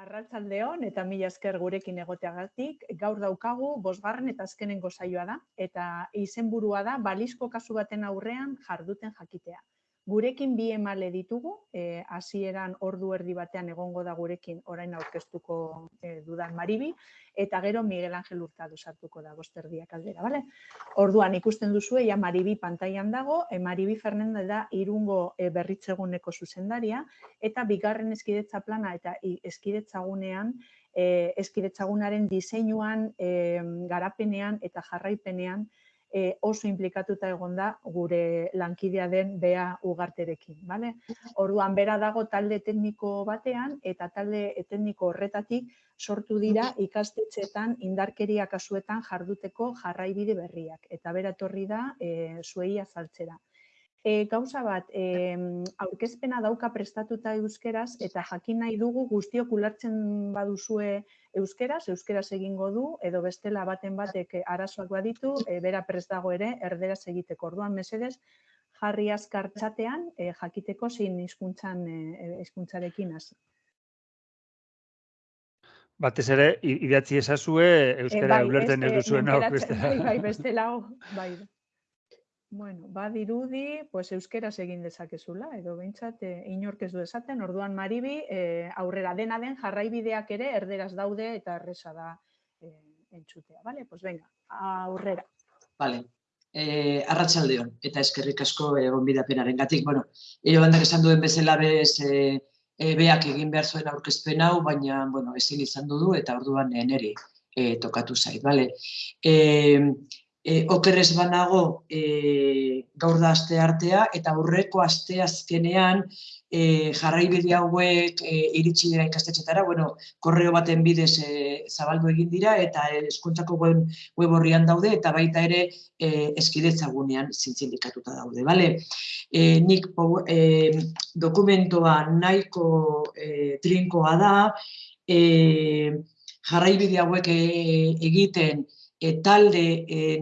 Arratzaldeon eta mila esker gurekin egoteagatik, gaur daukagu bosgarren eta azkenengo saioa da, eta izenburua da balizko kasu baten aurrean jarduten jakitea. Gurekin bi emale ditugu, eh, hasieran ordu erdi batean egongo da gurekin orain aurkeztuko eh, dudan Maribi, eta gero Miguel Angel Hurtado sartuko da bosterdiak aldera, bale? Orduan ikusten duzu ja Maribi pantailan dago, e, Maribi Fernandez da irungo e, berritzeguneko zuzendaria, eta bigarren eskidetza plana eta eskidetzagunean, e, eskidetzagunaren diseinuan, e, garapenean eta jarraipenean, e, oso implikatuta egon da gure lankidea den bea ugarterekin. Bale? Orduan, bera dago talde tekniko batean eta talde tekniko horretatik sortu dira ikastetxetan indarkeria kasuetan jarduteko jarraibide berriak. Eta bera etorri da e, zuei azaltzera. E, gauza bat, e, aurkezpena dauka prestatuta euskeraz eta jakin nahi dugu guztiok ulertzen baduzue euskeraz, euskeraz egingo du, edo bestela baten batek arazoak baditu, e, bera prest dago ere, erderaz egiteko. Orduan, mesedez, jarri azkar txatean, e, jakiteko zein hizkuntzan e, hizkuntzarekin hasi. Batez ere, idatzi ezazue, euskara e, bai, ulertzen ez duzuen hau. Bai, bai, bestela, bai. Bueno, badirudi, pues euskeraz egin dezakezula, edo behintzat e, inork ez du esaten, orduan maribi, e, aurrera dena den jarraibideak ere erderaz daude eta erresa da e, entzutea, bale? Pues venga, aurrera. Vale. Eh, arratsaldeon eta eskerrik asko egon bidapenaren gatik. Bueno, ero bandak esan duen bezala bez e, e, beak egin behar zuen aurkezpen hau, baina, bueno, ezin izan du eta orduan neri e, tokatu zait, bale? Eh, e, okerrez banago e, gaur da aste artea eta aurreko aste azkenean e, jarraibide hauek e, iritsi dira ikastetxetara, bueno, korreo baten bidez e, zabaldu egin dira eta eskuntzako web, web horrian daude eta baita ere e, eskidetzagunean zintzindikatuta daude. Vale? E, nik e, dokumentoa nahiko e, trinkoa da, e, jarraibide hauek e, egiten e, talde, e,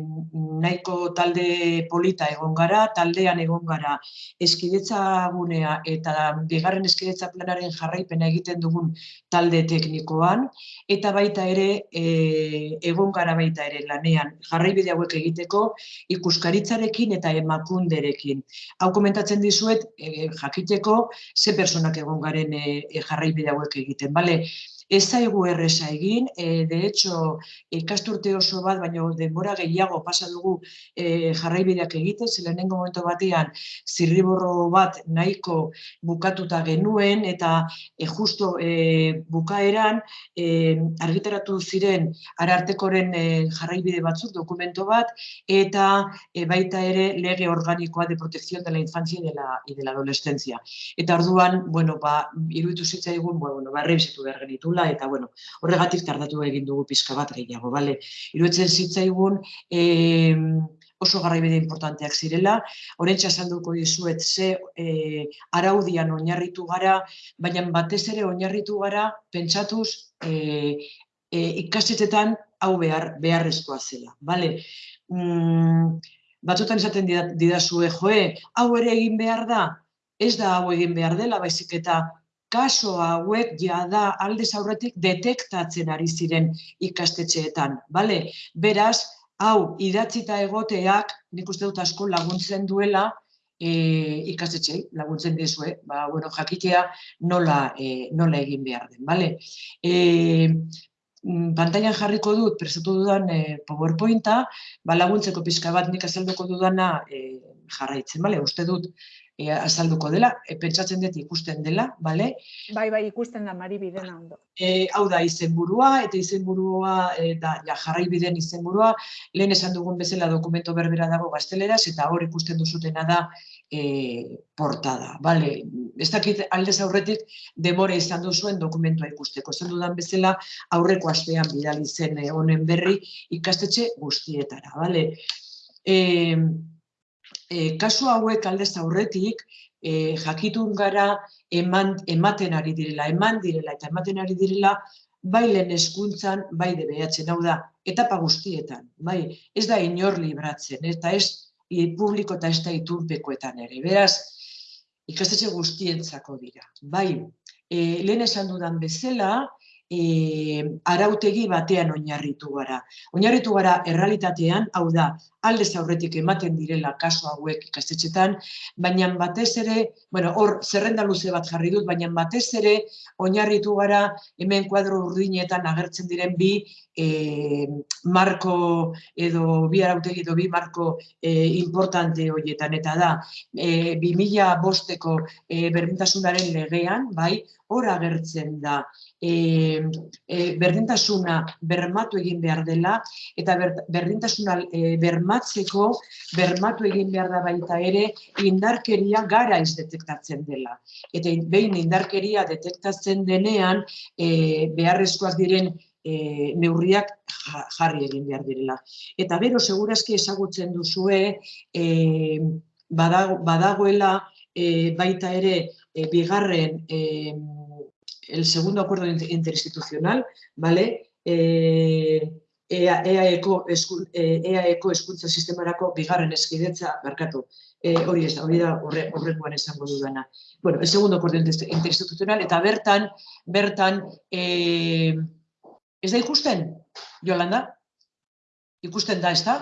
nahiko talde polita egon gara, taldean egon gara eskidetza gunea eta bigarren eskidetza planaren jarraipena egiten dugun talde teknikoan, eta baita ere e, egon gara baita ere lanean jarraibide hauek egiteko ikuskaritzarekin eta emakunderekin. Hau komentatzen dizuet, e, jakiteko, ze personak egon garen e, jarraibide hauek egiten. Bale? Ez zaigu erresa egin, e, de hecho, ikasturte oso bat, baina denbora gehiago pasa dugu e, jarraibideak egiten, zelenengo momentu batean zirriborro bat nahiko bukatuta genuen, eta e, justo e, bukaeran e, argitaratu ziren arartekoren e, jarraibide batzuk dokumento bat, eta e, baita ere lege organikoa de protección de la infancia y de la, y de la adolescencia. Eta orduan, bueno, ba, iruditu zitzaigun, bueno, ba, behar genitula, eta bueno, horregatik tardatu egin dugu pizka bat gehiago, bale? Iruetzen zitzaigun, e, oso garraibide importanteak zirela, horrentxa salduko dizuet ze e, araudian oinarritu gara, baina batez ere oinarritu gara pentsatuz e, e, ikasetetan hau behar, beharrezkoa zela, bale? Mm, batzutan esaten didazue, joe, hau ere egin behar da, ez da hau egin behar dela, baizik eta kaso hauek jada alde aurretik detektatzen ari ziren ikastetxeetan, bale? Beraz, hau idatzita egoteak, nik uste dut asko laguntzen duela e, ikastetxei, laguntzen dizue, ba, bueno, jakitea nola, e, nola egin behar den, bale? E, pantailan jarriko dut, prestatu dudan e, PowerPointa, ba, laguntzeko pixka bat nik azalduko dudana e, jarraitzen, bale? Uste dut, e, azalduko dela, e, pentsatzen dut ikusten dela, bale? Bai, bai, ikusten da maribidena ondo. E, hau da izenburua, eta izenburua, e, da, ja, jarraibiden izenburua, lehen esan dugun bezala dokumento berbera dago gazteleraz, eta hor ikusten duzutena da e, portada, bale? Ez dakit aldez aurretik demora izan duzuen dokumentua ikusteko. Esan dudan bezala aurreko astean bidali zen honen berri ikastetxe guztietara, bale? E, e, kasu hauek aldez aurretik e, jakitun gara eman, ematen ari direla, eman direla eta ematen ari direla bai lehen eskuntzan, bai debeatzen, hau da, etapa guztietan, bai, ez da inor libratzen, eta ez e, publiko eta ez da iturpekoetan ere, beraz, ikastetxe guztientzako dira, bai, e, lehen esan dudan bezala, e, arautegi batean oinarritu gara. Oinarritu gara errealitatean, hau da, aldez aurretik ematen direla kaso hauek ikastetxetan, baina batez ere, bueno, hor zerrenda luze bat jarri dut, baina batez ere oinarritu gara hemen kuadro urdinetan agertzen diren bi e, marko edo bi arautegi edo bi marko e, importante horietan eta da, e, 2000 bosteko e, berdintasunaren legean, bai, hor agertzen da e, e, berdintasuna bermatu egin behar dela eta ber, berdintasuna e, bermatzeko bermatu egin behar da baita ere indarkeria gara ez detektatzen dela. Eta behin indarkeria detektatzen denean e, beharrezkoak diren e, neurriak jarri egin behar direla. Eta bero, segurazki ezagutzen duzue, e, badagoela e, baita ere e, bigarren e, el segundo acuerdo interinstitucional, ¿vale? Eh, EAEko EAEko eskuntza sistemarako bigarren eskidetza barkatu. Eh, hori ez da, hori da horrekoan esango dudana. Bueno, el segundo acuerdo interinstitucional eta bertan bertan eh, ez da ikusten, Yolanda? Ikusten da, ez da?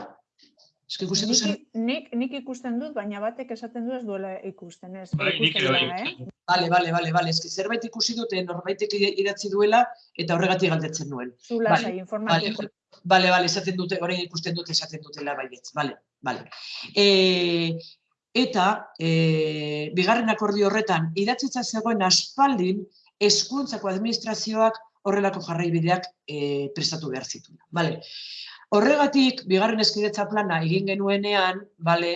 Eski ikusten nik, nik, nik ikusten dut, baina batek esaten du ez duela ikusten, ez? Bai, nik ere eh? Bale, bale, bale, bale, eski zerbait ikusi dute norbaitek idatzi duela eta horregatik galdetzen nuen. Zula vale, sai, informatiko. Bale, bale, esaten dute, orain ikusten dute esaten dutela baietz, bale, bale. E, eta, e, bigarren akordio horretan, idatzitza zegoen aspaldin, eskuntzako administrazioak horrelako jarraibideak e, prestatu behar zituen. Bale. Horregatik, bigarren eskidetza plana egin genuenean, bale,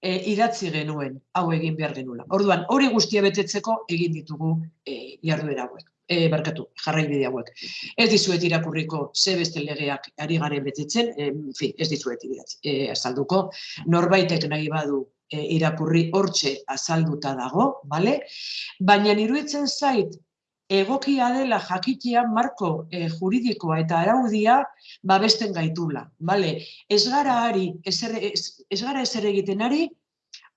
e, idatzi genuen, hau egin behar genula. Orduan, hori guztia betetzeko egin ditugu e, jarduera hauek, e, barkatu, jarraibide hauek. Ez dizuet irakurriko ze beste legeak ari garen betetzen, e, fi, ez dizuet idatzi, e, azalduko, norbaitek nahi badu e, irakurri hortxe azalduta dago, bale? Baina iruditzen zait, egokia dela jakitea marko e, juridikoa eta araudia babesten gaitula. Vale? Ez gara ari, ez, ez, gara ezer egiten ari,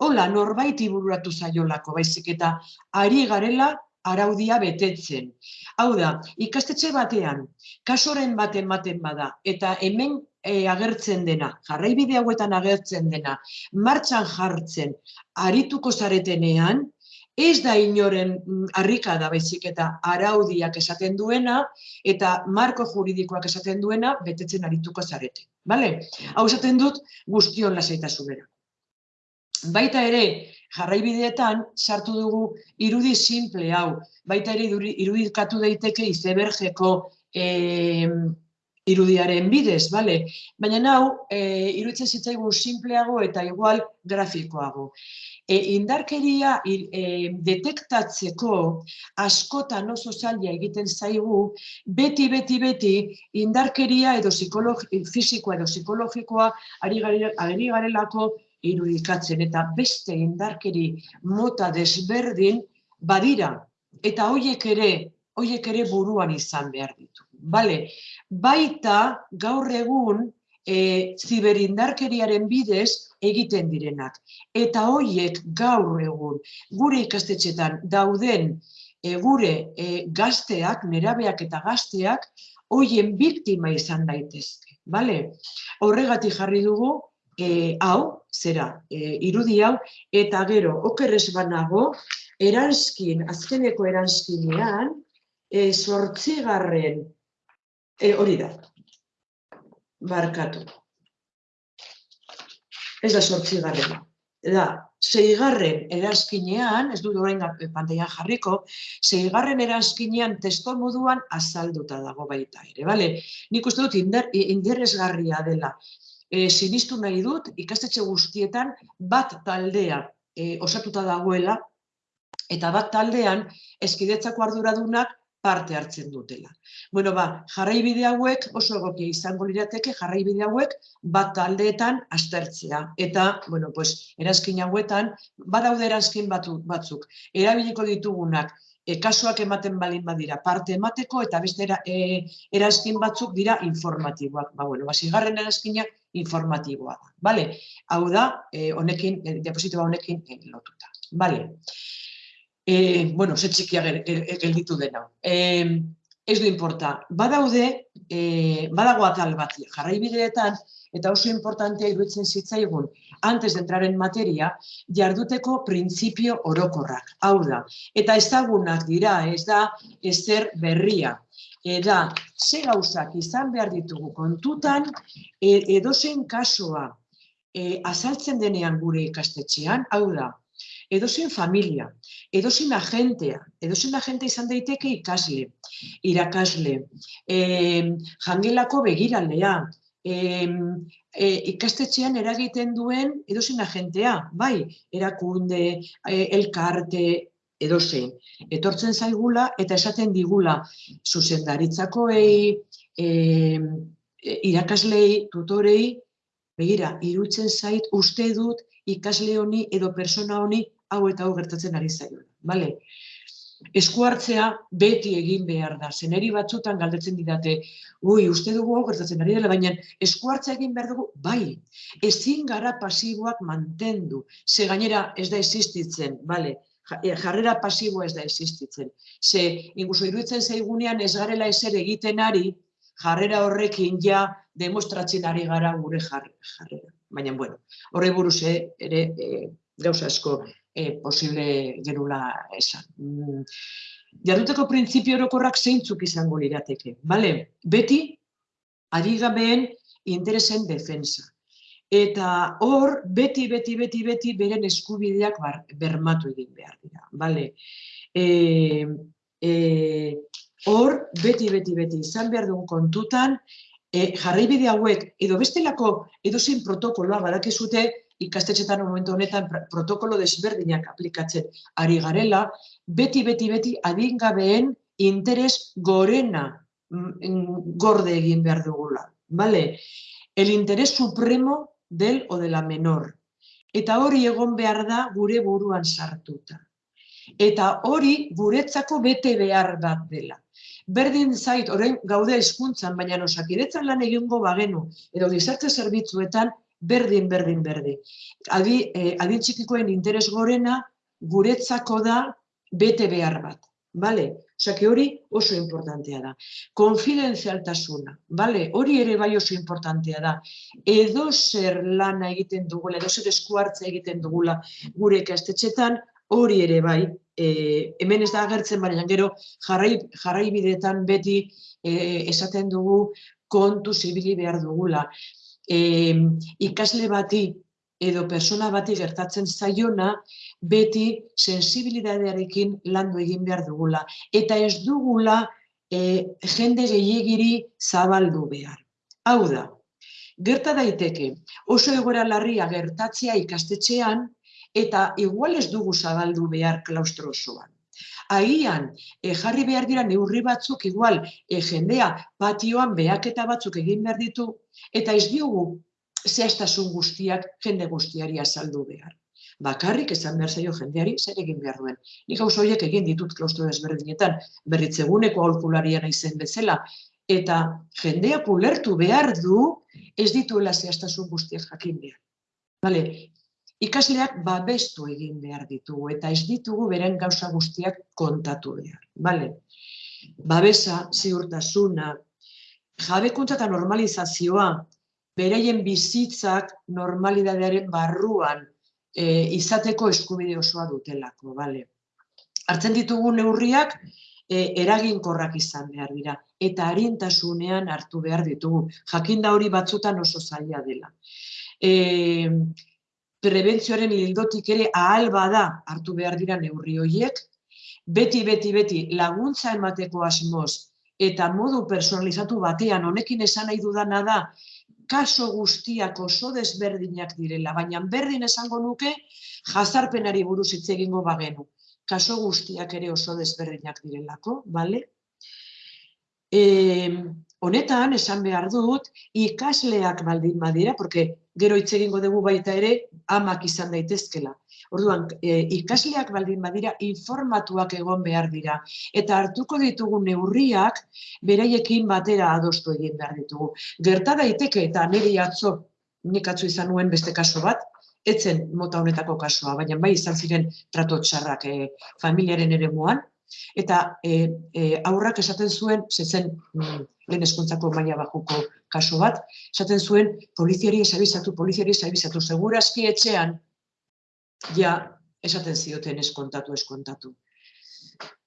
hola norbaiti bururatu zaiolako, baizik eta ari garela araudia betetzen. Hau da, ikastetxe batean, kasoren baten baten bada, eta hemen e, agertzen dena, jarraibide hauetan agertzen dena, martxan jartzen, arituko zaretenean, ez da inoren mm, harrika da baizik eta araudiak esaten duena eta marko juridikoak esaten duena betetzen arituko zarete. Bale? Hau esaten dut guztion lasaitasunera. Baita ere, jarraibideetan sartu dugu irudi simple hau. Baita ere irudikatu daiteke izebergeko e, irudiaren bidez, bale? Baina hau, e, iruditzen zitzaigun simpleago eta igual grafikoago e, indarkeria e, detektatzeko askotan oso zaila egiten zaigu, beti, beti, beti, indarkeria edo fisikoa edo psikologikoa ari, ari garelako irudikatzen, eta beste indarkeri mota desberdin badira, eta hoiek ere, hoiek ere buruan izan behar ditu. Bale, baita gaur egun e, ziberindarkeriaren bidez egiten direnak. Eta hoiek gaur egun gure ikastetxetan dauden e, gure e, gazteak, nerabeak eta gazteak, hoien biktima izan daitezke. Bale? Horregatik jarri dugu, e, hau, zera, e, irudi hau, eta gero, okerrez banago, eranskin, azkeneko eranskinean, e, sortzigarren, e, hori da, barkatu. Ez da sortzi garren. Da, zeigarren erazkinean, ez dut orain pantaian jarriko, zeigarren erazkinean testo moduan azalduta dago baita ere, bale? Nik uste dut inder, inderrezgarria dela. E, sinistu nahi dut, ikastetxe guztietan bat taldea e, osatuta dagoela, eta bat taldean eskidetzako arduradunak parte hartzen dutela. Bueno, ba, jarraibide hauek oso egokia izango lirateke jarraibide hauek bat taldeetan aztertzea. Eta, bueno, pues, erazkin hauetan, badaude erazkin batzuk, erabiliko ditugunak, e, kasuak ematen balin badira parte emateko eta beste era, e, erazkin batzuk dira informatiboak. Ba, bueno, ba, zigarren erazkinak informatiboa da. Vale? Hau da, e, honekin, e, diapositiba honekin e, lotuta. Vale? E, bueno, ze txikia gelditu dena. E, ez du importa. Badaude, e, badago atal bat, jarraibideetan, eta oso importantea iruditzen zitzaigun, antes de entrar en materia, jarduteko printzipio orokorrak. Hau da, eta ezagunak dira, ez da, ezer berria. Eda, ze gauzak izan behar ditugu kontutan, e, edozen kasua e, azaltzen denean gure ikastetxean, hau da, edozen familia, edozen agentea, edozen agentea izan daiteke ikasle, irakasle, e, jangelako begiralea, e, e, ikastetxean eragiten duen edozen agentea, bai, erakunde, e, elkarte, edozein. Etortzen zaigula eta esaten digula zuzendaritzakoei, e, irakaslei, tutorei, begira, irutzen zait, uste dut ikasle honi edo persona honi hau eta hau gertatzen ari zaio. Vale? Esku hartzea beti egin behar da. Zeneri batzutan galdetzen didate, ui, uste dugu hau gertatzen ari dela, baina esku hartzea egin behar dugu, bai, ezin gara pasiboak mantendu. Ze gainera ez da existitzen, bale, e, jarrera pasibo ez da existitzen. Ze, inguso iruditzen zaigunean ez garela eser egiten ari, jarrera horrekin ja demostratzen ari gara gure jarrera. Baina, bueno, horre buruz ere e, gauza asko e, posible gerula esan. Mm. Jarduteko printzipio orokorrak zeintzuk izango lirateke. Bale, beti, adigabeen interesen defensa. Eta hor, beti, beti, beti, beti, beren eskubideak bar, bermatu egin behar dira. Bale, e, e, hor, beti, beti, beti, izan behar dugu kontutan, e, jarraibide hauek, edo bestelako, edo zein protokoloa badakizute, ikastetxetan momentu honetan protokolo desberdinak aplikatzen ari garela, beti, beti, beti adingabeen interes gorena mm, gorde egin behar dugula. Vale? El interés supremo del o de la menor. Eta hori egon behar da gure buruan sartuta. Eta hori guretzako bete behar bat dela. Berdin zait, orain gaude hizkuntzan baina osakidetzan lan egingo bagenu, edo gizarte zerbitzuetan, berdin, berdin, berdin. Adi, eh, adin txikikoen interes gorena guretzako da bete behar bat. Bale? Osa, hori oso importantea da. Konfidenzialtasuna. Bale? Hori ere bai oso importantea da. Edo zer lana egiten dugula, edo zer eskuartza egiten dugula gure ikastetxetan, hori ere bai, e, hemen ez da agertzen, baina gero jarrai, jarrai bidetan beti e, esaten dugu kontu zibili behar dugula e, ikasle bati edo persona bati gertatzen zaiona, beti sensibilidadearekin landu egin behar dugula. Eta ez dugula e, jende gehiagiri zabaldu behar. Hau da, gerta daiteke oso egora larria gertatzea ikastetxean, eta igual ez dugu zabaldu behar klaustro osoan. Agian, e, jarri behar dira neurri batzuk, igual, e, jendea patioan behaketa batzuk egin behar ditu, eta ez diogu zehaztasun guztiak jende guztiari azaldu behar. Bakarrik esan behar zaio jendeari zer egin behar duen. Nik hau horiek egin ditut klaustro desberdinetan, berritzeguneko aholkularia izen bezala, eta jendeak ulertu behar du ez dituela zehaztasun guztiak jakin behar. Vale, ikasleak babestu egin behar ditugu eta ez ditugu beren gauza guztiak kontatu behar. Bale? Babesa, ziurtasuna, jabekuntza eta normalizazioa, bereien bizitzak normalidadearen barruan e, izateko eskubide osoa dutelako. Bale? Hartzen ditugu neurriak e, eraginkorrak izan behar dira eta harintasunean hartu behar ditugu. Jakinda hori batzutan oso zaila dela. E, prebentzioaren lildotik ere ahal bada hartu behar dira neurri horiek, beti, beti, beti laguntza emateko asmoz eta modu personalizatu batean honekin esan nahi dudana da kaso guztiak oso desberdinak direla, baina berdin esango nuke jazarpenari buruz hitz egingo bagenu. Kaso guztiak ere oso desberdinak direlako, bale? E, honetan, esan behar dut, ikasleak baldin badira, porque gero hitz egingo dugu baita ere amak izan daitezkela. Orduan, e, ikasleak baldin badira informatuak egon behar dira eta hartuko ditugu neurriak beraiekin batera adostu egin behar ditugu. Gerta daiteke eta niri atzo nik atzo izan nuen beste kaso bat, etzen mota honetako kasoa, baina bai izan ziren trato txarrak e, familiaren ere muan, Eta e, e, aurrak esaten zuen, zezen mm, lehen eskuntzako maila bajuko kaso bat, esaten zuen poliziari esabizatu, poliziari esabizatu, segurazki etxean, ja, esaten zioten eskontatu, eskontatu.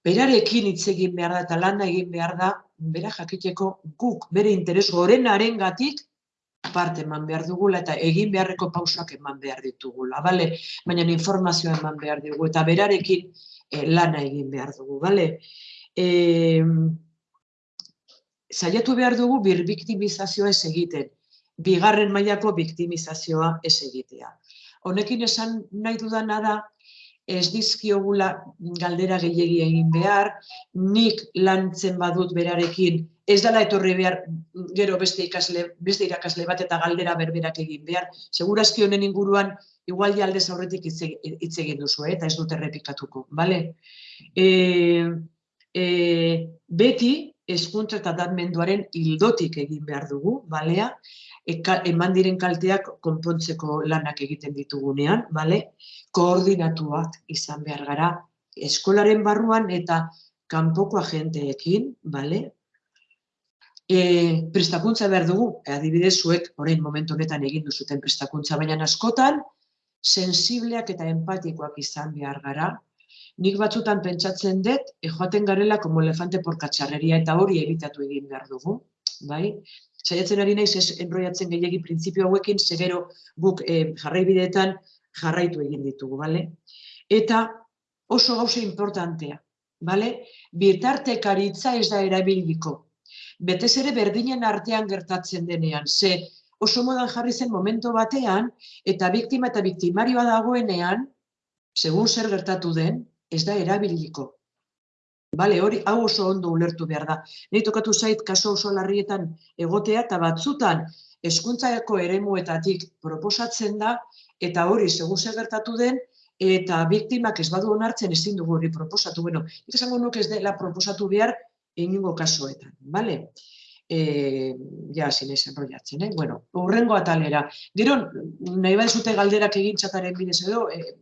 Berarekin hitz egin behar da eta lana egin behar da, bera jakiteko guk, bere interes gorenaren gatik, parte eman behar dugula eta egin beharreko pausak eman behar ditugula, bale? Baina informazioa eman behar dugu eta berarekin e, lana egin behar dugu, bale? E, zaiatu behar dugu bir biktimizazioa ez egiten, bigarren mailako biktimizazioa ez egitea. Honekin esan nahi dudana da, ez dizkiogula galdera gehiegi egin behar, nik lantzen badut berarekin, ez dela etorri behar gero beste ikasle, beste irakasle bat eta galdera berberak egin behar. Segurazki honen inguruan, igual aldez aurretik hitz egin duzu, eh? eta ez dut errepikatuko, bale? E, e, beti, eskuntza eta datmenduaren hildotik egin behar dugu, balea, eman diren kalteak konpontzeko lanak egiten ditugunean, bale? koordinatuak izan behar gara eskolaren barruan eta kanpoko agenteekin, bale? E, prestakuntza behar dugu, adibidez zuek orain momentu honetan egin duzuten prestakuntza, baina askotan sensibleak eta empatikoak izan behar gara. Nik batzutan pentsatzen dut, e, joaten garela como elefante por katxarreria eta hori ebitatu egin behar dugu, bai? saiatzen ari naiz ez enroiatzen gehiegi printzipio hauekin, segero guk e, jarraibideetan jarraitu egin ditugu, bale? Eta oso gauza importantea, bale? Bitartekaritza ez da erabiliko. Betez ere berdinen artean gertatzen denean, ze oso modan jarri zen momento batean, eta biktima eta biktimarioa dagoenean, segun zer gertatu den, ez da erabiliko. Bale, hori hau oso ondo ulertu behar da. Nei tokatu zait kaso oso larrietan egotea eta batzutan hezkuntzako eremuetatik proposatzen da eta hori segun se gertatu den eta biktimak ez badu onartzen ezin dugu hori proposatu. Bueno, nik esango nuke ez dela proposatu behar egingo kasuetan, bale? Eh, ja, sin ese enrollatzen, eh? Bueno, urrengo atalera. Gero nahi bai zute galderak egintzataren bidez edo, eh,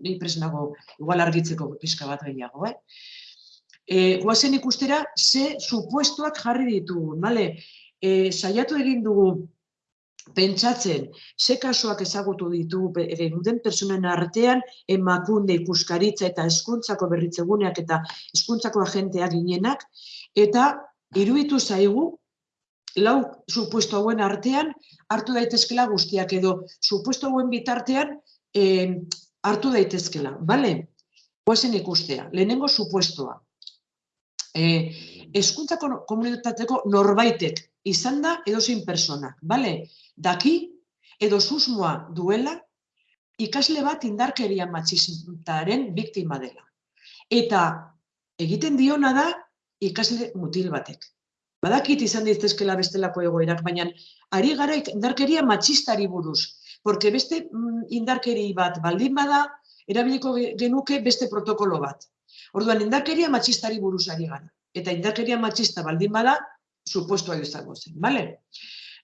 ni presnago igual argitzeko pizka bat gehiago, eh? e, guazen ikustera ze supuestoak jarri ditugu, bale? E, saiatu egin dugu pentsatzen ze kasuak ezagutu ditugu duten personen artean emakunde ikuskaritza eta hezkuntzako berritzeguneak eta hezkuntzako agenteak ginenak eta iruditu zaigu lau supuesto hauen artean hartu daitezkela guztiak edo supuesto hauen bitartean eh, hartu daitezkela, bale? Guazen ikustea, lehenengo supuestoa e, eskuntzako komunitateko norbaitek izan da edozin personak, bale? Daki edo susmoa duela ikasle bat indarkeria matxistaren biktima dela. Eta egiten diona da ikasle mutil batek. Badakit izan ditezkela bestelako egoerak, baina ari gara indarkeria matxistari buruz. Porque beste mm, indarkeri bat baldin bada, erabiliko genuke beste protokolo bat. Orduan, indarkeria matxistari buruzari gara. Eta indarkeria matxista baldin bada, supuestua izango zen, bale?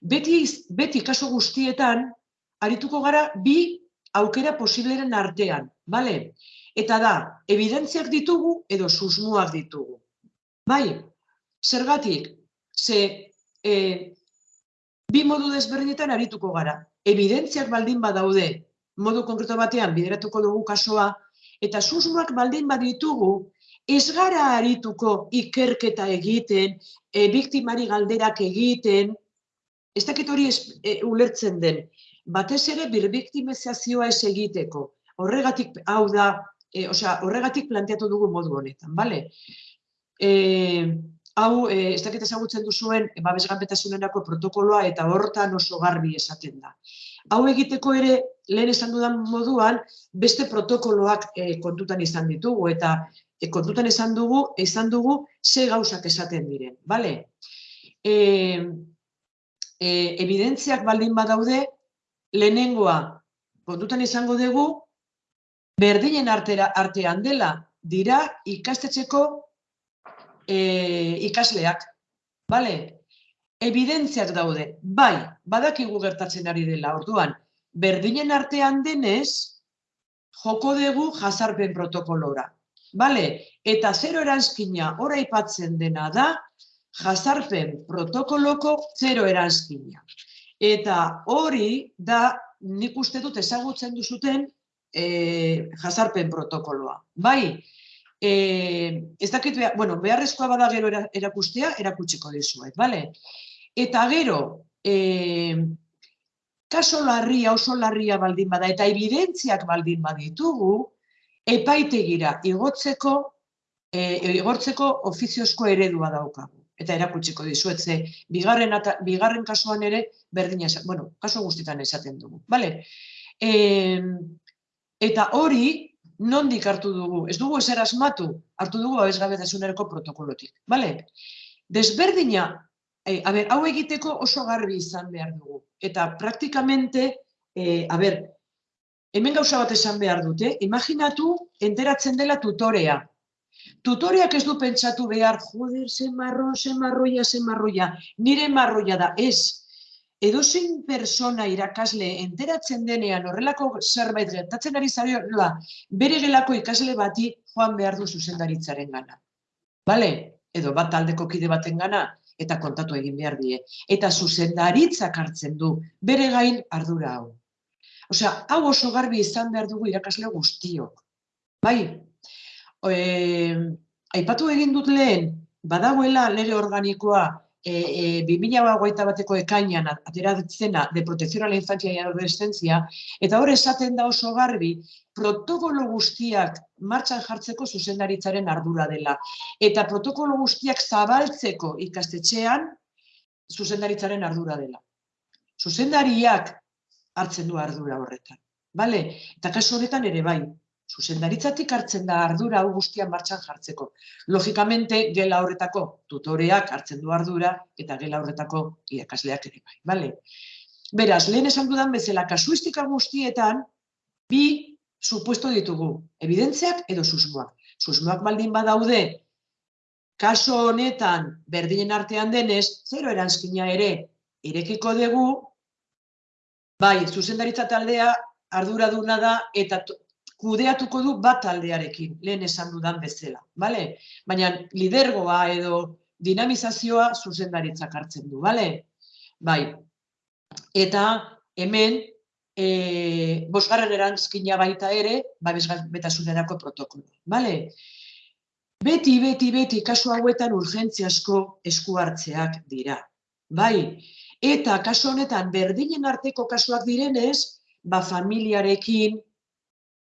Beti, beti kaso guztietan, arituko gara bi aukera posibleren artean, bale? Eta da, evidentziak ditugu edo susmuak ditugu. Bai, zergatik, ze e, bi modu desberdinetan arituko gara. Evidentziak baldin badaude, modu konkreto batean bideratuko dugu kasoa, eta susmoak baldin baditugu, ez gara arituko ikerketa egiten, e, biktimari galderak egiten, ez dakit hori e, ulertzen den, batez ere birbiktimizazioa ez egiteko. Horregatik, hau da, e, osea, horregatik planteatu dugu modu honetan, bale? E, hau, e, ez dakit ezagutzen duzuen, babesganpetasunerako protokoloa eta hortan oso garbi esaten da. Hau egiteko ere, lehen esan dudan moduan, beste protokoloak e, kontutan izan ditugu, eta e, kontutan esan dugu, esan dugu ze gauzak esaten diren, bale? E, e, evidentziak baldin badaude, lehenengoa kontutan izango dugu, berdinen artera, artean dela, dira ikastetxeko e, ikasleak, bale? Evidentziak daude, bai, badakigu gertatzen ari dela, orduan, berdinen artean denez, joko dugu jazarpen protokolora. Bale? Eta zero eranskina ora ipatzen dena da, jazarpen protokoloko zero eranskina. Eta hori da, nik uste dut ezagutzen duzuten e, jazarpen protokoloa. Bai, e, ez dakit, bueno, beharrezkoa bada gero erakustea, erakutsiko dizuet, bale? Eta gero, e, kaso larria, oso larria baldin bada, eta evidentziak baldin baditugu, epaitegira igotzeko, e, igortzeko ofiziozko eredua daukagu. Eta erakutsiko dizuet, ze bigarren, bigarren kasuan ere berdina bueno, kaso guztietan esaten dugu. Vale? E, eta hori, nondik hartu dugu? Ez dugu ezer asmatu, hartu dugu abezgabetasunereko protokolotik. Vale? Desberdina e, a ber, hau egiteko oso garbi izan behar dugu. Eta praktikamente, e, a ber, hemen gauza bat esan behar dute, imaginatu enteratzen dela tutorea. Tutoreak ez du pentsatu behar, joder, ze marron, ze marroia, ze marroia, nire marroia da, ez. Edo zein persona irakasle enteratzen denean horrelako zerbait gertatzen ari zarioa, bere gelako ikasle bati joan behar du zuzendaritzaren gana. Bale? Edo bat taldeko kide baten gana, eta kontatu egin behar die. Eta zuzendaritzak hartzen du bere gain ardura hau. Osea, hau oso garbi izan behar dugu irakasle guztiok. Bai, e, aipatu egin dut lehen, badagoela lege organikoa e, e, 2008 bateko ekainan ateratzena de protección a la infancia y adolescencia, eta hor esaten da oso garbi, protokolo guztiak martxan jartzeko zuzendaritzaren ardura dela. Eta protokolo guztiak zabaltzeko ikastetxean zuzendaritzaren ardura dela. Zuzendariak hartzen du ardura horretan. Bale? Eta kasu honetan ere bai, zuzendaritzatik hartzen da ardura hau guztian martxan jartzeko. Logikamente, gela horretako tutoreak hartzen du ardura eta gela horretako irakasleak ere bai. Bale? Beraz, lehen esan dudan bezala, kasuistika guztietan, bi supuesto ditugu, evidentziak edo susmoak. Susmoak baldin badaude, kaso honetan berdinen artean denez, zero eranskina ere irekiko dugu, bai, zuzendaritza taldea arduraduna da eta kudeatuko du bat taldearekin, lehen esan dudan bezala. Bale? Baina lidergoa edo dinamizazioa zuzendaritzak hartzen du. Bale? Bai. Eta hemen e, bosgarren erantzkina baita ere, babesbetasunerako protokolo. Bale? Beti, beti, beti, kasu hauetan urgentziasko esku hartzeak dira. Bai? Eta kasu honetan berdinen arteko kasuak direnez, ba familiarekin,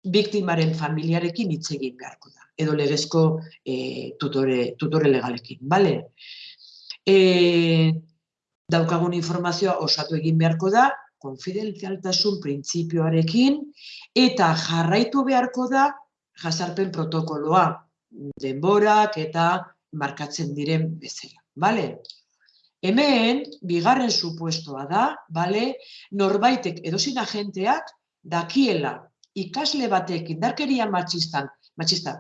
biktimaren familiarekin hitz egin beharko da, edo legezko e, tutore, tutore legalekin, bale? E, daukagun informazioa osatu egin beharko da, konfidentzialtasun printzipioarekin, eta jarraitu beharko da jasarpen protokoloa, denborak eta markatzen diren bezala, bale? Hemen, bigarren supuestoa da, bale, norbaitek edozin agenteak dakiela ikasle batek indarkeria matxistan, matxista,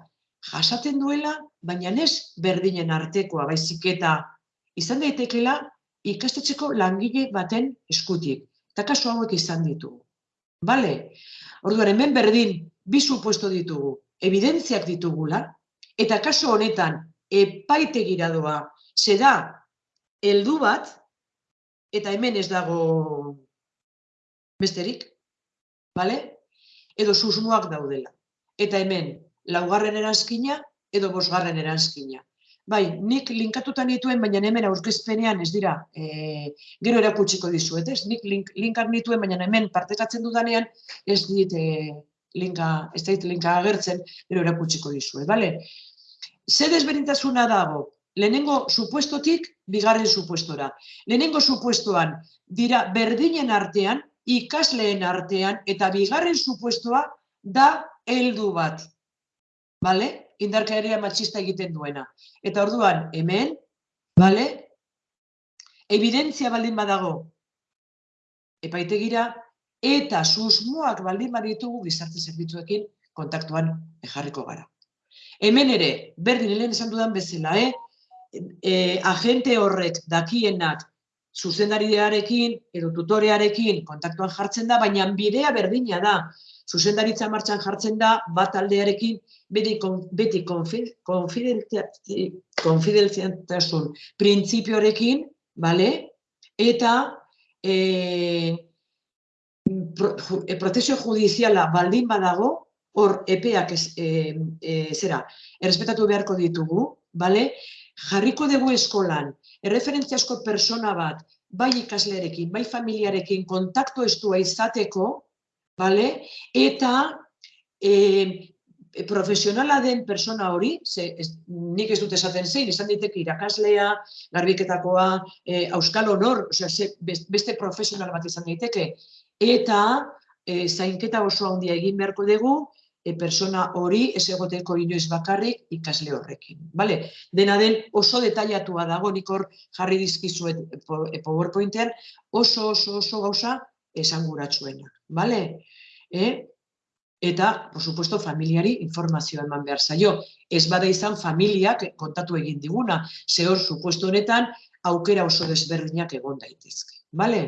jasaten duela, baina ez berdinen artekoa, baizik eta izan daitekela ikastetxeko langile baten eskutik. Eta kasu hauek izan ditugu. Bale? Orduan, hemen berdin, bi supuesto ditugu, evidentziak ditugula, eta kasu honetan, epaite giradoa, ze da, heldu bat, eta hemen ez dago besterik, bale? Edo susmoak daudela. Eta hemen, laugarren eranskina edo bosgarren eranskina. Bai, nik linkatutan dituen, baina hemen aurkezpenean ez dira, e, gero erakutsiko dizuet, ez? Nik link, linkak dituen, baina hemen partekatzen dudanean ez dit e, linka, ez dit linka agertzen, gero erakutsiko dizuet, bale? Ze desberintasuna dago? Lehenengo supuestotik, bigarren supuestora. Lehenengo supuestoan dira berdinen artean, ikasleen artean eta bigarren supuestoa da heldu bat. Bale? Indarkeria matxista egiten duena. Eta orduan, hemen, bale? Evidentzia baldin badago epaitegira eta susmoak baldin baditugu gizarte zerbitzuekin kontaktuan ejarriko gara. Hemen ere, berdin helen esan dudan bezala, eh? E, agente horrek dakienak zuzendariarekin edo tutorearekin kontaktuan jartzen da, baina bidea berdina da. Zuzendaritza martxan jartzen da, bat aldearekin beti, beti konfidenziantasun printzipioarekin, bale? eta e, pro, e, prozesio judiziala baldin badago, hor epeak ez, e, e, zera, errespetatu beharko ditugu, bale? jarriko dugu eskolan, erreferentziasko persona bat, bai ikaslearekin, bai familiarekin kontaktu estua izateko, bale? eta e, profesionala den persona hori, ze, ez, nik ez dut esaten zein, izan diteke irakaslea, garbiketakoa, e, auskal honor, osea, ze, beste profesional bat izan daiteke, eta e, zainketa oso handia egin beharko dugu, e, persona hori ez egoteko inoiz bakarrik ikasle horrekin. Vale? Dena den oso detailatua dago, nik hor jarri dizkizuet e, PowerPointean, oso oso oso gauza esanguratsuena. Vale? Eh? Eta, por supuesto, familiari informazioa eman behar zaio. Ez bada izan familiak kontatu egin diguna, zehor, supuesto honetan, aukera oso desberdinak egon daitezke. Vale?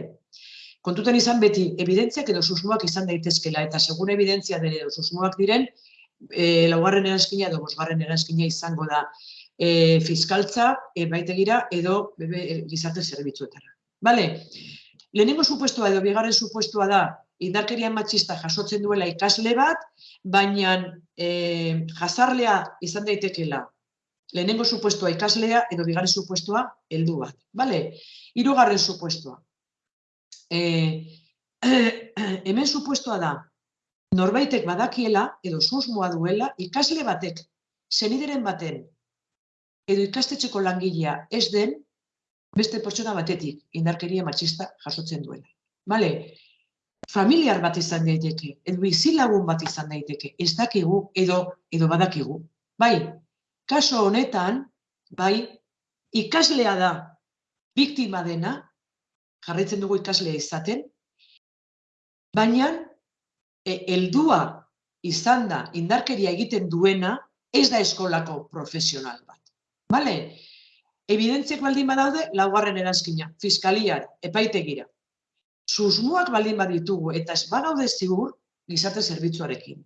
Kontutan izan beti, evidentziak edo susmoak izan daitezkela, eta segun evidentzia dene edo susmoak diren, e, laugarren eranskina edo bosgarren eranskina izango da e, fiskaltza, e, baitegira, edo bebe, gizarte zerbitzuetara. Bale, lehenengo supuestua edo bigarren supuestua da, indarkeria matxista jasotzen duela ikasle bat, baina e, jazarlea izan daitekela, lehenengo supuestua ikaslea edo bigarren supuestua heldu bat. Bale, irugarren supuestua, e, hemen supuestoa da, norbaitek badakiela, edo susmoa duela, ikasle batek, zenideren baten, edo ikastetxeko langilea ez den, beste pertsona batetik indarkeria matxista jasotzen duela. Vale? Familiar bat izan daiteke, edo bizilagun bat izan daiteke, ez dakigu edo, edo badakigu. Bai, kaso honetan, bai, ikaslea da biktima dena, jarraitzen dugu ikaslea izaten, baina e, heldua izan da indarkeria egiten duena ez da eskolako profesional bat. Bale? Evidentziak baldin badaude, laugarren eranskina, fiskaliar, epaitegira. Susmuak baldin baditugu eta ez bagaude zigur, gizarte zerbitzuarekin.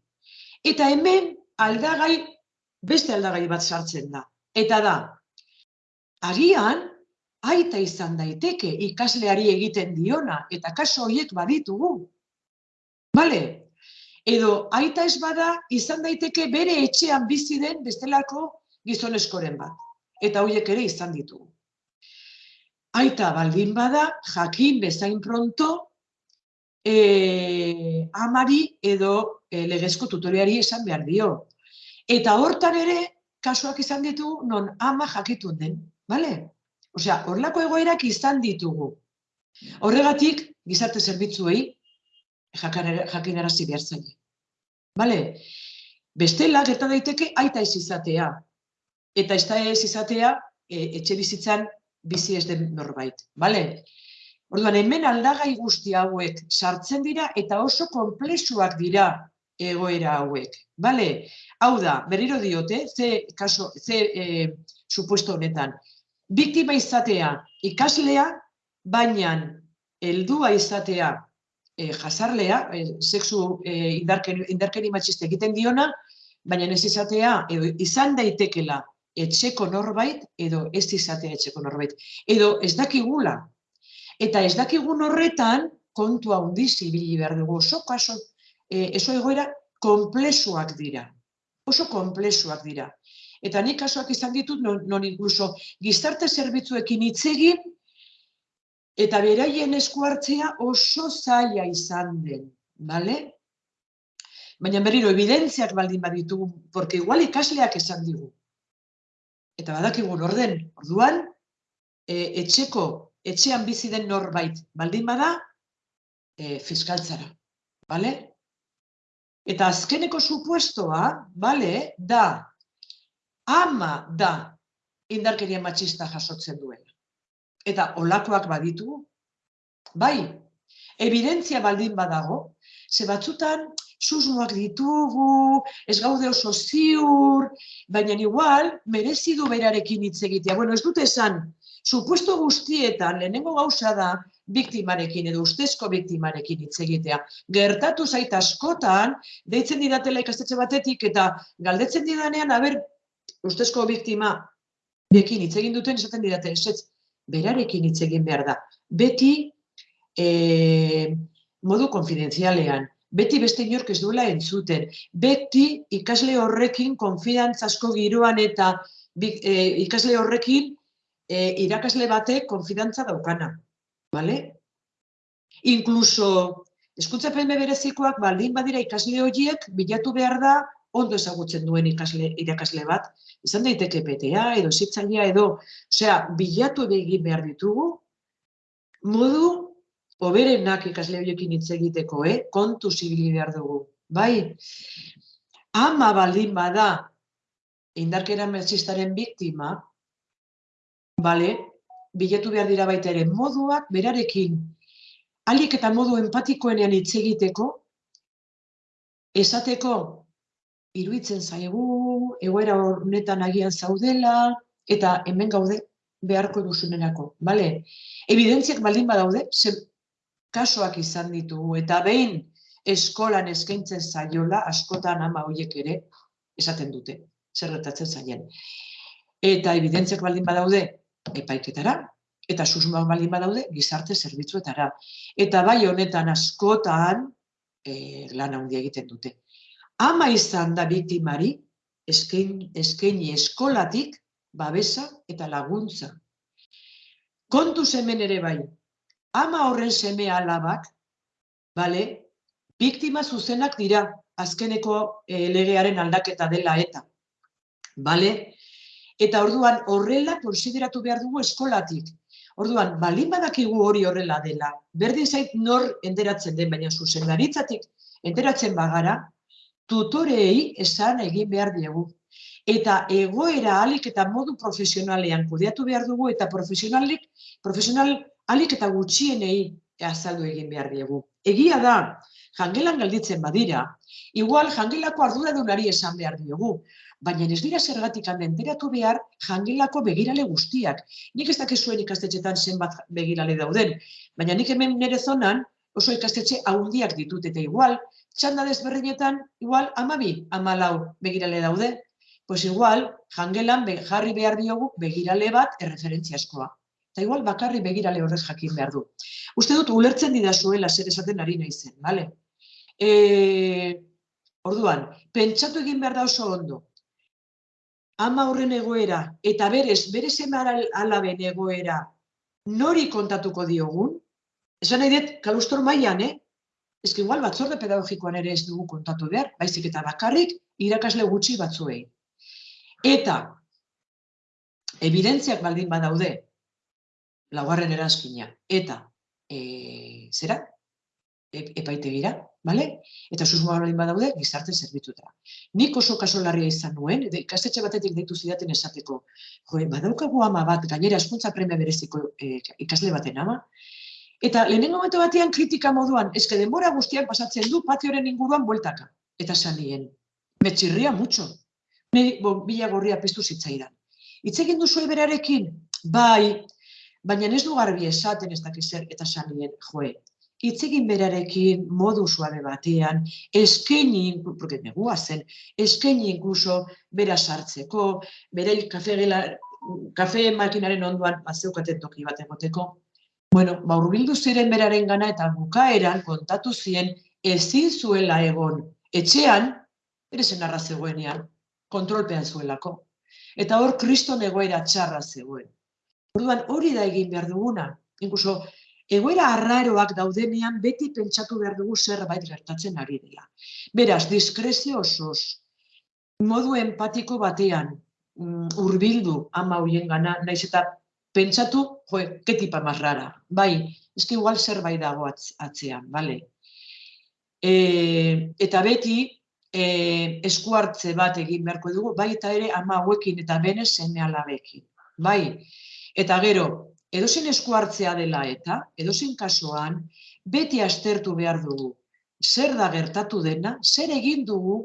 Eta hemen aldagai, beste aldagai bat sartzen da. Eta da, agian, aita izan daiteke ikasleari egiten diona, eta kaso horiek baditugu. Bale? Edo aita ez bada izan daiteke bere etxean bizi den bestelako gizoneskoren bat. Eta horiek ere izan ditugu. Aita baldin bada, jakin bezain pronto, e, amari edo e, legezko tutoriari esan behar dio. Eta hortan ere, kasuak izan ditu, non ama jakitun den. Bale? Osea, horlako egoerak izan ditugu. Horregatik, gizarte zerbitzuei jakinarazi behar zen. Bale? Bestela, gerta daiteke, aita ez izatea. Eta ez da ez izatea, e, etxe bizitzan bizi ez den norbait. Bale? Orduan, hemen aldagai guzti hauek sartzen dira eta oso konplexuak dira egoera hauek. Bale? Hau da, berriro diote, ze, kaso, ze e, supuesto honetan, biktima izatea ikaslea, baina heldua izatea e, jasarlea, e, sexu e, indarkeri, indarkeri matxiste egiten diona, baina ez izatea, edo izan daitekela etxeko norbait, edo ez izatea etxeko norbait. Edo ez dakigula. Eta ez dakigun horretan, kontua handiz ibili behar dugu, oso kaso, e, eso egoera, komplexuak dira. Oso komplexuak dira. Eta nik kasuak izan ditut, non, non inkluso gizarte zerbitzuekin hitz eta beraien esku hartzea oso zaila izan den, bale? Baina berriro, evidentziak baldin baditu, porque igual ikasleak esan digu. Eta badakigun orden, orduan, e, etxeko, etxean bizi den norbait baldin bada, e, fiskaltzara, bale? Eta azkeneko supuestoa, bale, da, ama da indarkeria matxista jasotzen duela. Eta olakoak baditu, bai, evidentzia baldin badago, ze batzutan susmoak ditugu, ez gaude oso ziur, baina igual merezi du berarekin hitz egitea. Bueno, ez dute esan Supuesto guztietan, lehenengo gauza da, biktimarekin edo ustezko biktimarekin hitz egitea. Gertatu zait askotan, deitzen didatela ikastetxe batetik eta galdetzen didanean, haber, ustezko biktima bekin hitz egin duten esaten didate, esetz, berarekin hitz egin behar da. Beti e, modu konfidenzialean, beti beste inork ez duela entzuten, beti ikasle horrekin konfidantzasko giroan eta e, ikasle horrekin e, irakasle bate konfidantza daukana. Vale? Inkluso, eskuntzapen berezikoak baldin badira ikasle horiek bilatu behar da ondo ezagutzen duen ikasle, irakasle bat, izan daiteke PTA edo zitzailea edo, osea, bilatu egin behar ditugu, modu oberenak ikasle horiekin hitz egiteko, eh? kontu zibili behar dugu. Bai, ama baldin bada indarkera merzistaren biktima, bale, bilatu behar dira baita ere moduak berarekin alik eta modu empatikoenean hitz egiteko, esateko iruitzen zaigu, egoera honetan agian zaudela, eta hemen gaude beharko duzunerako, bale? Evidentziak baldin badaude, ze kasoak izan ditugu, eta behin eskolan eskaintzen zaiola, askotan ama horiek ere, esaten dute, zer gertatzen zaien. Eta evidentziak baldin badaude, epaiketara, eta susmoak baldin badaude, gizarte zerbitzuetara. Eta bai honetan askotan, e, lan handia egiten dute ama izan da biktimari, eskaini eskolatik, babesa eta laguntza. Kontu hemen ere bai, ama horren seme alabak, bale, biktima zuzenak dira, azkeneko e, legearen aldaketa dela eta. Bale? Eta orduan horrela konsideratu behar dugu eskolatik. Orduan, balin badakigu hori horrela dela, berdin zait nor enteratzen den, baina zuzendaritzatik enteratzen bagara, tutorei esan egin behar diegu. Eta egoera alik eta modu profesionalean kudeatu behar dugu eta profesionalik, profesional alik eta gutxienei azaldu egin behar diegu. Egia da, jangelan galditzen badira, igual jangelako arduradunari esan behar diogu, baina ez dira zergatik enteratu behar jangelako begirale guztiak. Nik ez dakizuen ikastetxetan zenbat begirale dauden, baina nik hemen nire zonan oso ikastetxe haundiak ditut eta igual, txanda desberdinetan, igual, amabi, amalau begirale daude. Pues igual, jangelan jarri behar diogu begirale bat erreferentziaskoa. Eta igual, bakarri begirale horrez jakin behar du. Uste dut, ulertzen didazuela zer esaten ari nahi zen, bale? E, orduan, pentsatu egin behar da oso ondo. Ama horren egoera, eta berez, berez emara alaben egoera, nori kontatuko diogun, esan nahi dut, kalustor maian, eh? Ez igual batzorde pedagogikoan ere ez dugu kontatu behar, baizik eta bakarrik irakasle gutxi batzuei. Eta, evidentziak baldin badaude, laugarren eranskina, eta, e, zera, e, epaitegira, bale? Eta susmoa baldin badaude, gizarte zerbitutara. Nik oso kasolarria izan nuen, edo ikastetxe batetik deitu zidaten esateko, jo, badaukagu ama bat, gainera eskuntza premia bereziko e, ikasle baten ama, Eta lehenengo momentu batean kritika moduan, eske denbora guztiak pasatzen du patioren inguruan bueltaka. Eta sanien, metxirria mutxo. Neri bo, bila gorria piztu zitzaidan. Itz egin duzu berarekin, bai, baina ez du garbi esaten ez dakiz zer eta sanien, joe. Itz egin berarekin modu suabe batean, eskaini, porque negua zen, eskaini inkluso bera sartzeko, bere kafe, gela, kafe makinaren onduan bazeukaten toki bat egoteko, Bueno, ba, urbildu ziren beraren gana eta bukaeran kontatu zien ezin zuela egon etxean, ere zen arra zegoenean, kontrolpean zuelako. Eta hor kriston egoera txarra zegoen. Orduan hori da egin behar duguna. Inkluso, egoera arraroak daudenean beti pentsatu behar dugu zerbait gertatzen ari dela. Beraz, diskrezio osoz, modu empatiko batean, mm, urbildu ama hoien gana, naiz eta pentsatu, jo, ke tipa más rara. Bai, eski igual zerbait dago atzean, bale? E, eta beti, e, esku hartze bat egin beharko dugu, bai eta ere ama hauekin eta bene seme alabekin. Bai, eta gero, edozen esku hartzea dela eta, edozen kasuan, beti astertu behar dugu. Zer da gertatu dena, zer egin dugu,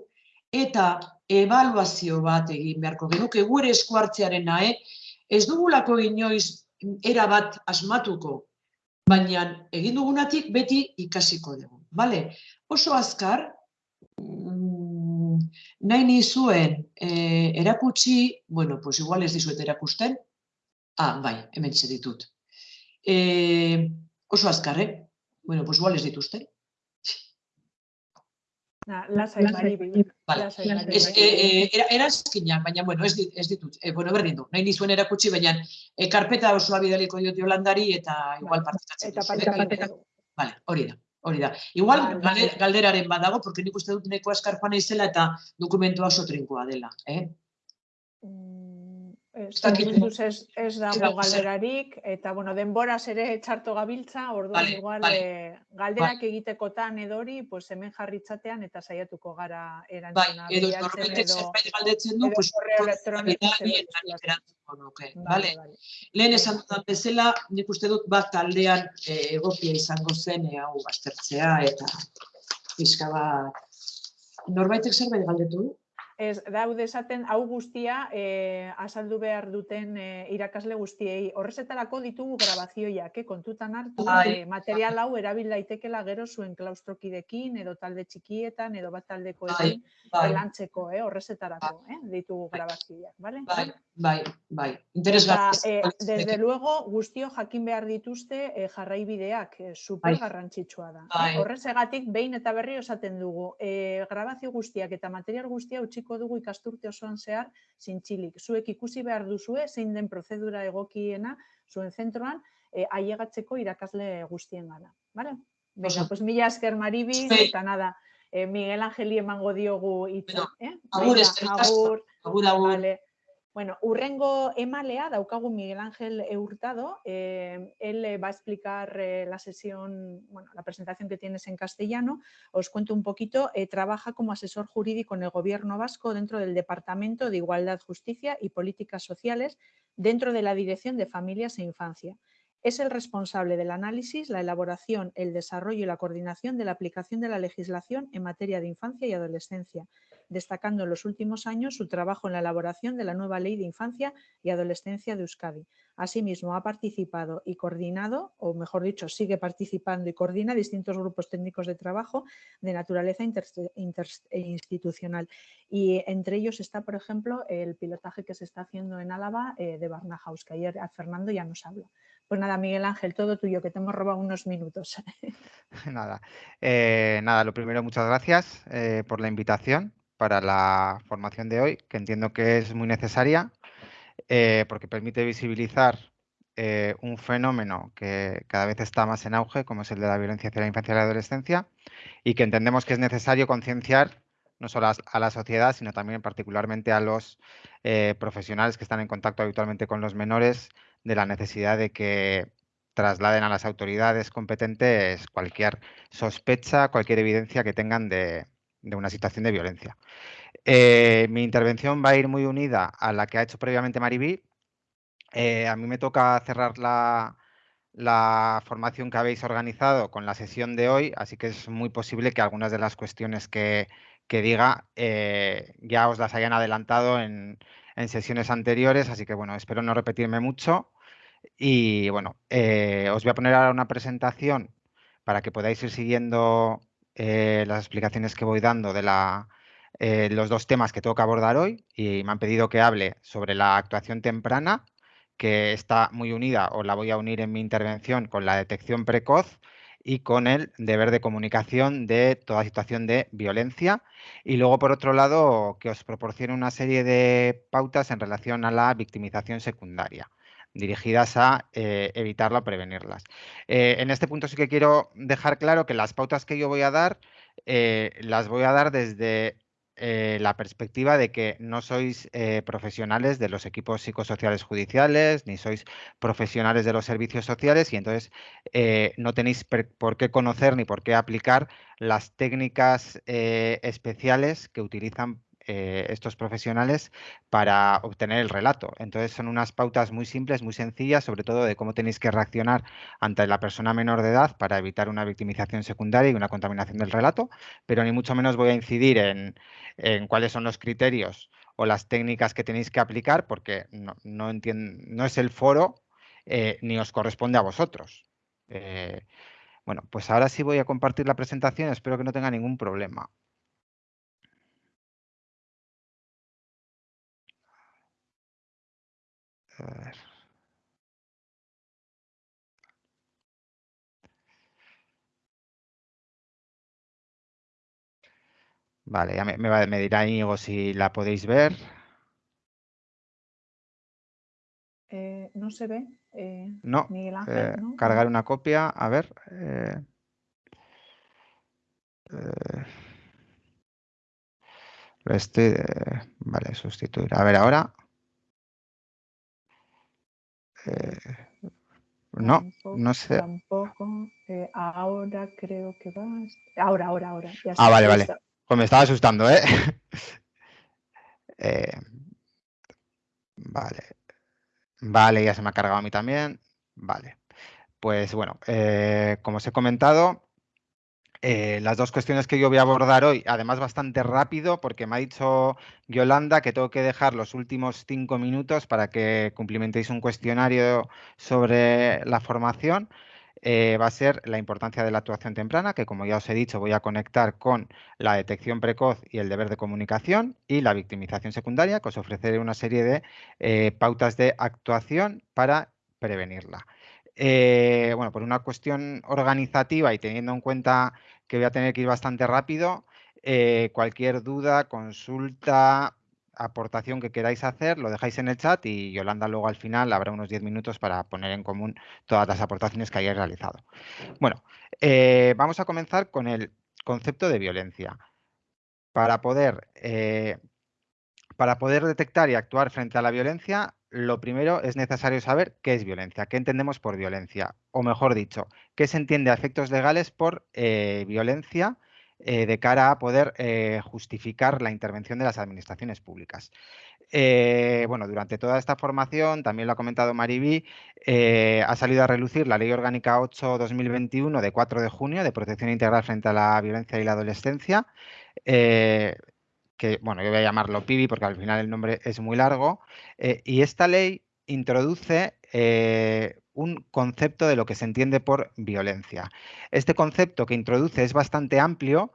eta ebaluazio bat egin beharko genuke gure esku hartzearen nahe, ez dugulako inoiz era bat asmatuko, baina egin dugunatik beti ikasiko dugu. Vale? Oso azkar, mm, nahi nizuen eh, erakutsi, bueno, pues igual ez dizuet erakusten, ah, bai, hemen ditut. Eh, oso azkar, eh? Bueno, pues igual ez dituzte. Na, lasai, maribi. Vale. Es, eh, era, era eskinak, baina, bueno, ez, dit, ez ditut. Eh, bueno, berdin du, nahi nizuen erakutsi, baina eh, karpeta osoa bidaliko diote holandari eta igual partitatzen. Eta partitatzen. Vale, hori da. Hori da. Igual vale, galderaren badago, porque nik uste dut neko askarpan izela eta dokumentua oso trinkoa dela. Eh? Mm, Ez, ez, ez dago galerarik, eta bueno, denboraz ere txarto gabiltza, orduan vale, igual vale. Eh, galderak vale. egitekotan edori, pues hemen jarritzatean eta saiatuko gara erantzuna. Bai, edo norbaitek zerbait galdetzen du, pues erantzungo nuke. Vale, vale. Lehen esan dudan bezala, nik uste dut bat taldean eh, egokia izango zen, eh, hau baztertzea, eta pixka bat... Norbaitek zerbait galdetu du? Ez, daude esaten, hau guztia e, azaldu behar duten e, irakasle guztiei. Horrezetarako ditugu grabazioiak, eh, kontutan hartu, e, material hau erabil daitekela gero zuen klaustrokidekin, edo talde txikietan, edo bat taldeko ekin, lantzeko, eh, horrezetarako, eh, ditugu grabazioiak, bale? Bai, bai, bai. Interesgarri. Eh, desde luego, guztio jakin behar dituzte eh, jarraibideak, eh, super garrantzitsua da. Bai. Horrezegatik, behin eta berri osaten dugu, eh, grabazio guztiak eta material guztia utziko dugu ikasturte osoan zehar zintzilik. Zuek ikusi behar duzue, zein den prozedura egokiena zuen zentroan, e, aiegatzeko irakasle guztien gara. Vale? Venga, pues mila esker maribi, eta nada, eh, Miguel Angeli emango diogu itza. Eh? Agur, agur, agur, agur. Vale. Bueno, urrengo emalea, daukagu Miguel Ángel Hurtado, eh, él va a explicar eh, la sesión, bueno, la presentación que tienes en castellano. Os cuento un poquito, eh, trabaja como asesor jurídico en el gobierno vasco dentro del Departamento de Igualdad, Justicia y Políticas Sociales, dentro de la Dirección de Familias e Infancia. Es el responsable del análisis, la elaboración, el desarrollo y la coordinación de la aplicación de la legislación en materia de infancia y adolescencia, destacando en los últimos años su trabajo en la elaboración de la nueva Ley de Infancia y Adolescencia de Euskadi. Asimismo, ha participado y coordinado, o mejor dicho, sigue participando y coordina distintos grupos técnicos de trabajo de naturaleza interinstitucional. Y entre ellos está, por ejemplo, el pilotaje que se está haciendo en Álava eh, de Barnahaus, que ayer Fernando ya nos habló. Pues nada, Miguel Ángel, todo tuyo, que te hemos robado unos minutos. nada, eh, nada, lo primero, muchas gracias eh, por la invitación para la formación de hoy, que entiendo que es muy necesaria eh, porque permite visibilizar un fenómeno que cada vez está más en auge, como es el de la violencia hacia la infancia y la adolescencia, y que entendemos que es necesario concienciar no solo a, la sociedad, sino también particularmente a los profesionales que están en contacto habitualmente con los menores, de la necesidad de que trasladen a las autoridades competentes cualquier sospecha, cualquier evidencia que tengan de, una situación de violencia. Eh, mi intervención va a ir muy unida a la que ha hecho previamente Maribí. Eh, a mí me toca cerrar la, formación que habéis organizado con la sesión de hoy, así que es muy posible que algunas de las cuestiones que, diga eh, ya os las hayan adelantado en, en, sesiones anteriores, así que bueno, espero no repetirme mucho. Y bueno, os voy a poner ahora una presentación para que podáis ir siguiendo eh, las explicaciones que voy dando de la, eh, los dos temas que tengo que abordar hoy y me han pedido que hable sobre la actuación temprana, que está muy unida o la voy a unir en mi intervención con la detección precoz y con el deber de comunicación de toda situación de violencia. Y luego, por otro lado, que os proporcione una serie de pautas en relación a la victimización secundaria dirigidas a eh, evitarla o prevenirlas. Eh, en este punto sí que quiero dejar claro que las pautas que yo voy a dar eh, las voy a dar desde la perspectiva de que no sois profesionales de los equipos psicosociales judiciales, ni sois profesionales de los servicios sociales y entonces no tenéis por qué conocer ni por qué aplicar las técnicas especiales que utilizan eh, estos profesionales para obtener el relato. Entonces son unas pautas muy simples, muy sencillas, sobre todo de cómo tenéis que reaccionar ante la persona menor de edad para evitar una victimización secundaria y una contaminación del relato, pero ni mucho menos voy a incidir en, cuáles son los criterios o las técnicas que tenéis que aplicar, porque no, no, no es el foro eh, ni os corresponde a vosotros. bueno, pues ahora sí voy a compartir la presentación, espero que no tenga ningún problema. A ver. Vale, ya me, me, dirá Íñigo si la podéis ver. Eh, no se ve. Eh, no, Miguel Ángel, eh, ¿no? cargar una copia, a ver. estoy, vale, sustituir. A ver, ahora. No, no sé. Tampoco. ahora creo que va. Ahora, ahora, ahora. ah, vale, vale. Pues me estaba asustando, ¿eh? ¿eh? Vale. Vale, ya se me ha cargado a mí también. Vale. Pues bueno, eh, como os he comentado, eh, las dos cuestiones que yo voy a abordar hoy, además bastante rápido, porque me ha dicho Yolanda que tengo que dejar los últimos cinco minutos para que cumplimentéis un cuestionario sobre la formación. Eh, va a ser la importancia de la actuación temprana, que como ya os he dicho voy a conectar con la detección precoz y el deber de comunicación y la victimización secundaria, que os ofreceré una serie de eh, pautas de actuación para prevenirla. Bueno, por una cuestión organizativa y teniendo en cuenta que voy a tener que ir bastante rápido, cualquier duda, consulta, aportación que queráis hacer, lo dejáis en el chat y Yolanda luego al final habrá unos 10 minutos para poner en común todas las aportaciones que hayáis realizado. Bueno, eh, vamos a comenzar con el concepto de violencia. Para poder, eh, para poder detectar y actuar frente a la violencia, lo primero es necesario saber qué es violencia, qué entendemos por violencia, o mejor dicho, qué se entiende a efectos legales por eh, violencia eh, de cara a poder eh, justificar la intervención de las administraciones públicas. Bueno, durante toda esta formación, también lo ha comentado Maribí, ha salido a relucir la Ley Orgánica 8-2021 de 4 de junio de protección integral frente a la violencia y la adolescencia, que, bueno, yo voy a llamarlo PIBI porque al final el nombre es muy largo, y esta ley introduce un concepto de lo que se entiende por violencia. Este concepto que introduce es bastante amplio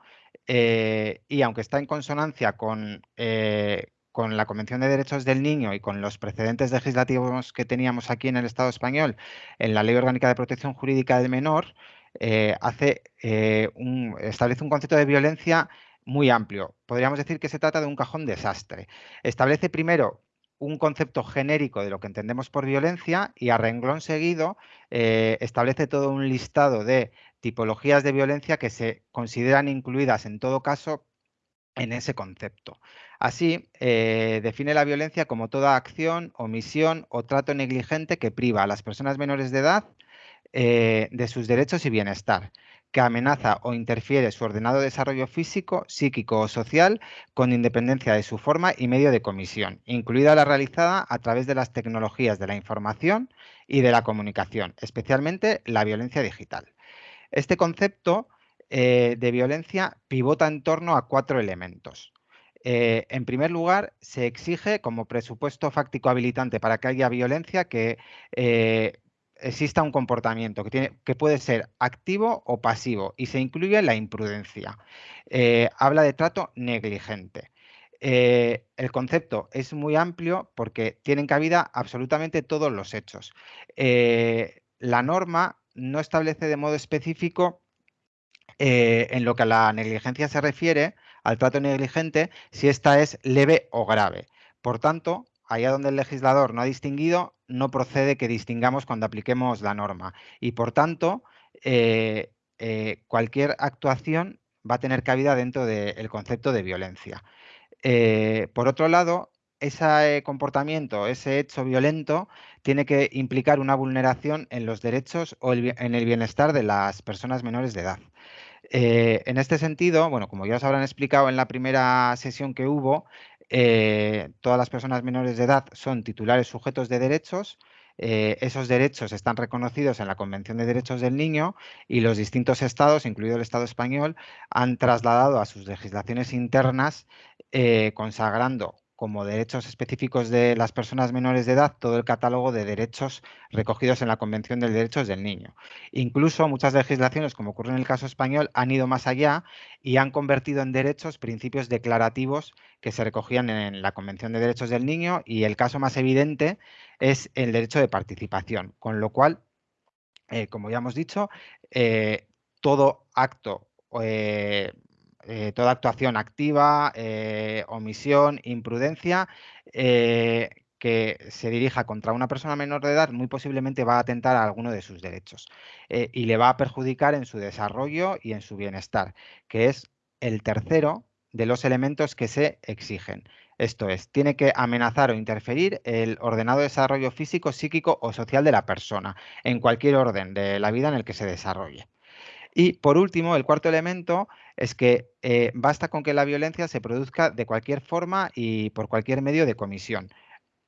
eh, y aunque está en consonancia con, eh, con la Convención de Derechos del Niño y con los precedentes legislativos que teníamos aquí en el Estado español, en la Ley Orgánica de Protección Jurídica del Menor, eh, hace, establece un concepto de violencia muy amplio. Podríamos decir que se trata de un cajón desastre. Establece primero un concepto genérico de lo que entendemos por violencia y a renglón seguido eh, establece todo un listado de tipologías de violencia que se consideran incluidas en todo caso en ese concepto. Así, eh, define la violencia como toda acción, omisión o trato negligente que priva a las personas menores de edad eh, de sus derechos y bienestar, que amenaza o interfiere su ordenado desarrollo físico, psíquico o social con independencia de su forma y medio de comisión, incluida la realizada a través de las tecnologías de la información y de la comunicación, especialmente la violencia digital. Este concepto eh, de violencia pivota en torno a cuatro elementos. Eh, en primer lugar, se exige como presupuesto fáctico habilitante para que haya violencia que eh, exista un comportamiento que, tiene, que puede ser activo o pasivo y se incluye la imprudencia. Eh, habla de trato negligente. Eh, el concepto es muy amplio porque tienen cabida absolutamente todos los hechos. Eh, la norma no establece de modo específico en lo que a la negligencia se refiere, al trato negligente, si esta es leve o grave. Por tanto, allá donde el legislador no ha distinguido, no procede que distingamos cuando apliquemos la norma. Y por tanto, eh, eh, cualquier actuación va a tener cabida dentro del concepto de violencia. Eh, por otro lado, ese comportamiento, ese hecho violento, tiene que implicar una vulneración en los derechos o en el bienestar de las personas menores de edad. en este sentido, bueno, como ya os habrán explicado en la primera sesión que hubo, eh, todas las personas menores de edad son titulares sujetos de derechos. Eh, esos derechos están reconocidos en la Convención de Derechos del Niño y los distintos estados, incluido el Estado español, han trasladado a sus legislaciones internas, eh, consagrando como derechos específicos de las personas menores de edad todo el catálogo de derechos recogidos en la Convención de Derechos del Niño. Incluso muchas legislaciones, como ocurre en el caso español, han ido más allá y han convertido en derechos principios declarativos que se recogían en la Convención de Derechos del Niño y el caso más evidente es el derecho de participación, con lo cual, eh, como ya hemos dicho, eh, todo acto eh, eh, toda actuación activa, eh, omisión, imprudencia, eh, que se dirija contra una persona menor de edad muy posiblemente va a atentar a alguno de sus derechos y le va a perjudicar en su desarrollo y en su bienestar, que es el tercero de los elementos que se exigen. Esto es, tiene que amenazar o interferir el ordenado desarrollo físico, psíquico o social de la persona, en cualquier orden de la vida en el que se desarrolle. Y por último, el cuarto elemento es que eh, basta con que la violencia se produzca de cualquier forma y por cualquier medio de comisión.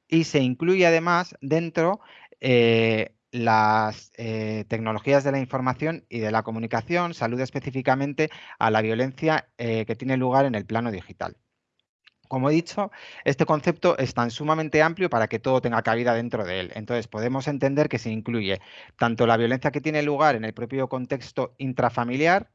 Y se incluye además dentro eh, las eh, tecnologías de la información y de la comunicación, salud específicamente a la violencia que tiene lugar en el plano digital. Como he dicho, este concepto es tan sumamente amplio para que todo tenga cabida dentro de él. Entonces, podemos entender que se incluye tanto la violencia que tiene lugar en el propio contexto intrafamiliar,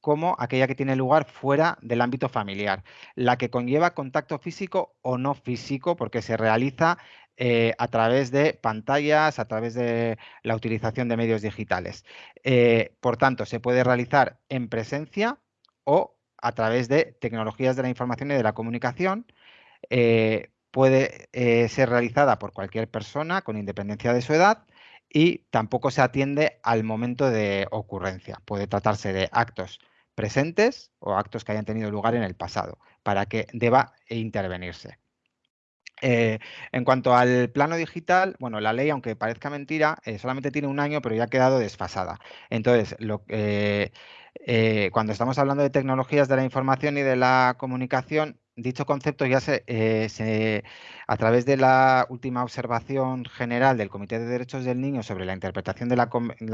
como aquella que tiene lugar fuera del ámbito familiar, la que conlleva contacto físico o no físico, porque se realiza eh, a través de pantallas, a través de la utilización de medios digitales. Eh, por tanto, se puede realizar en presencia o a través de tecnologías de la información y de la comunicación. Eh, puede eh, ser realizada por cualquier persona con independencia de su edad y tampoco se atiende al momento de ocurrencia. Puede tratarse de actos presentes o actos que hayan tenido lugar en el pasado para que deba intervenirse. Eh, en cuanto al plano digital, bueno, la ley, aunque parezca mentira, solamente tiene un año, pero ya ha quedado desfasada. Entonces, lo, eh, cuando estamos hablando de tecnologías de la información y de la comunicación, dicho concepto ya eh, se, a través de la última observación general del Comité de Derechos del Niño sobre la interpretación de la,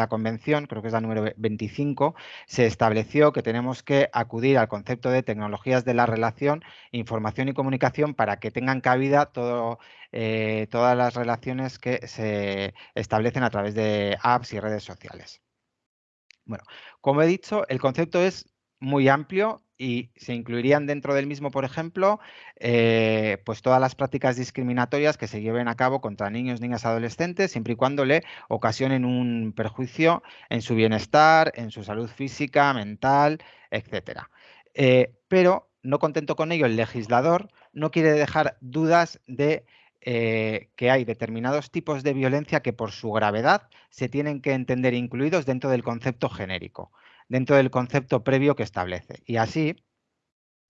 Convención, creo que es la número 25, se estableció que tenemos que acudir al concepto de tecnologías de la relación, información y comunicación para que tengan cabida eh, todas las relaciones que se establecen a través de apps y redes sociales. Bueno, como he dicho, el concepto es muy amplio y se incluirían dentro del mismo, por ejemplo, eh, pues todas las prácticas discriminatorias que se lleven a cabo contra niños, niñas, adolescentes, siempre y cuando le ocasionen un perjuicio en su bienestar, en su salud física, mental, etcétera. Eh, pero no contento con ello, el legislador no quiere dejar dudas de eh, que hay determinados tipos de violencia que por su gravedad se tienen que entender incluidos dentro del concepto genérico, dentro del concepto previo que establece. Y así,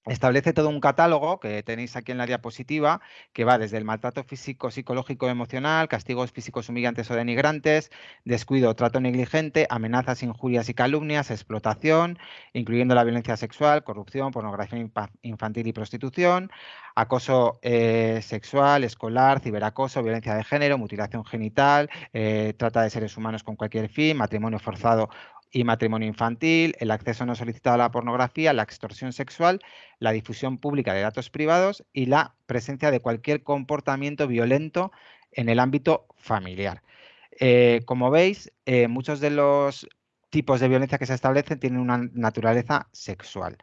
Establece todo un catálogo que tenéis aquí en la diapositiva, que va desde el maltrato físico, psicológico, emocional, castigos físicos humillantes o denigrantes, descuido, trato negligente, amenazas, injurias y calumnias, explotación, incluyendo la violencia sexual, corrupción, pornografía infantil y prostitución, acoso eh, sexual, escolar, ciberacoso, violencia de género, mutilación genital, eh, trata de seres humanos con cualquier fin, matrimonio forzado y matrimonio infantil, el acceso no solicitado a la pornografía, la extorsión sexual, la difusión pública de datos privados y la presencia de cualquier comportamiento violento en el ámbito familiar. Eh, como veis, eh, muchos de los tipos de violencia que se establecen tienen una naturaleza sexual,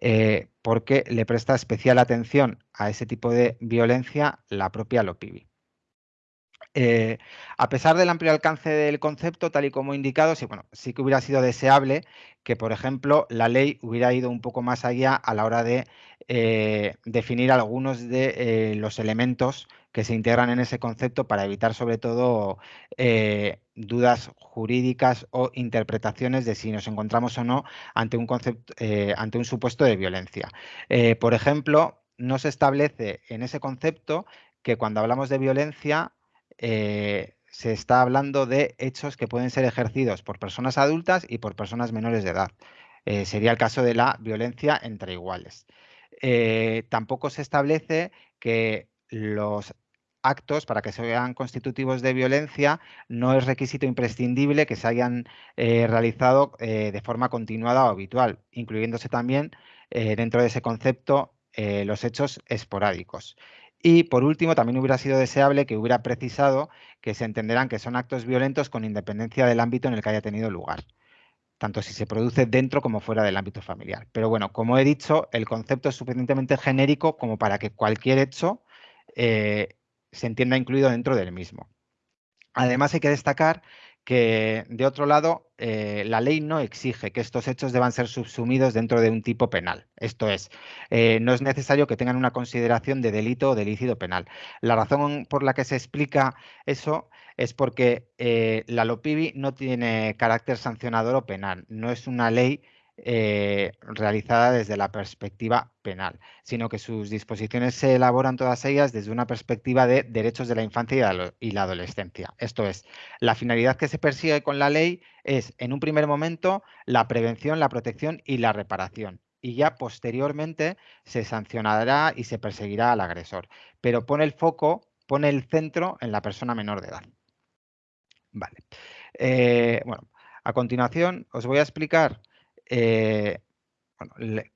eh, porque le presta especial atención a ese tipo de violencia la propia LOPIBI. Eh, a pesar del amplio alcance del concepto, tal y como indicado, sí, bueno, sí que hubiera sido deseable que, por ejemplo, la ley hubiera ido un poco más allá a la hora de eh, definir algunos de eh, los elementos que se integran en ese concepto para evitar, sobre todo, dudas jurídicas o interpretaciones de si nos encontramos o no ante un, concepto, ante un supuesto de violencia. por ejemplo, no se establece en ese concepto que cuando hablamos de violencia eh, se está hablando de hechos que pueden ser ejercidos por personas adultas y por personas menores de edad. Eh, sería el caso de la violencia entre iguales. Eh, tampoco se establece que los actos para que sean constitutivos de violencia no es requisito imprescindible que se hayan realizado de forma continuada o habitual, incluyéndose también dentro de ese concepto los hechos esporádicos. Y por último, también hubiera sido deseable que hubiera precisado que se entenderán que son actos violentos con independencia del ámbito en el que haya tenido lugar tanto si se produce dentro como fuera del ámbito familiar. Pero bueno, como he dicho, el concepto es suficientemente genérico como para que cualquier hecho eh, se entienda incluido dentro del mismo. Además, hay que destacar que, de otro lado, eh, la ley no exige que estos hechos deban ser subsumidos dentro de un tipo penal. Esto es, eh, no es necesario que tengan una consideración de delito o de penal. La razón por la que se explica eso es porque eh, la LOPIBI no tiene carácter sancionador o penal, no es una ley eh, realizada desde la perspectiva penal, sino que sus disposiciones se elaboran todas ellas desde una perspectiva de derechos de la infancia y la adolescencia. Esto es, la finalidad que se persigue con la ley es, en un primer momento, la prevención, la protección y la reparación y ya posteriormente se sancionará y se perseguirá al agresor. Pero pone el foco, pone el centro en la persona menor de edad. Vale. Eh, bueno, a continuación os voy a explicar eh,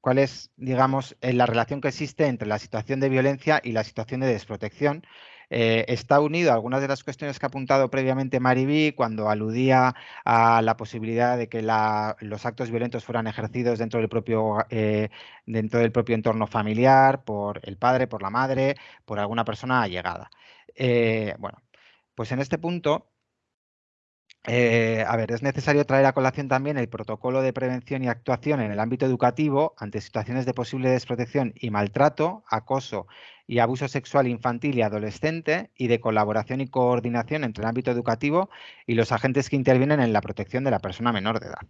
cuál es, digamos, eh, la relación que existe entre la situación de violencia y la situación de desprotección. está unido a algunas de las cuestiones que ha apuntado previamente Mariví cuando aludía a la posibilidad de que los actos violentos fueran ejercidos dentro del, propio, dentro del propio entorno familiar, por el padre, por la madre, por alguna persona allegada. bueno, pues en este punto eh, a ver, es necesario traer a colación también el protocolo de prevención y actuación en el ámbito educativo ante situaciones de posible desprotección y maltrato, acoso y abuso sexual infantil y adolescente y de colaboración y coordinación entre el ámbito educativo y los agentes que intervienen en la protección de la persona menor de edad.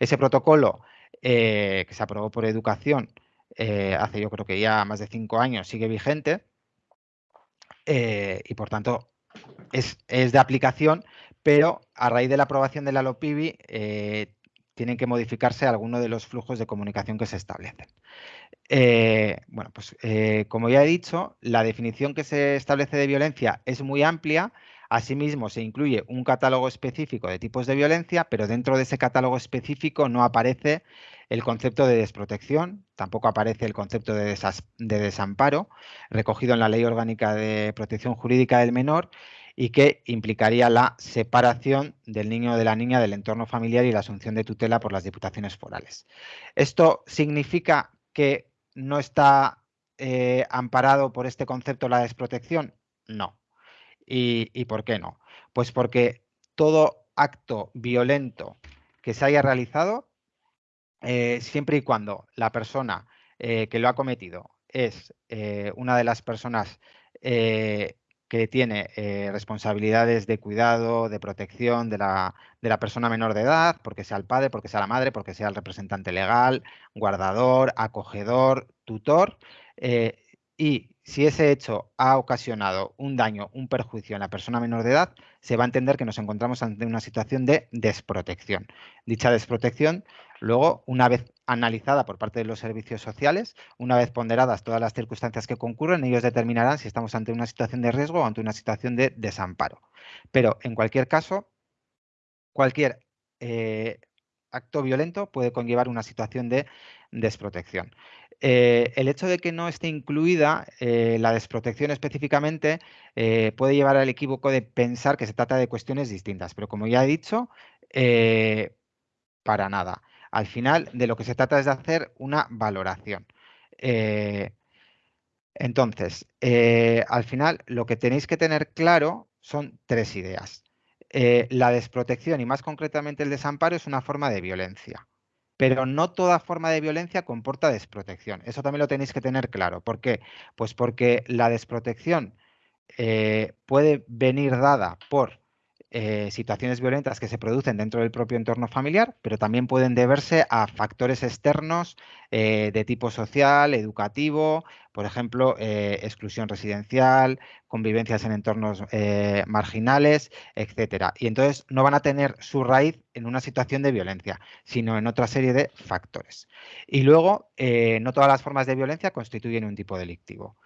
Ese protocolo eh, que se aprobó por educación eh, hace yo creo que ya más de cinco años sigue vigente y por tanto es, es de aplicación pero a raíz de la aprobación de la LOPIBI eh, tienen que modificarse algunos de los flujos de comunicación que se establecen. Eh, bueno, pues eh, como ya he dicho, la definición que se establece de violencia es muy amplia. Asimismo, se incluye un catálogo específico de tipos de violencia, pero dentro de ese catálogo específico no aparece el concepto de desprotección, tampoco aparece el concepto de, de desamparo, recogido en la Ley Orgánica de Protección Jurídica del Menor, y que implicaría la separación del niño o de la niña del entorno familiar y la asunción de tutela por las diputaciones forales. ¿Esto significa que no está eh, amparado por este concepto la desprotección? No. ¿Y, por qué no? Pues porque todo acto violento que se haya realizado, eh, siempre y cuando la persona eh, que lo ha cometido es una de las personas que tiene eh, responsabilidades de cuidado, de protección de la, de la, persona menor de edad, porque sea el padre, porque sea la madre, porque sea el representante legal, guardador, acogedor, tutor. Eh, y si ese hecho ha ocasionado un daño, un perjuicio en la persona menor de edad, se va a entender que nos encontramos ante una situación de desprotección. Dicha desprotección, luego, una vez analizada por parte de los servicios sociales, una vez ponderadas todas las circunstancias que concurren, ellos determinarán si estamos ante una situación de riesgo o ante una situación de desamparo. Pero, en cualquier caso, cualquier eh, acto violento puede conllevar una situación de desprotección. Eh, el hecho de que no esté incluida eh, la desprotección específicamente eh, puede llevar al equívoco de pensar que se trata de cuestiones distintas, pero como ya he dicho, para nada. Al final, de lo que se trata es de hacer una valoración. entonces, al final, lo que tenéis que tener claro son tres ideas. la desprotección y más concretamente el desamparo es una forma de violencia pero no toda forma de violencia comporta desprotección. Eso también lo tenéis que tener claro. ¿Por qué? Pues porque la desprotección eh, puede venir dada por eh, situaciones violentas que se producen dentro del propio entorno familiar, pero también pueden deberse a factores externos eh, de tipo social, educativo, por ejemplo, eh, exclusión residencial, convivencias en entornos marginales, etcétera. Y entonces no van a tener su raíz en una situación de violencia, sino en otra serie de factores. Y luego, no todas las formas de violencia constituyen un tipo delictivo.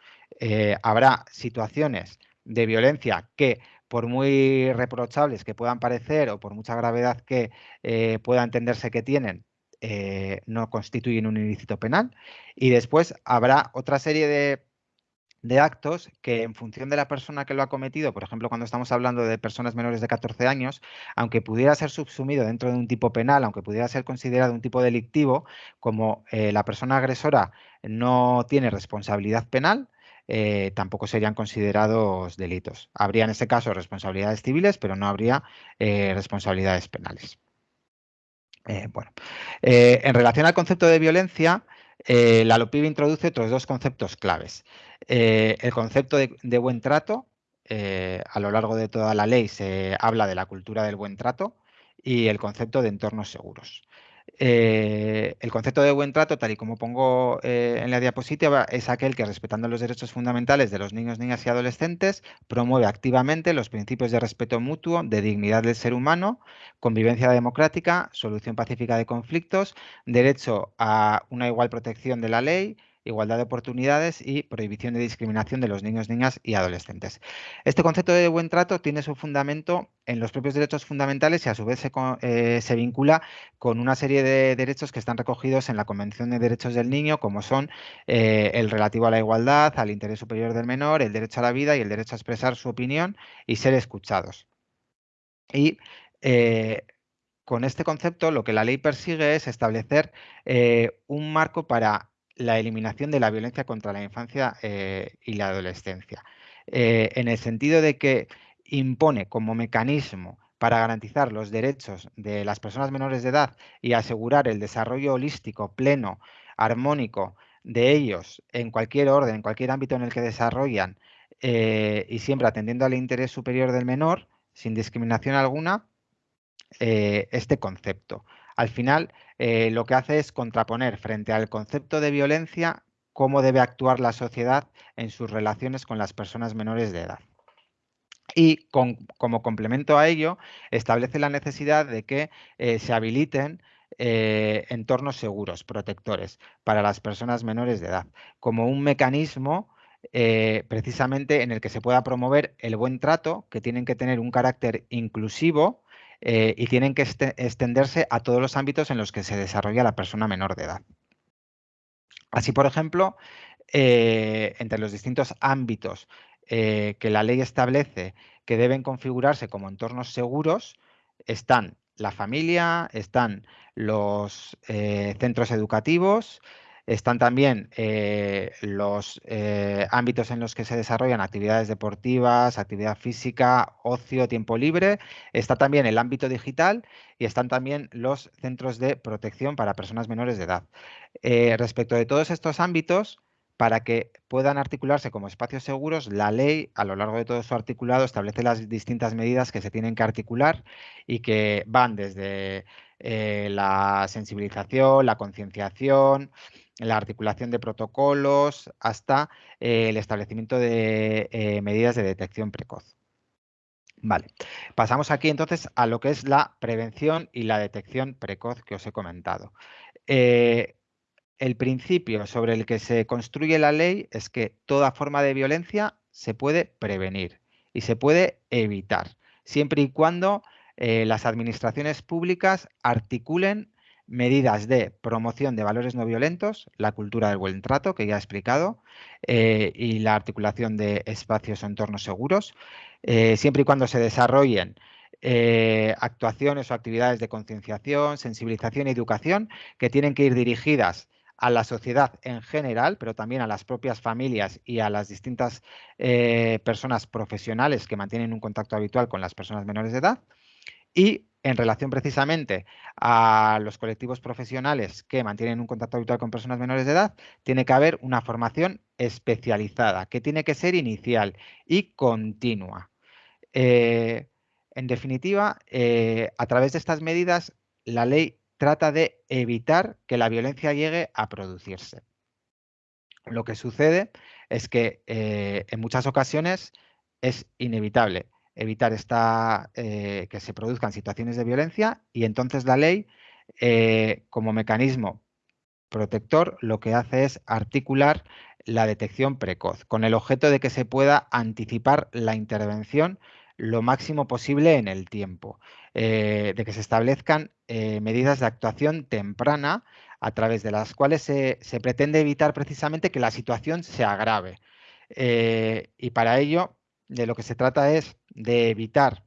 habrá situaciones de violencia que por muy reprochables que puedan parecer o por mucha gravedad que eh, pueda entenderse que tienen, eh, no constituyen un ilícito penal. Y después habrá otra serie de de actos que en función de la persona que lo ha cometido, por ejemplo, cuando estamos hablando de personas menores de 14 años, aunque pudiera ser subsumido dentro de un tipo penal, aunque pudiera ser considerado un tipo delictivo, como eh, la persona agresora no tiene responsabilidad penal, eh, tampoco serían considerados delitos. Habría en ese caso responsabilidades civiles, pero no habría eh, responsabilidades penales. bueno, en relación al concepto de violencia, la LOPIB introduce otros dos conceptos claves. Eh, el concepto de, buen trato, eh, a lo largo de toda la ley se habla de la cultura del buen trato y el concepto de entornos seguros. Eh, el concepto de buen trato, tal y como pongo en la diapositiva, es aquel que, respetando los derechos fundamentales de los niños, niñas y adolescentes, promueve activamente los principios de respeto mutuo, de dignidad del ser humano, convivencia democrática, solución pacífica de conflictos, derecho a una igual protección de la ley, igualdad de oportunidades y prohibición de discriminación de los niños, niñas y adolescentes. Este concepto de buen trato tiene su fundamento en los propios derechos fundamentales y a su vez se, eh, vincula con una serie de derechos que están recogidos en la Convención de Derechos del Niño, como son eh, el relativo a la igualdad, al interés superior del menor, el derecho a la vida y el derecho a expresar su opinión y ser escuchados. Y eh, con este concepto lo que la ley persigue es establecer un marco para la eliminación de la violencia contra la infancia eh, y la adolescencia, eh, en el sentido de que impone como mecanismo para garantizar los derechos de las personas menores de edad y asegurar el desarrollo holístico, pleno, armónico de ellos en cualquier orden, en cualquier ámbito en el que desarrollan eh, y siempre atendiendo al interés superior del menor, sin discriminación alguna, este concepto. Al final, eh, lo que hace es contraponer frente al concepto de violencia cómo debe actuar la sociedad en sus relaciones con las personas menores de edad. Y como complemento a ello, establece la necesidad de que eh, se habiliten eh, entornos seguros, protectores, para las personas menores de edad, como un mecanismo precisamente en el que se pueda promover el buen trato, que tienen que tener un carácter inclusivo eh, y tienen que este, extenderse a todos los ámbitos en los que se desarrolla la persona menor de edad. Así, por ejemplo, eh, entre los distintos ámbitos eh, que la ley establece que deben configurarse como entornos seguros, están la familia, están los centros educativos, están también eh, los eh, ámbitos en los que se desarrollan actividades deportivas, actividad física, ocio, tiempo libre. Está también el ámbito digital y están también los centros de protección para personas menores de edad. Eh, respecto de todos estos ámbitos, para que puedan articularse como espacios seguros, la ley a lo largo de todo su articulado establece las distintas medidas que se tienen que articular y que van desde la sensibilización, la concienciación, la articulación de protocolos hasta eh, el establecimiento de eh, medidas de detección precoz. Vale, pasamos aquí entonces a lo que es la prevención y la detección precoz que os he comentado. Eh, el principio sobre el que se construye la ley es que toda forma de violencia se puede prevenir y se puede evitar, siempre y cuando las administraciones públicas articulen medidas de promoción de valores no violentos, la cultura del buen trato, que ya he explicado, eh, y la articulación de espacios o entornos seguros, eh, siempre y cuando se desarrollen eh, actuaciones o actividades de concienciación, sensibilización y educación que tienen que ir dirigidas a la sociedad en general, pero también a las propias familias y a las distintas personas profesionales que mantienen un contacto habitual con las personas menores de edad. Y en relación precisamente a los colectivos profesionales que mantienen un contacto habitual con personas menores de edad, tiene que haber una formación especializada, que tiene que ser inicial y continua. Eh, en definitiva, eh, a través de estas medidas, la ley trata de evitar que la violencia llegue a producirse. Lo que sucede es que eh, en muchas ocasiones es inevitable evitar esta, eh, que se produzcan situaciones de violencia y entonces la ley, eh, como mecanismo protector, lo que hace es articular la detección precoz, con el objeto de que se pueda anticipar la intervención lo máximo posible en el tiempo, eh, de que se establezcan medidas de actuación temprana a través de las cuales se, se pretende evitar precisamente que la situación se agrave. y para ello, de lo que se trata es de evitar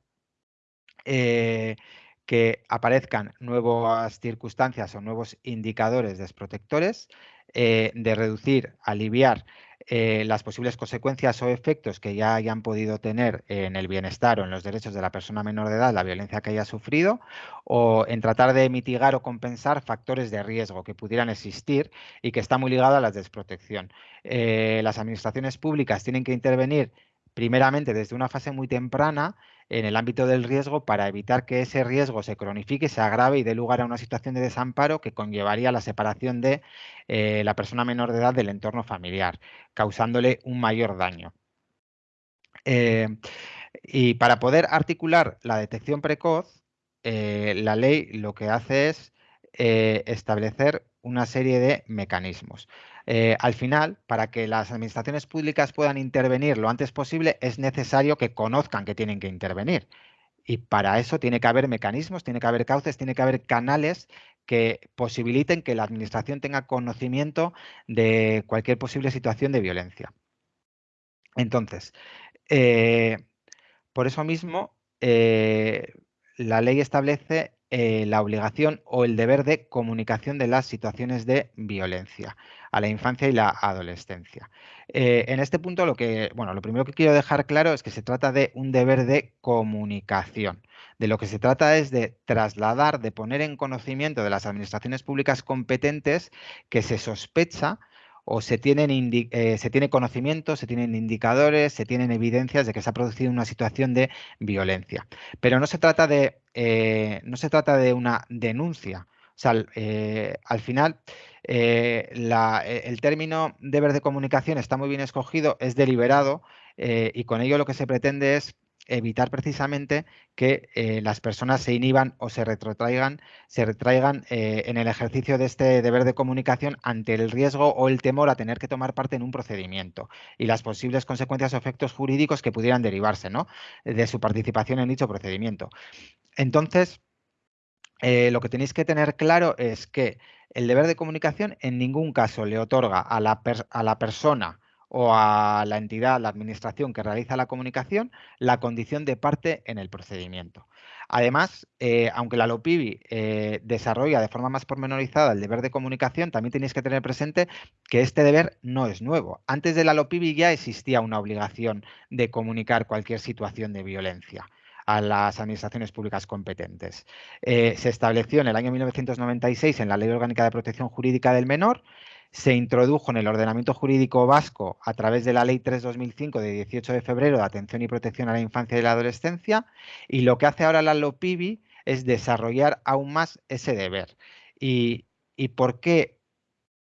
que aparezcan nuevas circunstancias o nuevos indicadores desprotectores, de reducir, aliviar eh, las posibles consecuencias o efectos que ya hayan podido tener en el bienestar o en los derechos de la persona menor de edad la violencia que haya sufrido o en tratar de mitigar o compensar factores de riesgo que pudieran existir y que está muy ligado a la desprotección. Eh, las administraciones públicas tienen que intervenir primeramente desde una fase muy temprana en el ámbito del riesgo para evitar que ese riesgo se cronifique, se agrave y dé lugar a una situación de desamparo que conllevaría la separación de eh, la persona menor de edad del entorno familiar, causándole un mayor daño. Eh, y para poder articular la detección precoz, eh, la ley lo que hace es establecer una serie de mecanismos. Eh, al final, para que las administraciones públicas puedan intervenir lo antes posible, es necesario que conozcan que tienen que intervenir. Y para eso tiene que haber mecanismos, tiene que haber cauces, tiene que haber canales que posibiliten que la administración tenga conocimiento de cualquier posible situación de violencia. Entonces, eh, por eso mismo, eh, la ley establece la obligación o el deber de comunicación de las situaciones de violencia a la infancia y la adolescencia. Eh, en este punto lo que, bueno, lo primero que quiero dejar claro es que se trata de un deber de comunicación. De lo que se trata es de trasladar, de poner en conocimiento de las administraciones públicas competentes que se sospecha o se tienen, eh, se tiene conocimiento, se tienen indicadores, se tienen evidencias de que se ha producido una situación de violencia. Pero no se trata de, eh, no se trata de una denuncia. O sea, al final eh, eh, el término deber de comunicación está muy bien escogido, es deliberado y con ello lo que se pretende es evitar precisamente que las personas se inhiban o se retrotraigan, se retraigan en el ejercicio de este deber de comunicación ante el riesgo o el temor a tener que tomar parte en un procedimiento y las posibles consecuencias o efectos jurídicos que pudieran derivarse ¿no? de su participación en dicho procedimiento. Entonces, lo que tenéis que tener claro es que el deber de comunicación en ningún caso le otorga a la, a la persona o a la entidad, la administración que realiza la comunicación, la condición de parte en el procedimiento. Además, eh, aunque la LOPIBI eh, desarrolla de forma más pormenorizada el deber de comunicación, también tenéis que tener presente que este deber no es nuevo. Antes de la LOPIBI ya existía una obligación de comunicar cualquier situación de violencia a las administraciones públicas competentes. Eh, se estableció en el año 1996 en la Ley Orgánica de Protección Jurídica del Menor, se introdujo en el ordenamiento jurídico vasco a través de la Ley 3-2005 de 18 de febrero de Atención y Protección a la Infancia y la Adolescencia y lo que hace ahora la LOPIBI es desarrollar aún más ese deber. ¿Y, por, qué,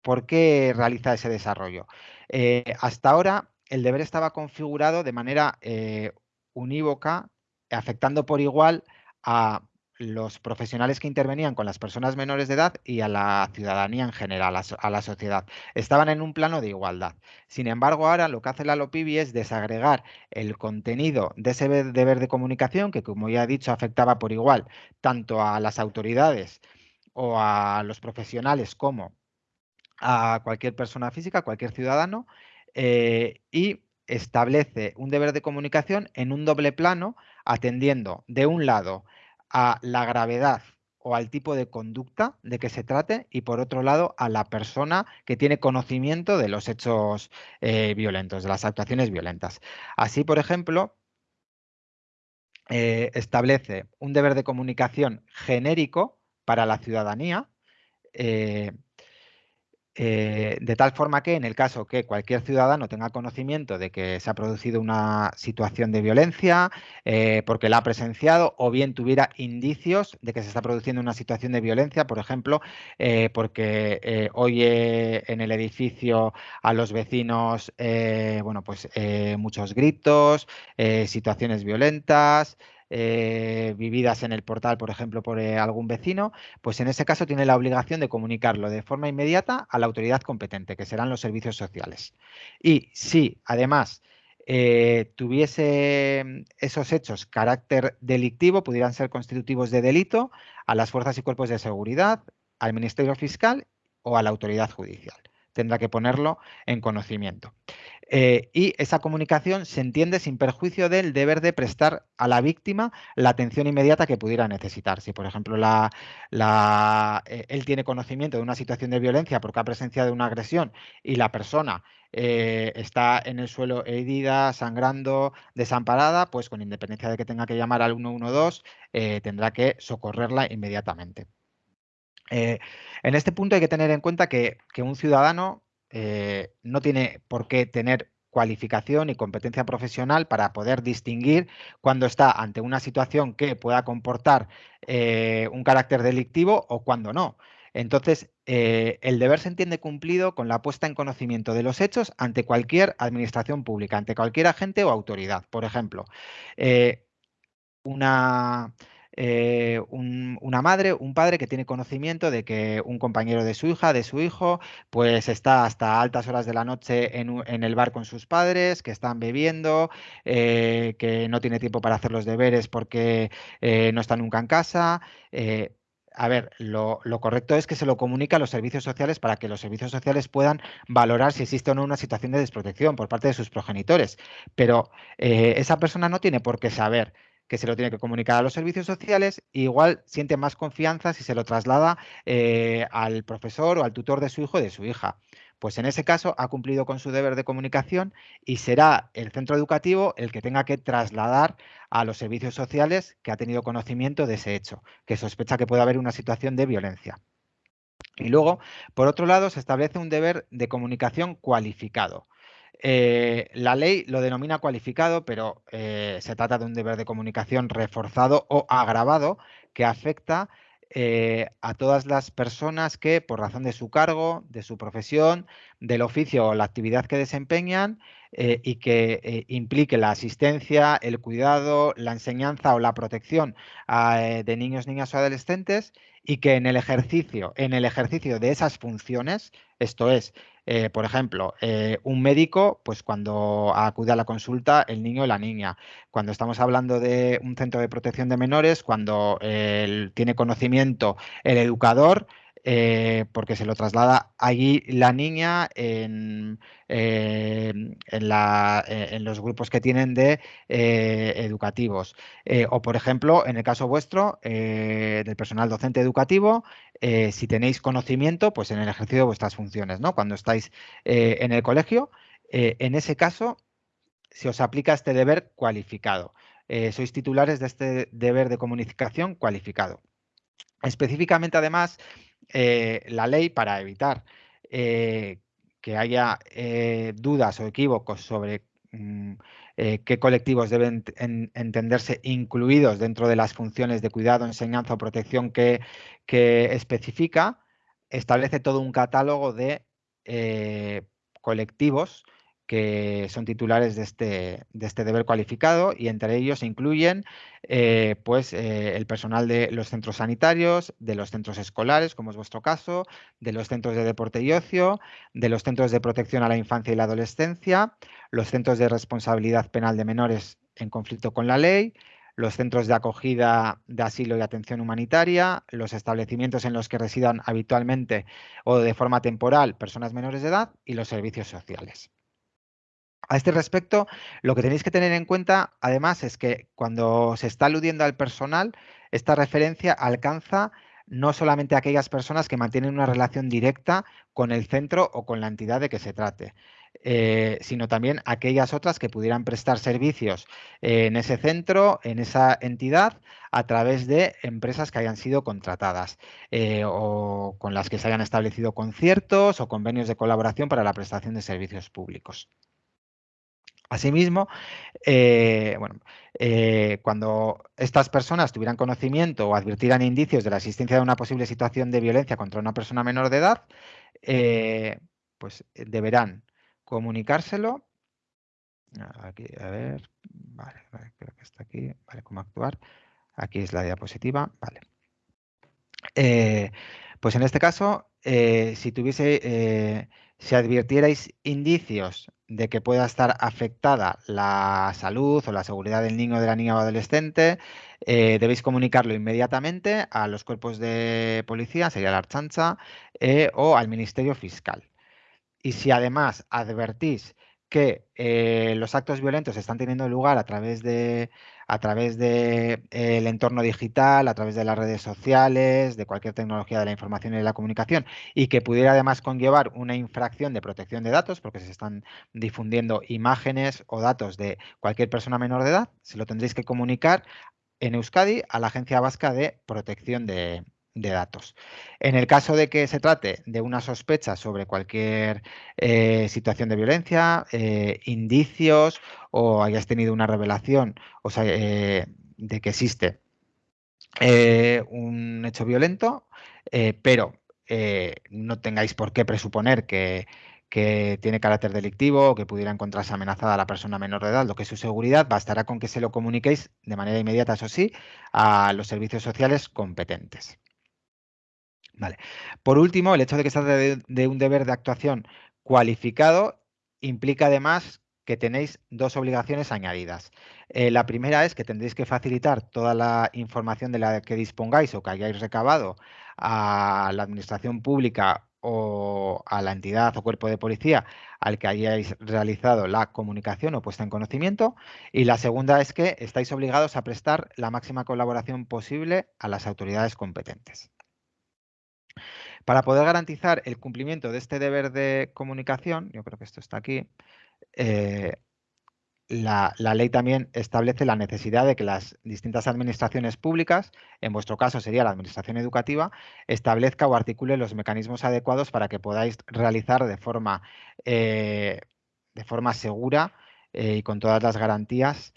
por, qué, realiza ese desarrollo? Eh, hasta ahora el deber estaba configurado de manera eh, unívoca afectando por igual a los profesionales que intervenían con las personas menores de edad y a la ciudadanía en general, a, la sociedad. Estaban en un plano de igualdad. Sin embargo, ahora lo que hace la LOPIBI es desagregar el contenido de ese deber de comunicación, que como ya he dicho, afectaba por igual tanto a las autoridades o a los profesionales como a cualquier persona física, cualquier ciudadano, eh, y establece un deber de comunicación en un doble plano atendiendo de un lado a la gravedad o al tipo de conducta de que se trate y por otro lado a la persona que tiene conocimiento de los hechos eh, violentos, de las actuaciones violentas. Así, por ejemplo, eh, establece un deber de comunicación genérico para la ciudadanía eh, eh, de tal forma que en el caso que cualquier ciudadano tenga conocimiento de que se ha producido una situación de violencia eh, porque la ha presenciado o bien tuviera indicios de que se está produciendo una situación de violencia, por ejemplo, eh, porque oye en el edificio a los vecinos bueno, pues, muchos gritos, situaciones violentas, eh, vividas en el portal, por ejemplo, por eh, algún vecino, pues en ese caso tiene la obligación de comunicarlo de forma inmediata a la autoridad competente, que serán los servicios sociales. Y si además eh, tuviese esos hechos carácter delictivo, pudieran ser constitutivos de delito a las fuerzas y cuerpos de seguridad, al Ministerio Fiscal o a la autoridad judicial. Tendrá que ponerlo en conocimiento. Eh, y esa comunicación se entiende sin perjuicio del deber de prestar a la víctima la atención inmediata que pudiera necesitar. Si, por ejemplo, eh, él tiene conocimiento de una situación de violencia porque ha presenciado una agresión y la persona eh, está en el suelo herida, sangrando, desamparada, pues con independencia de que tenga que llamar al 112, tendrá que socorrerla inmediatamente. En este punto hay que tener en cuenta que un ciudadano eh, no tiene por qué tener cualificación y competencia profesional para poder distinguir cuando está ante una situación que pueda comportar eh, un carácter delictivo o cuando no. Entonces, eh, el deber se entiende cumplido con la puesta en conocimiento de los hechos ante cualquier administración pública, ante cualquier agente o autoridad. Por ejemplo, una, eh, una madre, un padre que tiene conocimiento de que un compañero de su hija, de su hijo, pues está hasta altas horas de la noche en, el bar con sus padres, que están bebiendo, eh, que no tiene tiempo para hacer los deberes porque eh, no está nunca en casa. a ver, lo, correcto es que se lo comunique a los servicios sociales para que los servicios sociales puedan valorar si existe o no una situación de desprotección por parte de sus progenitores. Pero esa persona no tiene por qué saber que se lo tiene que comunicar a los servicios sociales, igual siente más confianza si se lo traslada eh, al profesor o al tutor de su hijo o de su hija. Pues en ese caso ha cumplido con su deber de comunicación y será el centro educativo el que tenga que trasladar a los servicios sociales que ha tenido conocimiento de ese hecho, que sospecha que puede haber una situación de violencia. Y luego, por otro lado, se establece un deber de comunicación cualificado. Eh, la ley lo denomina cualificado, pero eh, se trata de un deber de comunicación reforzado o agravado que afecta eh, a todas las personas que, por razón de su cargo, de su profesión, del oficio o la actividad que desempeñan, y que implique la asistencia, el cuidado, la enseñanza o la protección de niños, niñas o adolescentes, y que en el ejercicio, en el ejercicio de esas funciones, esto es, eh, por ejemplo, eh, un médico, pues cuando acude a la consulta el niño o la niña. Cuando estamos hablando de un centro de protección de menores, cuando tiene conocimiento el educador, eh, porque se lo traslada allí la niña en, eh, eh, en, los grupos que tienen de educativos. o, por ejemplo, en el caso vuestro, del personal docente educativo, si tenéis conocimiento, pues en el ejercicio de vuestras funciones, ¿no? Cuando estáis en el colegio, en ese caso, se os aplica este deber cualificado. sois titulares de este deber de comunicación cualificado. Específicamente, además, eh, la ley para evitar eh, que haya eh, dudas o equívocos sobre mm, qué colectivos deben entenderse incluidos dentro de las funciones de cuidado, enseñanza o protección que, que especifica, establece todo un catálogo de colectivos que son titulares de este, de este deber cualificado y entre ellos se incluyen eh, pues, eh, el personal de los centros sanitarios, de los centros escolares, como es vuestro caso, de los centros de deporte y ocio, de los centros de protección a la infancia y la adolescencia, los centros de responsabilidad penal de menores en conflicto con la ley, los centros de acogida de asilo y atención humanitaria, los establecimientos en los que residan habitualmente o de forma temporal personas menores de edad y los servicios sociales. A este respecto, lo que tenéis que tener en cuenta, además, es que cuando se está aludiendo al personal, esta referencia alcanza no solamente a aquellas personas que mantienen una relación directa con el centro o con la entidad de que se trate, eh, sino también aquellas otras que pudieran prestar servicios en ese centro, en esa entidad, a través de empresas que hayan sido contratadas eh, o con las que se hayan establecido conciertos o convenios de colaboración para la prestación de servicios públicos. Asimismo, eh, bueno, eh, cuando estas personas tuvieran conocimiento o advirtieran indicios de la existencia de una posible situación de violencia contra una persona menor de edad, eh, pues deberán comunicárselo. Aquí, a ver, vale, creo que está aquí, vale, cómo actuar. Aquí es la diapositiva, vale. pues en este caso, si tuviese, si advirtierais indicios de que pueda estar afectada la salud o la seguridad del niño, de la niña o adolescente, eh, debéis comunicarlo inmediatamente a los cuerpos de policía, sería la Archancha, eh, o al Ministerio Fiscal. y si además advertís que eh, los actos violentos están teniendo lugar a través de a través del de, entorno digital, a través de las redes sociales, de cualquier tecnología de la información y de la comunicación, y que pudiera además conllevar una infracción de protección de datos, porque se están difundiendo imágenes o datos de cualquier persona menor de edad, se lo tendréis que comunicar en Euskadi a la Agencia Vasca de Protección de, de datos. En el caso de que se trate de una sospecha sobre cualquier eh, situación de violencia, eh, indicios o hayas tenido una revelación o sea, eh, de que existe un hecho violento, pero no tengáis por qué presuponer que, que tiene carácter delictivo o que pudiera encontrarse amenazada a la persona menor de edad, lo que es su seguridad, bastará con que se lo comuniquéis de manera inmediata, eso sí, a los servicios sociales competentes. Vale. Por último, el hecho de que se trate de, un deber de actuación cualificado implica además que tenéis dos obligaciones añadidas. Eh, la primera es que tendréis que facilitar toda la información de la que dispongáis o que hayáis recabado a la administración pública o a la entidad o cuerpo de policía al que hayáis realizado la comunicación o puesta en conocimiento. Y la segunda es que estáis obligados a prestar la máxima colaboración posible a las autoridades competentes. Para poder garantizar el cumplimiento de este deber de comunicación, yo creo que esto está aquí, eh, la, ley también establece la necesidad de que las distintas administraciones públicas, en vuestro caso sería la administración educativa, establezca o articule los mecanismos adecuados para que podáis realizar de forma, eh, de forma segura eh, y con todas las garantías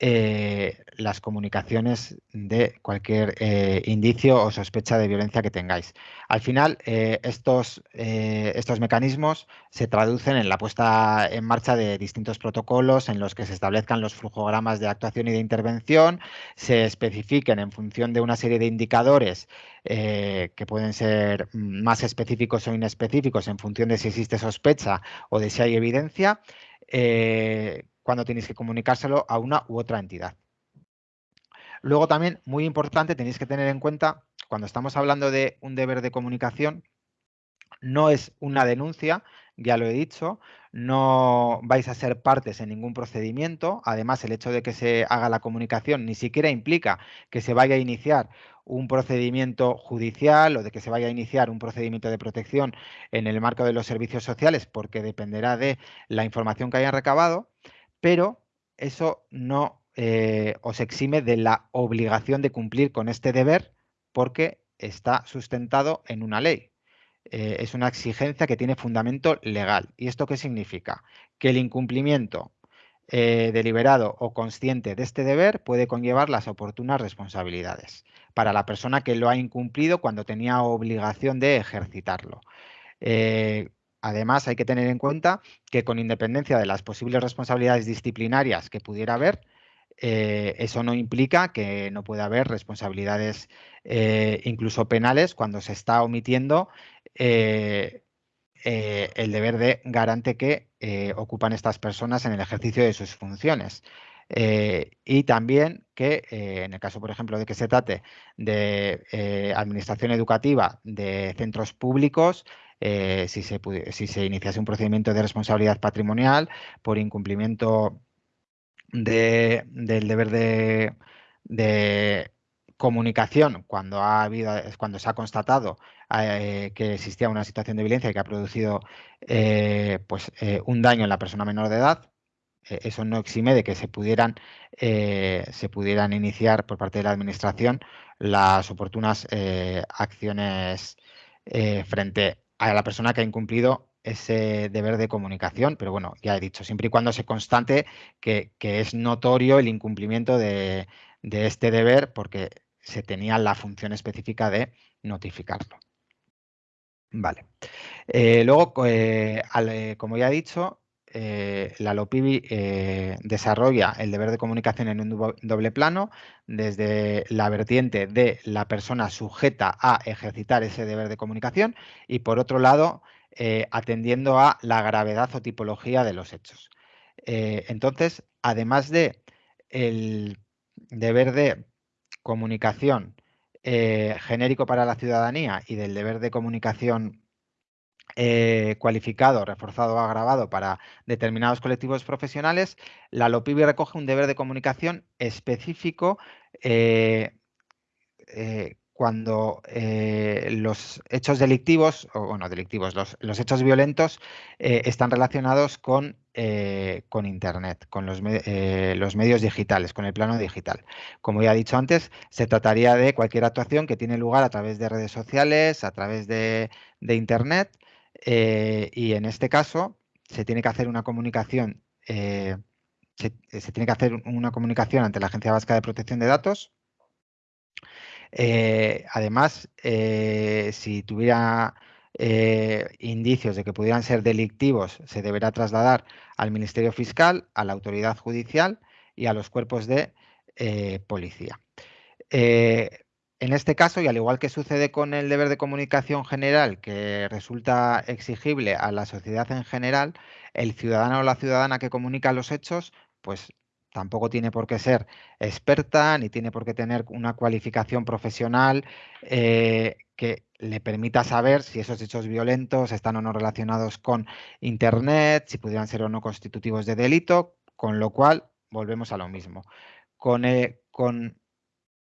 eh, las comunicaciones de cualquier eh, indicio o sospecha de violencia que tengáis. Al final, eh, estos, estos mecanismos se traducen en la puesta en marcha de distintos protocolos en los que se establezcan los flujogramas de actuación y de intervención, se especifiquen en función de una serie de indicadores que pueden ser más específicos o inespecíficos en función de si existe sospecha o de si hay evidencia, cuando tenéis que comunicárselo a una u otra entidad. Luego también, muy importante, tenéis que tener en cuenta, cuando estamos hablando de un deber de comunicación, no es una denuncia, ya lo he dicho, no vais a ser partes en ningún procedimiento. Además, el hecho de que se haga la comunicación ni siquiera implica que se vaya a iniciar un procedimiento judicial o de que se vaya a iniciar un procedimiento de protección en el marco de los servicios sociales, porque dependerá de la información que hayan recabado pero eso no eh, os exime de la obligación de cumplir con este deber porque está sustentado en una ley. Eh, es una exigencia que tiene fundamento legal. ¿Y esto qué significa? Que el incumplimiento eh, deliberado o consciente de este deber puede conllevar las oportunas responsabilidades para la persona que lo ha incumplido cuando tenía obligación de ejercitarlo. Además, hay que tener en cuenta que con independencia de las posibles responsabilidades disciplinarias que pudiera haber, eh, eso no implica que no pueda haber responsabilidades eh, incluso penales cuando se está omitiendo eh, el deber de garante que ocupan estas personas en el ejercicio de sus funciones. y también que en el caso, por ejemplo, de que se trate de administración educativa de centros públicos, eh, si, se si se iniciase un procedimiento de responsabilidad patrimonial por incumplimiento del deber de, comunicación cuando ha habido, cuando se ha constatado eh, que existía una situación de violencia y que ha producido eh, pues, un daño en la persona menor de edad, eso no exime de que se pudieran, se pudieran iniciar por parte de la Administración las oportunas acciones frente a la persona que ha incumplido ese deber de comunicación, pero bueno, ya he dicho, siempre y cuando se constante que, es notorio el incumplimiento de, este deber porque se tenía la función específica de notificarlo. Vale. Eh, luego, eh, eh, como ya he dicho, la LOPIBI desarrolla el deber de comunicación en un doble plano, desde la vertiente de la persona sujeta a ejercitar ese deber de comunicación y por otro lado, atendiendo a la gravedad o tipología de los hechos. entonces, además de el deber de comunicación genérico para la ciudadanía y del deber de comunicación eh, cualificado, reforzado o agravado para determinados colectivos profesionales, la LOPIBI recoge un deber de comunicación específico eh, eh, cuando los hechos delictivos, o bueno, delictivos, los, hechos violentos están relacionados con, con Internet, con los, los, medios digitales, con el plano digital. Como ya he dicho antes, se trataría de cualquier actuación que tiene lugar a través de redes sociales, a través de, de Internet, eh, y en este caso se tiene que hacer una comunicación, eh, se, tiene que hacer una comunicación ante la Agencia Vasca de Protección de Datos. Eh, además, si tuviera indicios de que pudieran ser delictivos, se deberá trasladar al Ministerio Fiscal, a la Autoridad Judicial y a los cuerpos de policía. En este caso, y al igual que sucede con el deber de comunicación general, que resulta exigible a la sociedad en general, el ciudadano o la ciudadana que comunica los hechos, pues tampoco tiene por qué ser experta ni tiene por qué tener una cualificación profesional eh, que le permita saber si esos hechos violentos están o no relacionados con Internet, si pudieran ser o no constitutivos de delito, con lo cual volvemos a lo mismo. Con, eh, con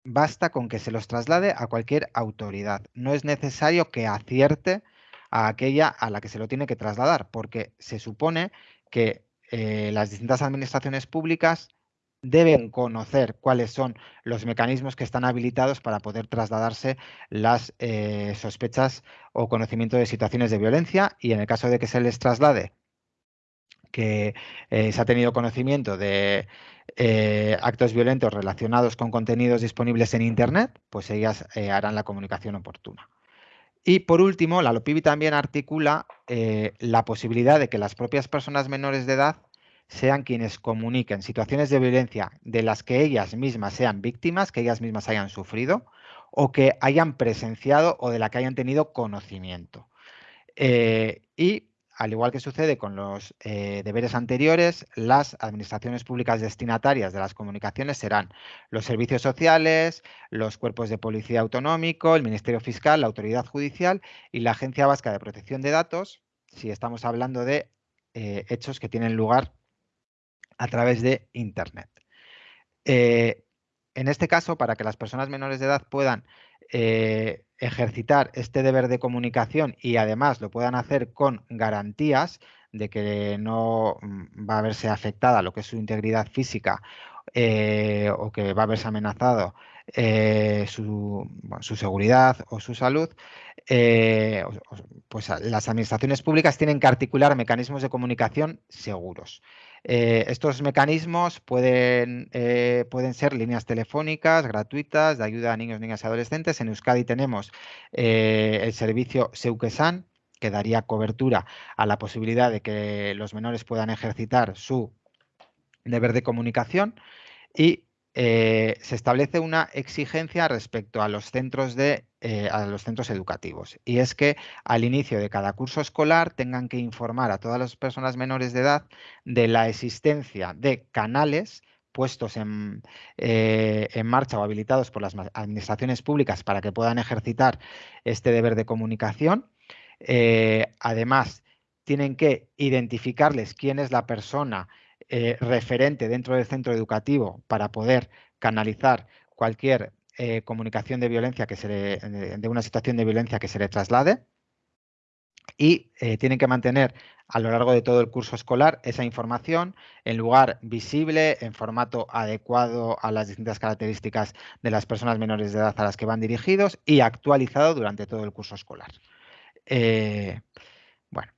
basta con que se los traslade a cualquier autoridad. No es necesario que acierte a aquella a la que se lo tiene que trasladar, porque se supone que eh, las distintas administraciones públicas deben conocer cuáles son los mecanismos que están habilitados para poder trasladarse las eh, sospechas o conocimiento de situaciones de violencia y en el caso de que se les traslade que eh, se ha tenido conocimiento de eh, actos violentos relacionados con contenidos disponibles en Internet, pues ellas harán la comunicación oportuna. Y por último, la LOPIBI también articula la posibilidad de que las propias personas menores de edad sean quienes comuniquen situaciones de violencia de las que ellas mismas sean víctimas, que ellas mismas hayan sufrido o que hayan presenciado o de la que hayan tenido conocimiento. y al igual que sucede con los eh, deberes anteriores, las administraciones públicas destinatarias de las comunicaciones serán los servicios sociales, los cuerpos de policía autonómico, el Ministerio Fiscal, la Autoridad Judicial y la Agencia Vasca de Protección de Datos, si estamos hablando de eh, hechos que tienen lugar a través de Internet. Eh, en este caso, para que las personas menores de edad puedan ejercitar este deber de comunicación y además lo puedan hacer con garantías de que no mm, va a verse afectada lo que es su integridad física eh, o que va a verse amenazado eh, su, seguridad o su salud, eh, pues las administraciones públicas tienen que articular mecanismos de comunicación seguros. Eh, estos mecanismos pueden, eh, pueden ser líneas telefónicas gratuitas de ayuda a niños, niñas y adolescentes. En Euskadi tenemos eh, el servicio Seuquesan, que daría cobertura a la posibilidad de que los menores puedan ejercitar su deber de comunicación y se establece una exigencia respecto a los centros de eh, a los centros educativos. Y es que al inicio de cada curso escolar tengan que informar a todas las personas menores de edad de la existencia de canales puestos en, eh, marcha o habilitados por las administraciones públicas para que puedan ejercitar este deber de comunicación. Eh, además, tienen que identificarles quién es la persona referente dentro del centro educativo para poder canalizar cualquier eh, comunicación de violencia que se de una situación de violencia que se le traslade y eh, tienen que mantener a lo largo de todo el curso escolar esa información en lugar visible, en formato adecuado a las distintas características de las personas menores de edad a las que van dirigidos y actualizado durante todo el curso escolar. Eh, bueno,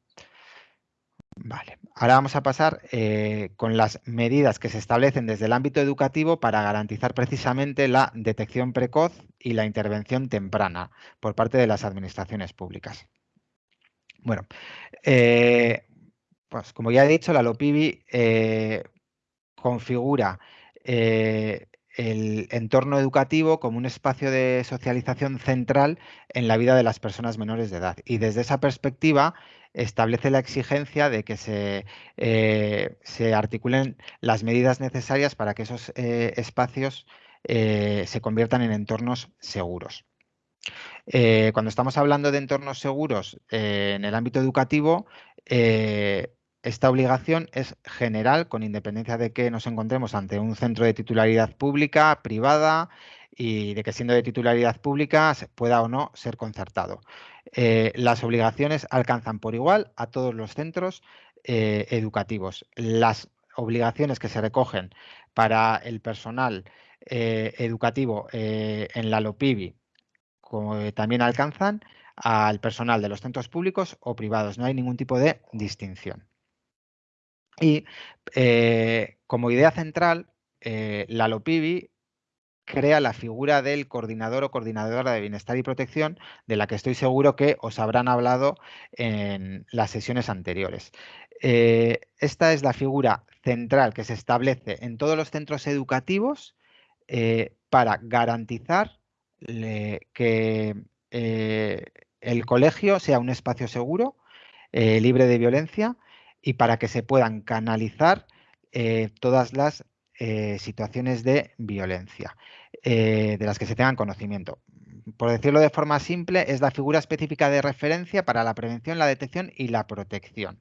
Vale, ahora vamos a pasar eh, con las medidas que se establecen desde el ámbito educativo para garantizar precisamente la detección precoz y la intervención temprana por parte de las administraciones públicas. Bueno, eh, pues como ya he dicho, la LOPIBI eh, configura el entorno educativo como un espacio de socialización central en la vida de las personas menores de edad. Y desde esa perspectiva establece la exigencia de que se, eh, se articulen las medidas necesarias para que esos eh, espacios eh, se conviertan en entornos seguros. Cuando estamos hablando de entornos seguros en el ámbito educativo, esta obligación es general con independencia de que nos encontremos ante un centro de titularidad pública, privada y de que siendo de titularidad pública pueda o no ser concertado. las obligaciones alcanzan por igual a todos los centros educativos. Las obligaciones que se recogen para el personal eh, educativo eh, en la LOPIBI como también alcanzan al personal de los centros públicos o privados. No hay ningún tipo de distinción. Y eh, como idea central, la LOPIBI crea la figura del coordinador o coordinadora de bienestar y protección, de la que estoy seguro que os habrán hablado en las sesiones anteriores. Eh, esta es la figura central que se establece en todos los centros educativos eh, para garantizar que eh, el colegio sea un espacio seguro, libre de violencia y para que se puedan canalizar todas las situaciones de violencia de las que se tengan conocimiento por decirlo de forma simple, es la figura específica de referencia para la prevención, la detección y la protección.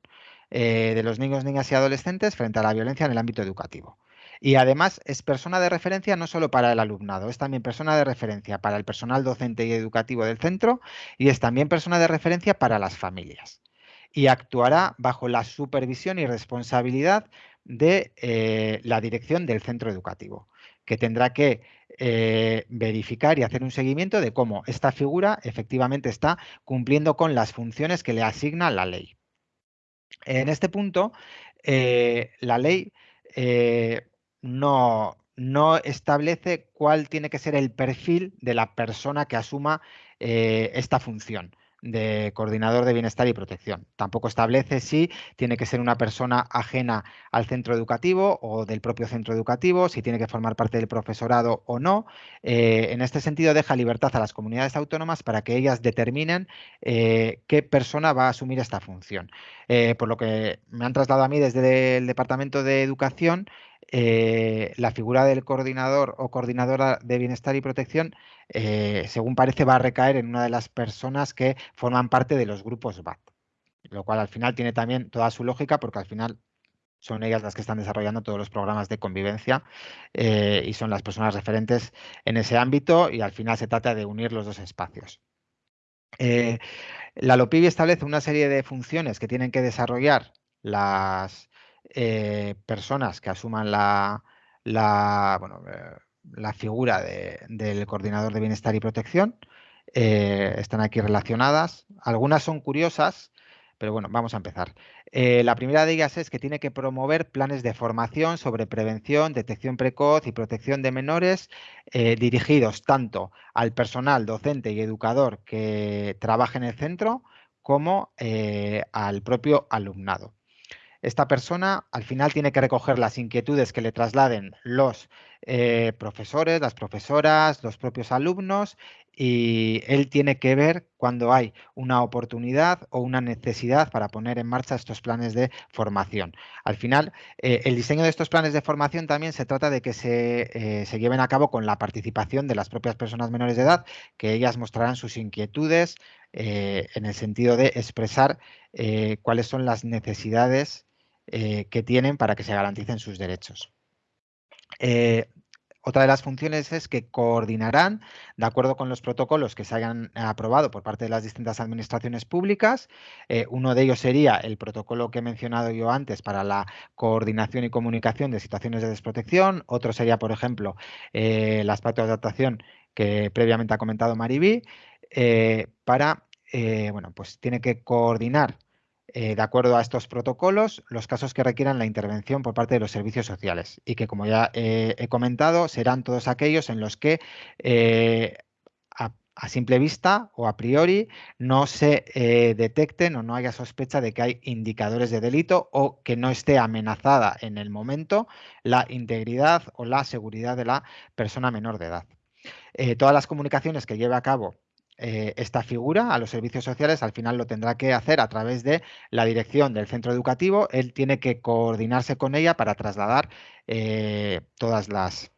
Eh, de los niños, niñas y adolescentes frente a la violencia en el ámbito educativo. Y además es persona de referencia no solo para el alumnado, es también persona de referencia para el personal docente y educativo del centro y es también persona de referencia para las familias. Y actuará bajo la supervisión y responsabilidad de eh, la dirección del centro educativo, que tendrá que eh, verificar y hacer un seguimiento de cómo esta figura efectivamente está cumpliendo con las funciones que le asigna la ley. En este punto, eh, la ley no, establece cuál tiene que ser el perfil de la persona que asuma esta función de coordinador de bienestar y protección. Tampoco establece si tiene que ser una persona ajena al centro educativo o del propio centro educativo, si tiene que formar parte del profesorado o no. Eh, en este sentido, deja libertad a las comunidades autónomas para que ellas determinen eh, qué persona va a asumir esta función. Eh, por lo que me han trasladado a mí desde el Departamento de Educación, eh, la figura del coordinador o coordinadora de bienestar y protección, eh, según parece, va a recaer en una de las personas que forman parte de los grupos BAT, lo cual al final tiene también toda su lógica porque al final son ellas las que están desarrollando todos los programas de convivencia eh, y son las personas referentes en ese ámbito y al final se trata de unir los dos espacios. la LOPIBI establece una serie de funciones que tienen que desarrollar las, eh, personas que asuman la, la, eh, la figura del coordinador de bienestar y protección. Eh, están aquí relacionadas. Algunas son curiosas, pero bueno, vamos a empezar. la primera de ellas es que tiene que promover planes de formación sobre prevención, detección precoz y protección de menores dirigidos tanto al personal docente y educador que trabaja en el centro como al propio alumnado esta persona al final tiene que recoger las inquietudes que le trasladen los eh, profesores, las profesoras, los propios alumnos y él tiene que ver cuando hay una oportunidad o una necesidad para poner en marcha estos planes de formación. Al final, eh, el diseño de estos planes de formación también se trata de que se, eh, se, lleven a cabo con la participación de las propias personas menores de edad, que ellas mostrarán sus inquietudes en el sentido de expresar cuáles son las necesidades eh, que tienen para que se garanticen sus derechos. Eh, otra de las funciones es que coordinarán, de acuerdo con los protocolos que se hayan aprobado por parte de las distintas administraciones públicas. Eh, uno de ellos sería el protocolo que he mencionado yo antes para la coordinación y comunicación de situaciones de desprotección. Otro sería, por ejemplo, el aspecto de adaptación que previamente ha comentado Maribí, para, bueno, pues tiene que coordinar eh, de acuerdo a estos protocolos, los casos que requieran la intervención por parte de los servicios sociales y que, como ya he comentado, serán todos aquellos en los que eh, a, simple vista o a priori no se eh, detecten o no haya sospecha de que hay indicadores de delito o que no esté amenazada en el momento la integridad o la seguridad de la persona menor de edad. todas las comunicaciones que lleve a cabo eh, esta figura a los servicios sociales, al final lo tendrá que hacer a través de la dirección del centro educativo. Él tiene que coordinarse con ella para trasladar eh, todas las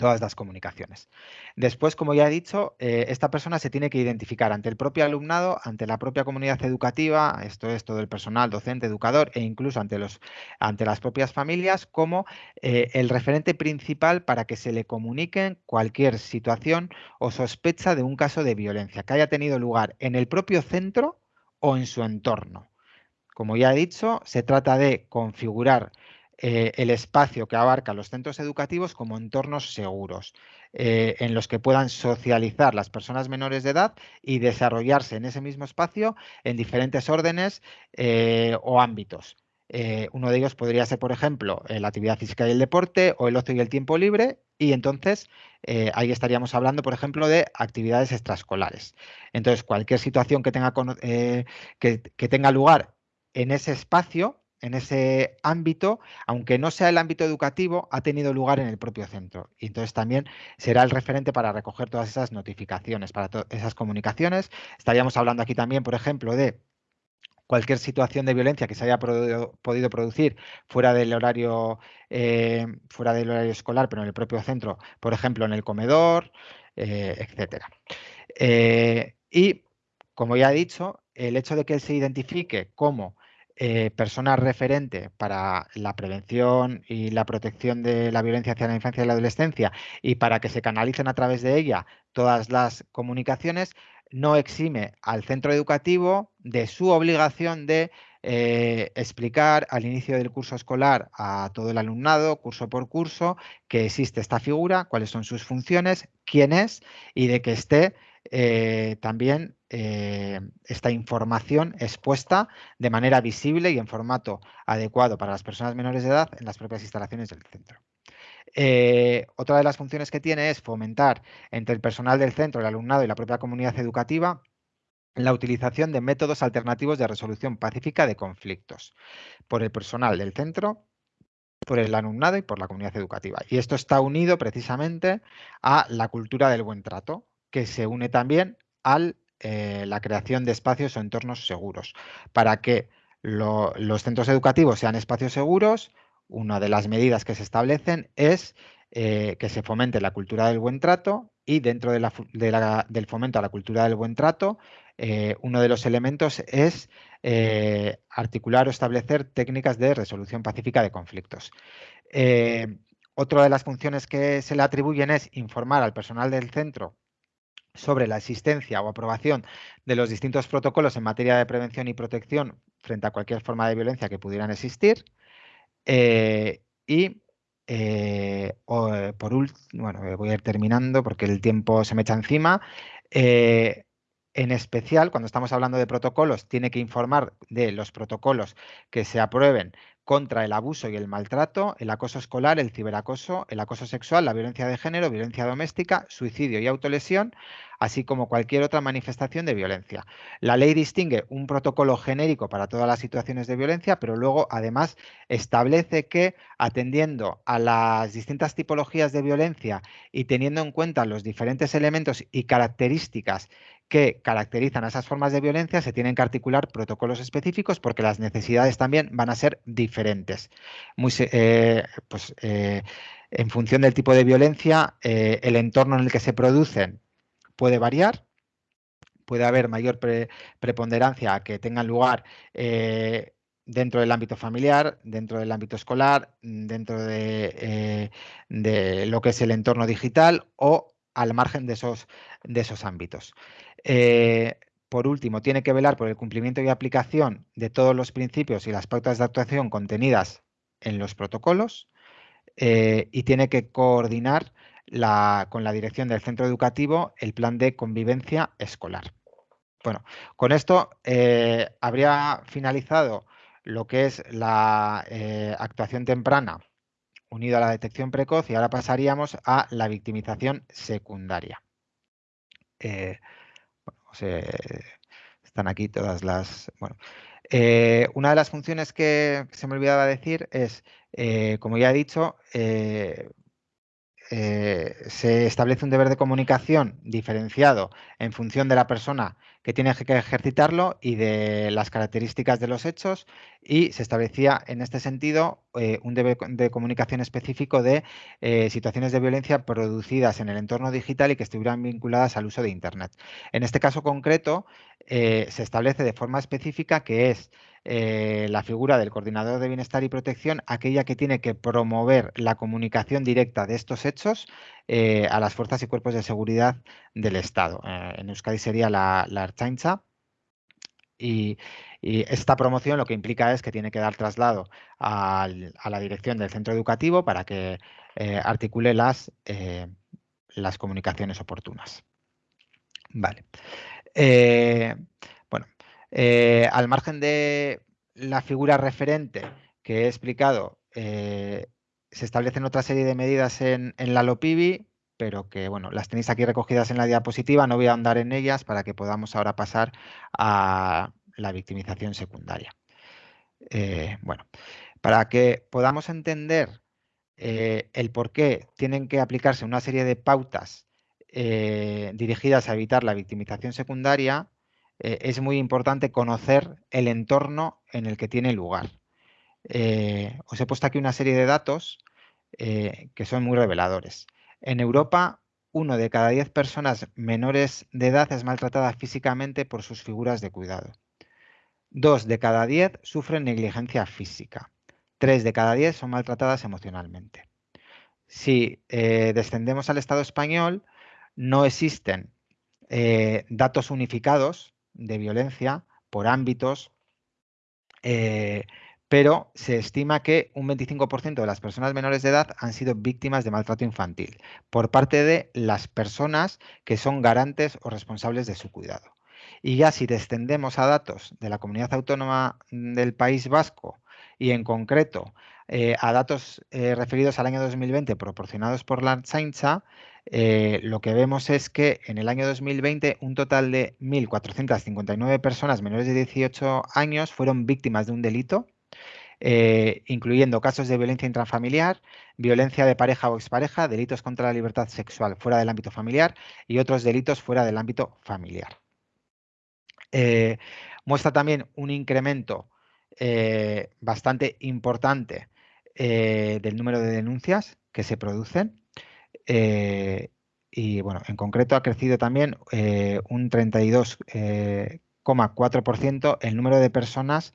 todas las comunicaciones. Después, como ya he dicho, eh, esta persona se tiene que identificar ante el propio alumnado, ante la propia comunidad educativa, esto es todo el personal, docente, educador e incluso ante, los, ante las propias familias, como eh, el referente principal para que se le comuniquen cualquier situación o sospecha de un caso de violencia que haya tenido lugar en el propio centro o en su entorno. Como ya he dicho, se trata de configurar eh, el espacio que abarca los centros educativos como entornos seguros, eh, en los que puedan socializar las personas menores de edad y desarrollarse en ese mismo espacio en diferentes órdenes eh, o ámbitos. uno de ellos podría ser, por ejemplo, la actividad física y el deporte o el ocio y el tiempo libre. Y entonces ahí estaríamos hablando, por ejemplo, de actividades extraescolares. Entonces, cualquier situación que tenga, que tenga lugar en ese espacio en ese ámbito, aunque no sea el ámbito educativo, ha tenido lugar en el propio centro. Y entonces también será el referente para recoger todas esas notificaciones, para esas comunicaciones. Estaríamos hablando aquí también, por ejemplo, de cualquier situación de violencia que se haya podido producir fuera del horario eh, fuera del horario escolar, pero en el propio centro, por ejemplo, en el comedor, eh, etcétera. Eh, y como ya he dicho, el hecho de que se identifique como eh, persona referente para la prevención y la protección de la violencia hacia la infancia y la adolescencia y para que se canalicen a través de ella todas las comunicaciones, no exime al centro educativo de su obligación de eh, explicar al inicio del curso escolar a todo el alumnado, curso por curso, que existe esta figura, cuáles son sus funciones, quién es y de que esté eh, también eh, esta información expuesta de manera visible y en formato adecuado para las personas menores de edad en las propias instalaciones del centro. Eh, otra de las funciones que tiene es fomentar entre el personal del centro, el alumnado y la propia comunidad educativa la utilización de métodos alternativos de resolución pacífica de conflictos por el personal del centro, por el alumnado y por la comunidad educativa. Y esto está unido precisamente a la cultura del buen trato, que se une también a eh, la creación de espacios o entornos seguros. Para que los centros educativos sean espacios seguros, una de las medidas que se establecen es eh, que se fomente la cultura del buen trato y dentro del fomento a la cultura del buen trato, eh, uno de los elementos es articular o establecer técnicas de resolución pacífica de conflictos. otra de las funciones que se le atribuyen es informar al personal del centro sobre la existencia o aprobación de los distintos protocolos en materia de prevención y protección frente a cualquier forma de violencia que pudieran existir. Eh, y eh, eh, por último, bueno, voy a ir terminando porque el tiempo se me echa encima. en especial, cuando estamos hablando de protocolos, tiene que informar de los protocolos que se aprueben contra el abuso y el maltrato, el acoso escolar, el ciberacoso, el acoso sexual, la violencia de género, violencia doméstica, suicidio y autolesión, así como cualquier otra manifestación de violencia. La ley distingue un protocolo genérico para todas las situaciones de violencia, pero luego además establece que atendiendo a las distintas tipologías de violencia y teniendo en cuenta los diferentes elementos y características que caracterizan a esas formas de violencia, se tienen que articular protocolos específicos porque las necesidades también van a ser diferentes. Eh, pues, eh, en función del tipo de violencia, eh, el entorno en el que se producen puede variar, puede haber mayor preponderancia que tengan lugar dentro del ámbito familiar, dentro del ámbito escolar, dentro de, lo que es el entorno digital o al margen de esos ámbitos. Eh, por último, tiene que velar por el cumplimiento y aplicación de todos los principios y las pautas de actuación contenidas en los protocolos eh, y tiene que coordinar con la dirección del centro educativo el plan de convivencia escolar. Bueno, con esto eh, habría finalizado lo que es la actuación temprana unida a la detección precoz y ahora pasaríamos a la victimización secundaria están aquí todas las... Bueno, eh, una de las funciones que se me olvidaba decir es, eh, como ya he dicho, eh, se establece un deber de comunicación diferenciado en función de la persona que tiene que ejercitarlo y de las características de los hechos y se establecía en este sentido eh, un deber de comunicación específico de eh, situaciones de violencia producidas en el entorno digital y que estuvieran vinculadas al uso de Internet. En este caso concreto eh, se establece de forma específica que es la figura del coordinador de bienestar y protección aquella que tiene que promover la comunicación directa de estos hechos a las fuerzas y cuerpos de seguridad del Estado. en Euskadi sería la, la y, esta promoción lo que implica es que tiene que dar traslado a la dirección del centro educativo para que eh, articule las, eh, las comunicaciones oportunas. Vale. Eh, bueno, al margen de la figura referente que he explicado, se establecen otra serie de medidas en, la LOPIBI, pero que bueno, las tenéis aquí recogidas en la diapositiva, no voy a andar en ellas para que podamos ahora pasar a la victimización secundaria. Eh, bueno, para que podamos entender eh, el por qué tienen que aplicarse una serie de pautas eh, dirigidas a evitar la victimización secundaria, es muy importante conocer el entorno en el que tiene lugar. os he puesto aquí una serie de datos que son muy reveladores. En Europa, uno de cada diez personas menores de edad es maltratada físicamente por sus figuras de cuidado. Dos de cada diez sufren negligencia física. Tres de cada diez son maltratadas emocionalmente. Si eh, descendemos al Estado español, no existen eh, datos unificados de violencia por ámbitos, eh, pero se estima que un 25% de las personas menores de edad han sido víctimas de maltrato infantil por parte de las personas que son garantes o responsables de su cuidado. Y ya si descendemos a datos de la comunidad autónoma del País Vasco y en concreto eh, a datos eh, referidos al año 2020 proporcionados por la Archaincha, eh, lo que vemos es que en el año 2020 un total de 1.459 personas menores de 18 años fueron víctimas de un delito eh, incluyendo casos de violencia intrafamiliar, violencia de pareja o expareja, delitos contra la libertad sexual fuera del ámbito familiar y otros delitos fuera del ámbito familiar. Muestra también un incremento eh, bastante importante del número de denuncias que se producen y bueno, en concreto ha crecido también un 32,4% el número de personas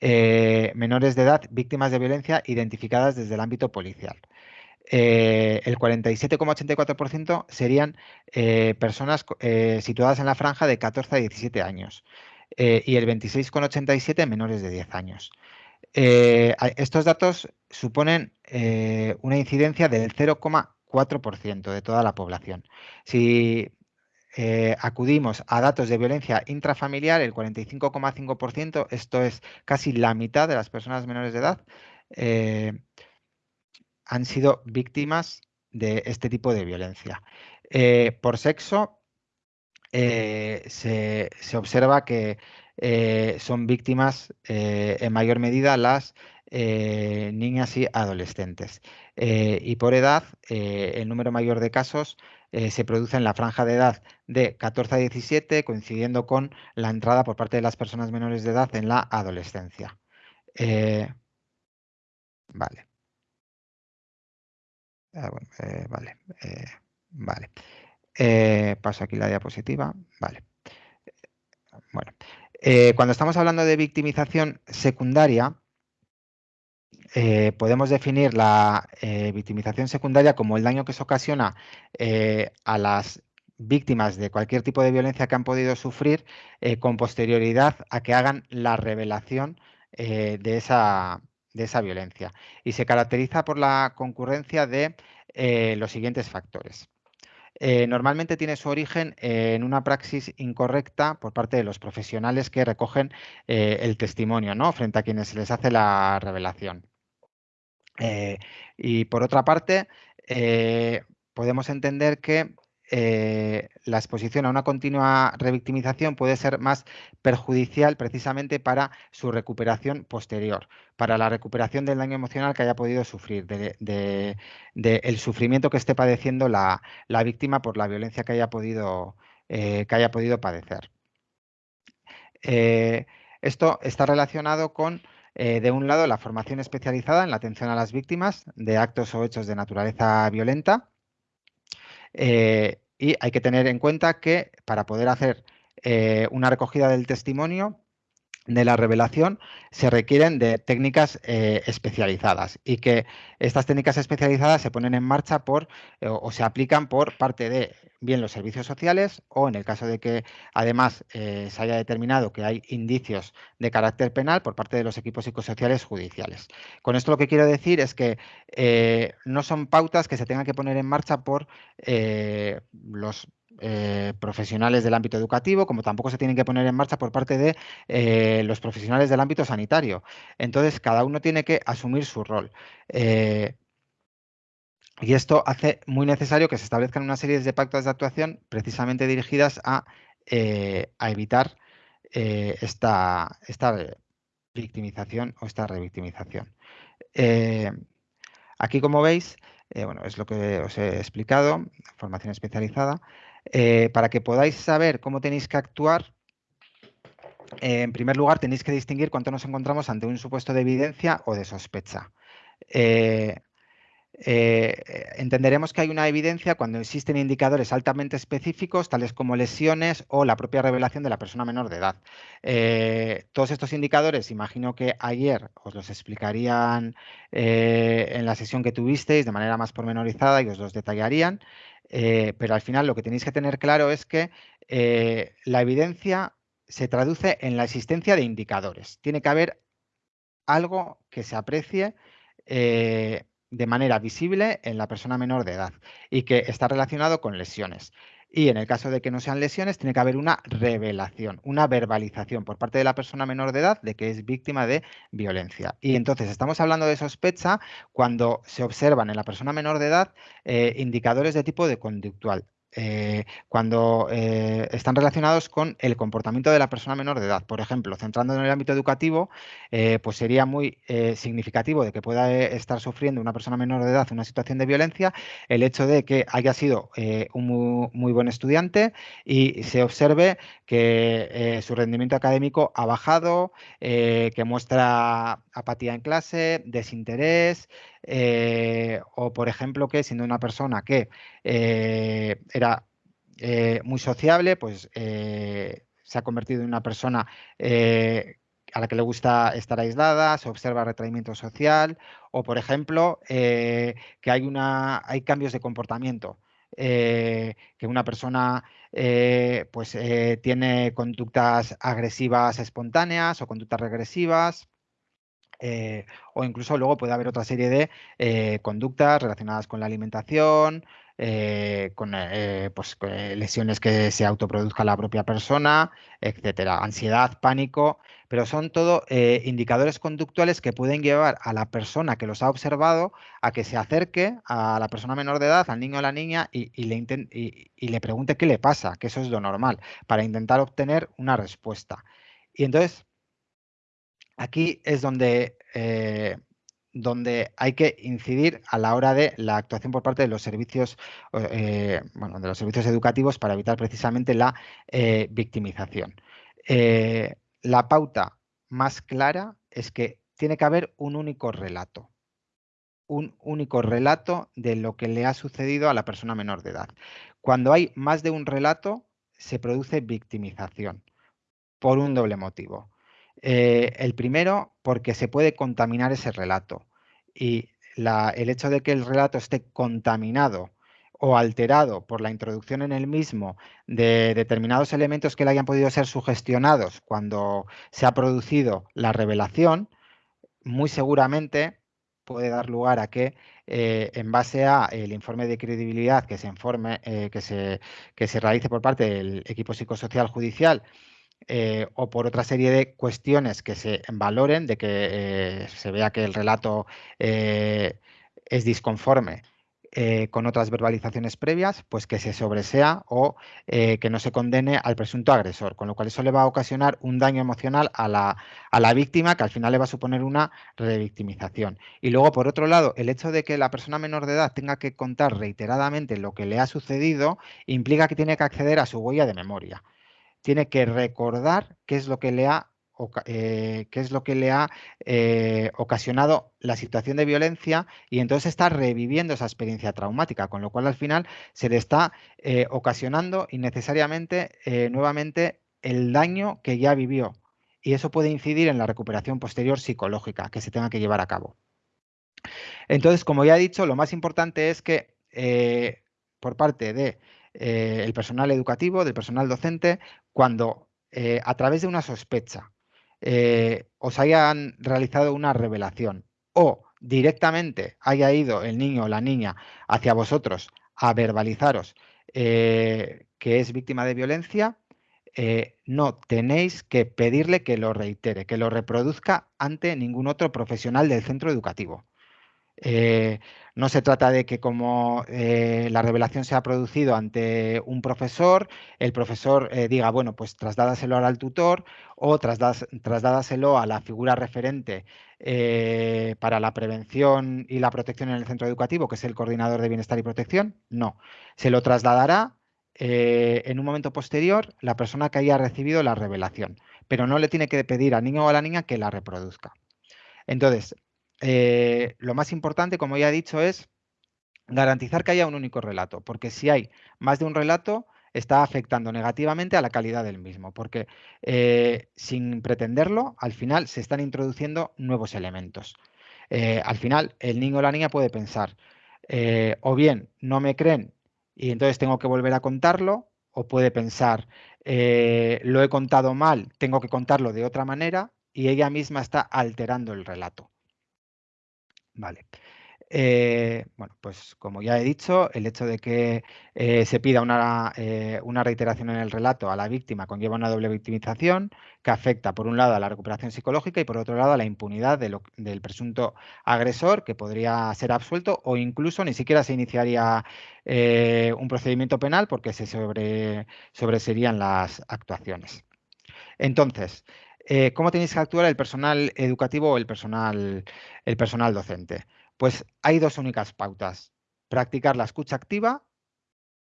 eh, menores de edad víctimas de violencia identificadas desde el ámbito policial. Eh, el 47,84% serían eh, personas situadas en la franja de 14 a 17 años y el 26,87% menores de 10 años. estos datos suponen una incidencia del 0,4% de toda la población. Si eh, acudimos a datos de violencia intrafamiliar, el 45,5%, esto es casi la mitad de las personas menores de edad, eh, han sido víctimas de este tipo de violencia. Eh, por sexo, se, observa que son víctimas en mayor medida las niñas y adolescentes. y por edad, el número mayor de casos eh, se produce en la franja de edad de 14 a 17, coincidiendo con la entrada por parte de las personas menores de edad en la adolescencia. Eh, vale. Ah, eh, vale, vale. Paso aquí la diapositiva. Vale. Bueno, cuando estamos hablando de victimización secundaria, eh, podemos definir la eh, victimización secundaria como el daño que se ocasiona eh, a las víctimas de cualquier tipo de violencia que han podido sufrir con posterioridad a que hagan la revelación de, esa, de esa violencia. Y se caracteriza por la concurrencia de los siguientes factores. Normalmente tiene su origen en una praxis incorrecta por parte de los profesionales que recogen el testimonio ¿no? frente a quienes se les hace la revelación. Eh, y por otra parte, eh, podemos entender que eh, la exposición a una continua revictimización puede ser más perjudicial precisamente para su recuperación posterior, para la recuperación del daño emocional que haya podido sufrir, del de, sufrimiento que esté padeciendo la, víctima por la violencia que haya podido, que haya podido padecer. esto está relacionado con de un lado, la formación especializada en la atención a las víctimas de actos o hechos de naturaleza violenta. Y hay que tener en cuenta que para poder hacer una recogida del testimonio, de la revelación se requieren de técnicas eh, especializadas y que estas técnicas especializadas se ponen en marcha por eh, o, se aplican por parte de bien los servicios sociales o en el caso de que además eh, se haya determinado que hay indicios de carácter penal por parte de los equipos psicosociales judiciales. Con esto lo que quiero decir es que no son pautas que se tengan que poner en marcha por los eh, profesionales del ámbito educativo, como tampoco se tienen que poner en marcha por parte de eh, los profesionales del ámbito sanitario. Entonces, cada uno tiene que asumir su rol. Eh, y esto hace muy necesario que se establezcan una serie de pactos de actuación precisamente dirigidas a, evitar esta, esta victimización o esta revictimización. aquí, como veis, bueno, es lo que os he explicado, formación especializada. Eh, para que podáis saber cómo tenéis que actuar, eh, en primer lugar tenéis que distinguir cuánto nos encontramos ante un supuesto de evidencia o de sospecha. Eh, entenderemos que hay una evidencia cuando existen indicadores altamente específicos, tales como lesiones o la propia revelación de la persona menor de edad. todos estos indicadores, imagino que ayer os los explicarían en la sesión que tuvisteis de manera más pormenorizada y os los detallarían. Eh, pero al final lo que tenéis que tener claro es que eh, la evidencia se traduce en la existencia de indicadores. Tiene que haber algo que se aprecie eh, de manera visible en la persona menor de edad y que está relacionado con lesiones. Y en el caso de que no sean lesiones, tiene que haber una revelación, una verbalización por parte de la persona menor de edad de que es víctima de violencia. Y entonces estamos hablando de sospecha cuando se observan en la persona menor de edad eh, indicadores de tipo de conductual. Eh, cuando eh, están relacionados con el comportamiento de la persona menor de edad. Por ejemplo, centrando en el ámbito educativo, eh, pues sería muy significativo de que pueda estar sufriendo una persona menor de edad una situación de violencia el hecho de que haya sido un muy, buen estudiante y se observe que su rendimiento académico ha bajado, que muestra apatía en clase, desinterés, eh, o por ejemplo que siendo una persona que eh, era eh, muy sociable, pues se ha convertido en una persona a la que le gusta estar aislada, se observa retraimiento social, o por ejemplo que hay, cambios de comportamiento. que una persona pues tiene conductas agresivas espontáneas o conductas regresivas, eh, o incluso luego puede haber otra serie de eh, conductas relacionadas con la alimentación, eh, con pues, lesiones que se autoproduzca la propia persona, etcétera, ansiedad, pánico, pero son todo indicadores conductuales que pueden llevar a la persona que los ha observado a que se acerque a la persona menor de edad, al niño o la niña, y, le, y le pregunte qué le pasa, que eso es lo normal, para intentar obtener una respuesta. Y entonces, Aquí es donde, eh, donde hay que incidir a la hora de la actuación por parte de los servicios, eh, bueno, de los servicios educativos para evitar precisamente la eh, victimización. la pauta más clara es que tiene que haber un único relato un único relato de lo que le ha sucedido a la persona menor de edad. Cuando hay más de un relato, se produce victimización por un doble motivo. Eh, el primero, porque se puede contaminar ese relato. Y el hecho de que el relato esté contaminado o alterado por la introducción en el mismo de determinados elementos que le hayan podido ser sugestionados cuando se ha producido la revelación, muy seguramente puede dar lugar a que eh, en base a el informe de credibilidad que se informe, eh, que, se, que se realice por parte del equipo psicosocial judicial eh, o por otra serie de cuestiones que se valoren, de que eh, se vea que el relato eh, es disconforme con otras verbalizaciones previas, pues que se sobresea o que no se condene al presunto agresor, con lo cual eso le va a ocasionar un daño emocional a la, a la víctima que al final le va a suponer una revictimización. Y luego, por otro lado, el hecho de que la persona menor de edad tenga que contar reiteradamente lo que le ha sucedido implica que tiene que acceder a su huella de memoria tiene que recordar qué es lo que le ha eh, qué es lo que le ha eh, ocasionado la situación de violencia y entonces está reviviendo esa experiencia traumática, con lo cual al final se le está eh, ocasionando innecesariamente nuevamente el daño que ya vivió. Y eso puede incidir en la recuperación posterior psicológica que se tenga que llevar a cabo. Entonces, como ya he dicho, lo más importante es que por parte de, personal educativo, del personal docente, cuando a través de una sospecha eh, os hayan realizado una revelación o directamente haya ido el niño o la niña hacia vosotros a verbalizaros eh, que es víctima de violencia, eh, no tenéis que pedirle que lo reitere, que lo reproduzca ante ningún otro profesional del centro educativo. No se trata de que como eh, la revelación se ha producido ante un profesor, el profesor eh, diga, bueno, pues trasdádaselo al tutor o trasdádaselo a la figura referente eh, para la prevención y la protección en el centro educativo, que es el coordinador de bienestar y protección. No, se lo trasladará en un momento posterior la persona que haya recibido la revelación, pero no le tiene que pedir al niño o a la niña que la reproduzca. Entonces, eh, lo más importante, como ya he dicho, es garantizar que haya un único relato, porque si hay más de un relato, está afectando negativamente a la calidad del mismo, porque eh, sin pretenderlo, al final se están introduciendo nuevos elementos. Eh, al final, el niño o la niña puede pensar, o bien no me creen y entonces tengo que volver a contarlo, o puede pensar, lo he contado mal, tengo que contarlo de otra manera, y ella misma está alterando el relato. Vale. Eh, bueno, pues como ya he dicho, el hecho de que eh, se pida eh, una, reiteración en el relato a la víctima conlleva una doble victimización que afecta por un lado a la recuperación psicológica y por otro lado a la impunidad del presunto agresor que podría ser absuelto o incluso ni siquiera se iniciaría un procedimiento penal porque se sobre, sobreserían las actuaciones. Entonces, eh, ¿cómo tenéis que actuar el personal educativo o el personal, docente? Pues hay dos únicas pautas. Practicar la escucha activa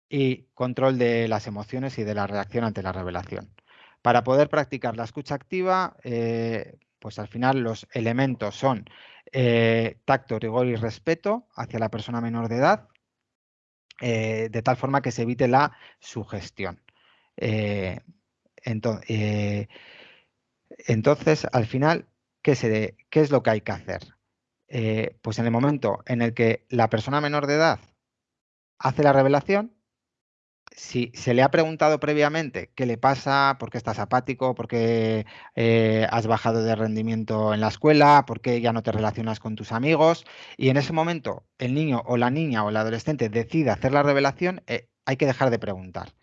y control de las emociones y de la reacción ante la revelación. Para poder practicar la escucha activa, eh, pues al final los elementos son eh, tacto, rigor y respeto hacia la persona menor de edad, de tal forma que se evite la sugestión. entonces, entonces, al final, ¿qué, es lo que hay que hacer? Eh, pues en el momento en el que la persona menor de edad hace la revelación, si se le ha preguntado previamente qué le pasa, por qué estás apático, por qué eh, has bajado de rendimiento en la escuela, por qué ya no te relacionas con tus amigos, y en ese momento el niño o la niña o el adolescente decide hacer la revelación, eh, hay que dejar de preguntar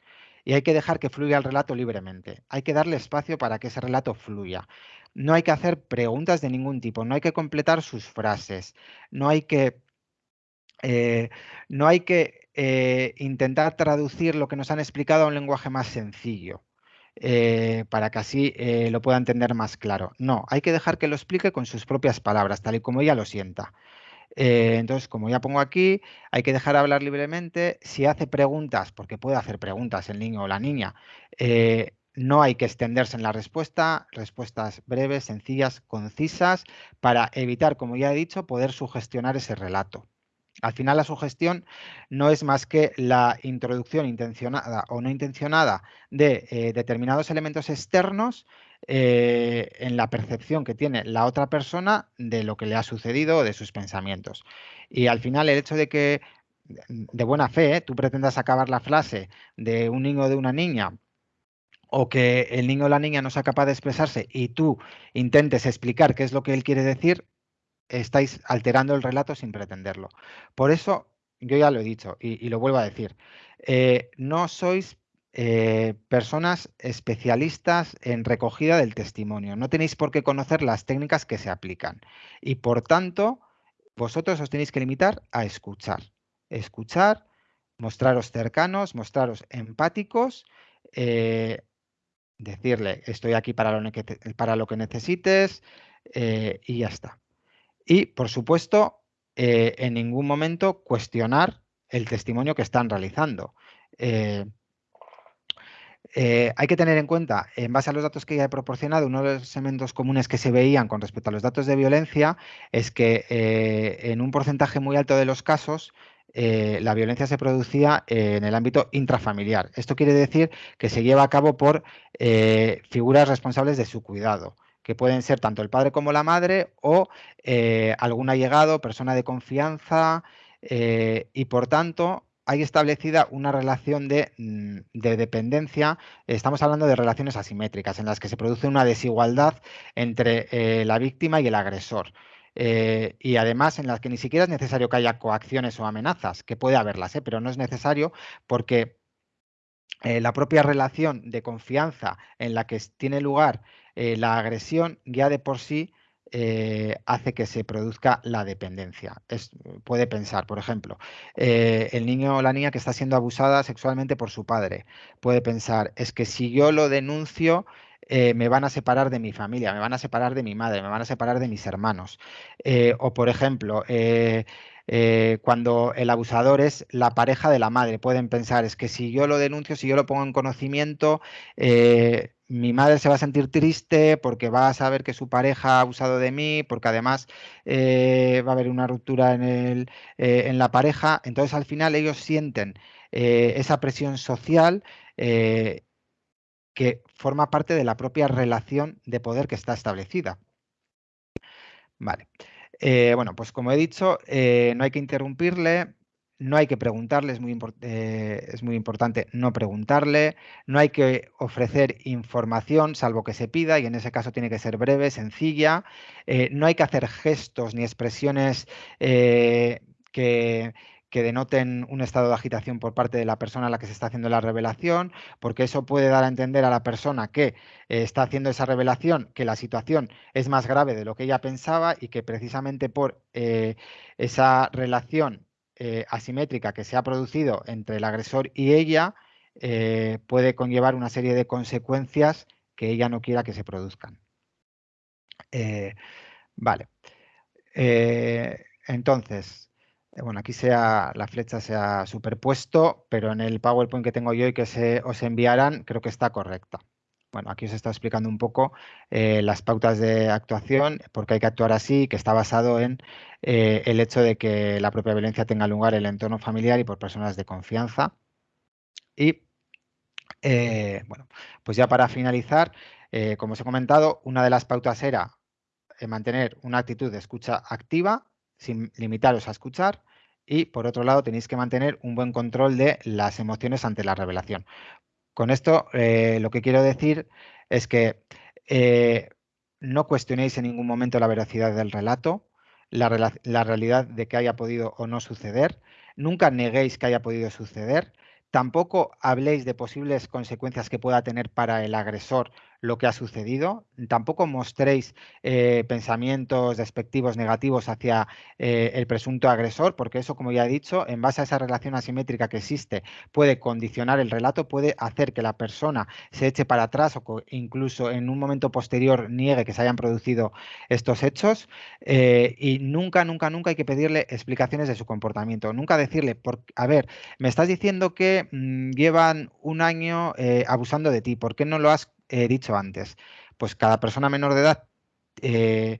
y hay que dejar que fluya el relato libremente. Hay que darle espacio para que ese relato fluya. No hay que hacer preguntas de ningún tipo, no hay que completar sus frases, no hay que, eh, no hay que eh, intentar traducir lo que nos han explicado a un lenguaje más sencillo. Eh, para que así lo pueda entender más claro. No, hay que dejar que lo explique con sus propias palabras, tal y como ella lo sienta. Eh, entonces, como ya pongo aquí, hay que dejar hablar libremente. Si hace preguntas, porque puede hacer preguntas el niño o la niña, eh, no hay que extenderse en la respuesta, respuestas breves, sencillas, concisas, para evitar, como ya he dicho, poder sugestionar ese relato. Al final la sugestión no es más que la introducción intencionada o no intencionada de eh, determinados elementos externos eh, en la percepción que tiene la otra persona de lo que le ha sucedido o de sus pensamientos. Y al final el hecho de que de buena fe tú pretendas acabar la frase de un niño o de una niña o que el niño o la niña no sea capaz de expresarse y tú intentes explicar qué es lo que él quiere decir, estáis alterando el relato sin pretenderlo. Por eso, yo ya lo he dicho y, lo vuelvo a decir, eh, no sois eh, personas especialistas en recogida del testimonio. No tenéis por qué conocer las técnicas que se aplican. Y por tanto, vosotros os tenéis que limitar a escuchar. Escuchar, mostraros cercanos, mostraros empáticos, eh, decirle, estoy aquí para lo que, para lo que necesites eh, y ya está. Y, por supuesto, en ningún momento cuestionar el testimonio que están realizando. Hay que tener en cuenta, en base a los datos que ya he proporcionado, uno de los elementos comunes que se veían con respecto a los datos de violencia es que eh, en un porcentaje muy alto de los casos eh, la violencia se producía en el ámbito intrafamiliar. Esto quiere decir que se lleva a cabo por figuras responsables de su cuidado que pueden ser tanto el padre como la madre o algún allegado, persona de confianza, y por tanto hay establecida una relación mm, de, dependencia, estamos hablando de relaciones asimétricas, en las que se produce una desigualdad entre eh, la víctima y el agresor. Eh, y además en las que ni siquiera es necesario que haya coacciones o amenazas, que puede haberlas, ¿eh? pero no es necesario porque la propia relación de confianza en la que tiene lugar la agresión ya de por sí eh, hace que se produzca la dependencia. puede pensar, por ejemplo, eh, el niño o la niña que está siendo abusada sexualmente por su padre. Puede pensar, es que si yo lo denuncio, eh, me van a separar de mi familia, me van a separar de mi madre, me van a separar de mis hermanos. o, por ejemplo, cuando el abusador es la pareja de la madre, pueden pensar, es que si yo lo denuncio, si yo lo pongo en conocimiento, mi madre se va a sentir triste porque va a saber que su pareja ha abusado de mí, porque además eh, va a haber una ruptura en, el, eh, en, la pareja. Entonces al final ellos sienten eh, esa presión social que forma parte de la propia relación de poder que está establecida. Vale. bueno, pues como he dicho, no hay que interrumpirle, no hay que preguntarle, es muy, eh, es muy, importante no preguntarle, no hay que ofrecer información salvo que se pida y en ese caso tiene que ser breve, sencilla, eh, no hay que hacer gestos ni expresiones eh, que, que denoten un estado de agitación por parte de la persona a la que se está haciendo la revelación, porque eso puede dar a entender a la persona que está haciendo esa revelación que la situación es más grave de lo que ella pensaba y que precisamente por esa relación eh, asimétrica que se ha producido entre el agresor y ella eh, puede conllevar una serie de consecuencias que ella no quiera que se produzcan. Eh, vale. entonces, bueno, aquí sea, la flecha se ha superpuesto, pero en el PowerPoint que tengo yo y que se os enviarán, creo que está correcta. Bueno, aquí os está explicando un poco eh, las pautas de actuación, porque hay que actuar así, que está basado en eh, el hecho de que la propia violencia tenga lugar en el entorno familiar y por personas de confianza. Y, eh, bueno, pues ya para finalizar, como os he comentado, una de las pautas era mantener una actitud de escucha activa, sin limitaros a escuchar, y por otro lado tenéis que mantener un buen control de las emociones ante la revelación. Con esto eh, lo que quiero decir es que eh, no cuestionéis en ningún momento la veracidad del relato, la, la, realidad de que haya podido o no suceder, nunca neguéis que haya podido suceder, tampoco habléis de posibles consecuencias que pueda tener para el agresor lo que ha sucedido. Tampoco mostréis eh, pensamientos despectivos negativos hacia eh, el presunto agresor, porque eso, como ya he dicho, en base a esa relación asimétrica que existe, puede condicionar el relato, puede hacer que la persona se eche para atrás o incluso en un momento posterior niegue que se hayan producido estos hechos. Eh, y nunca, nunca, nunca hay que pedirle explicaciones de su comportamiento. Nunca decirle, por, a ver, me estás diciendo que mm, llevan un año abusando de ti, ¿por qué no lo has he dicho antes, pues cada persona menor de edad eh,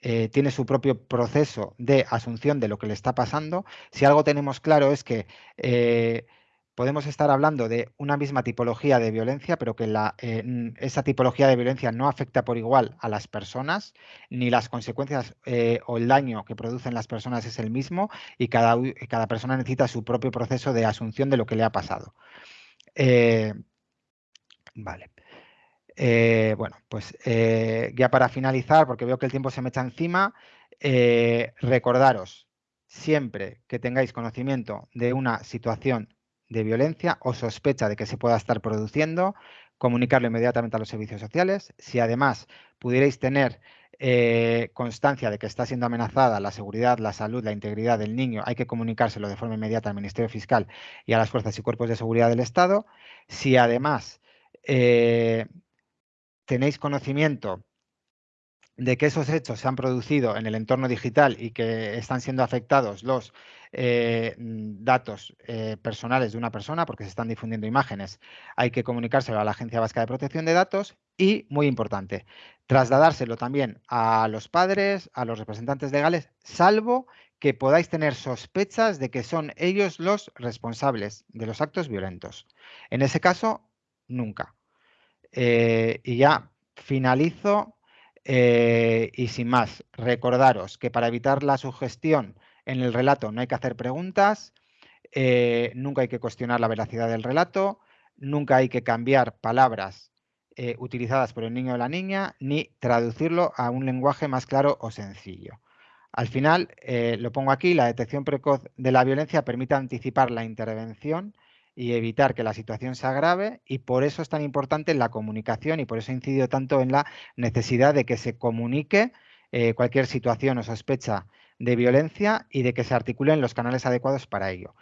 eh, tiene su propio proceso de asunción de lo que le está pasando. Si algo tenemos claro es que eh, podemos estar hablando de una misma tipología de violencia, pero que esa tipología de violencia no afecta por igual a las personas, ni las consecuencias o el daño que producen las personas es el mismo y cada persona necesita su propio proceso de asunción de lo que le ha pasado. vale. Eh, bueno, pues eh, ya para finalizar, porque veo que el tiempo se me echa encima, eh, recordaros, siempre que tengáis conocimiento de una situación de violencia o sospecha de que se pueda estar produciendo, comunicarlo inmediatamente a los servicios sociales. Si además pudierais tener constancia de que está siendo amenazada la seguridad, la salud, la integridad del niño, hay que comunicárselo de forma inmediata al Ministerio Fiscal y a las fuerzas y cuerpos de seguridad del Estado. Si además tenéis conocimiento de que esos hechos se han producido en el entorno digital y que están siendo afectados los eh, datos eh, personales de una persona, porque se están difundiendo imágenes, hay que comunicárselo a la Agencia Vasca de Protección de Datos y, muy importante, trasladárselo también a los padres, a los representantes legales, salvo que podáis tener sospechas de que son ellos los responsables de los actos violentos. En ese caso, nunca. Eh, y ya finalizo eh, y sin más, recordaros que para evitar la sugestión en el relato no hay que hacer preguntas, eh, nunca hay que cuestionar la veracidad del relato, nunca hay que cambiar palabras utilizadas por el niño o la niña, ni traducirlo a un lenguaje más claro o sencillo. Al final, lo pongo aquí, la detección precoz de la violencia permite anticipar la intervención y evitar que la situación se agrave y por eso es tan importante la comunicación y por eso incidido tanto en la necesidad de que se comunique eh, cualquier situación o sospecha de violencia y de que se articulen los canales adecuados para ello.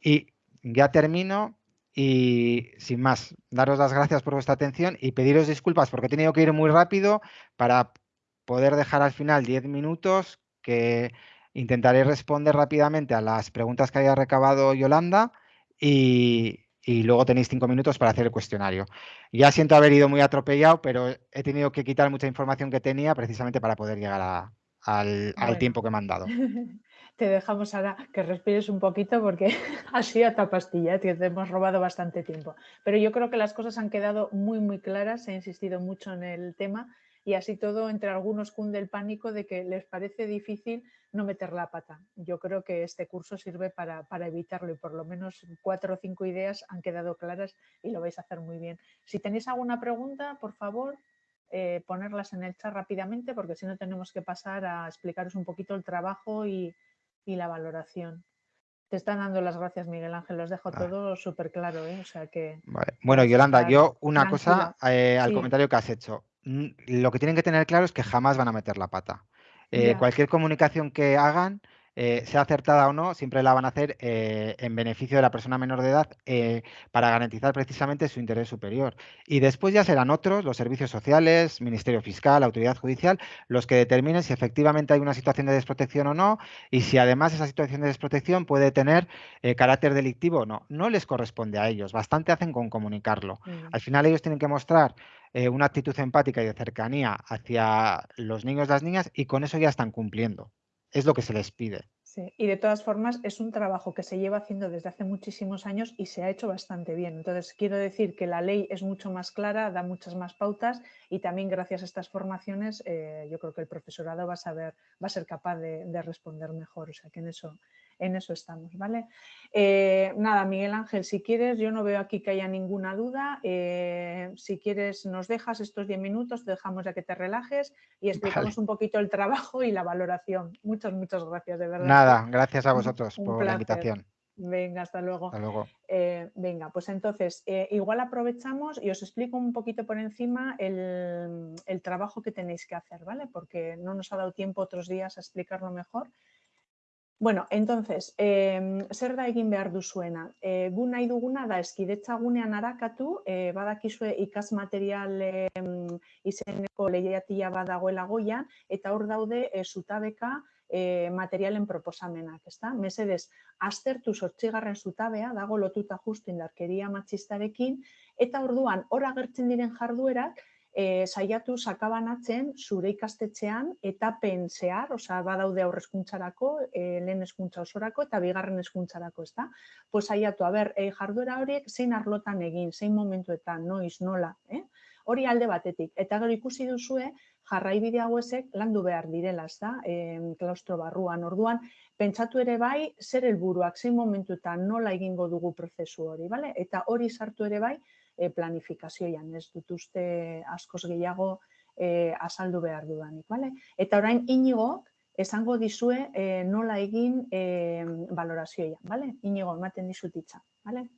Y ya termino y sin más, daros las gracias por vuestra atención y pediros disculpas porque he tenido que ir muy rápido para poder dejar al final 10 minutos que intentaré responder rápidamente a las preguntas que haya recabado Yolanda y, luego tenéis cinco minutos para hacer el cuestionario. Ya siento haber ido muy atropellado, pero he tenido que quitar mucha información que tenía precisamente para poder llegar al, tiempo que me han dado. Te dejamos ahora que respires un poquito porque ha sido a pastilla, te hemos robado bastante tiempo. Pero yo creo que las cosas han quedado muy, muy claras, he insistido mucho en el tema y así todo entre algunos cunde el pánico de que les parece difícil no meter la pata. Yo creo que este curso sirve para, evitarlo y por lo menos cuatro o cinco ideas han quedado claras y lo vais a hacer muy bien. Si tenéis alguna pregunta, por favor, eh, ponerlas en el chat rápidamente porque si no tenemos que pasar a explicaros un poquito el trabajo y, la valoración. Te están dando las gracias, Miguel Ángel. Los dejo todo súper claro. ¿eh? O sea que, Bueno, Yolanda, yo una cosa eh, al comentario que has hecho lo que tienen que tener claro es que jamás van a meter la pata. Eh, cualquier comunicación que hagan, eh, sea acertada o no, siempre la van a hacer eh, en beneficio de la persona menor de edad para garantizar precisamente su interés superior. Y después ya serán otros, los servicios sociales, Ministerio Fiscal, Autoridad Judicial, los que determinen si efectivamente hay una situación de desprotección o no y si además esa situación de desprotección puede tener carácter delictivo o no. No les corresponde a ellos, bastante hacen con comunicarlo. Al final ellos tienen que mostrar eh, una actitud empática y de cercanía hacia los niños y las niñas y con eso ya están cumpliendo. Es lo que se les pide. Sí, y de todas formas es un trabajo que se lleva haciendo desde hace muchísimos años y se ha hecho bastante bien. Entonces, quiero decir que la ley es mucho más clara, da muchas más pautas y también gracias a estas formaciones eh, yo creo que el profesorado va a saber, va a ser capaz de, de responder mejor. O sea que en eso, en eso estamos, ¿vale? Eh, nada, Miguel Ángel, si quieres, yo no veo aquí que haya ninguna duda. Eh, si quieres, nos dejas estos 10 minutos, te dejamos ya que te relajes y explicamos un poquito el trabajo y la valoración. Muchas, muchas gracias, de verdad. Nada, gracias a vosotros por la invitación. Venga, hasta luego. Hasta luego. Eh, venga, pues entonces, igual aprovechamos y os explico un poquito por encima el, el, trabajo que tenéis que hacer, ¿vale? Porque no nos ha dado tiempo otros días a explicarlo mejor. Bueno, entonces, eh, zer da egin behar duzuena? E, gu nahi duguna da eskidetza gunean harakatu, e, badakizue ikas material e, izeneko lehiatia badagoela goian, eta hor daude e, zutabeka e, materialen proposamenak, ezta? Mesedez, aztertu sortzigarren zutabea, dago lotuta justu indarkeria matxistarekin, eta orduan, hor agertzen diren jarduerak, e, saiatu sakabanatzen zure ikastetxean etapen zehar, osea badaude aurrezkuntzarako, e, lehen eskuntza osorako eta bigarren eskuntzarako, ezta? Pues saiatu, a ber, e, jarduera horiek zein arlotan egin, zein momentuetan, noiz, nola, eh? Hori alde batetik. Eta gero ikusi duzue, jarraibide hauezek landu behar direla, ezta? E, klaustro barruan. Orduan, pentsatu ere bai, zer helburuak, zein momentuetan nola egingo dugu prozesu hori, bale? Eta hori sartu ere bai, e, planifikazioan, ez dut uste askoz gehiago e, azaldu behar dudanik. Bale? Eta orain inigo, esango dizue e, nola egin e, valorazioa. Bale? Inigo, ematen dizutitza. Bale?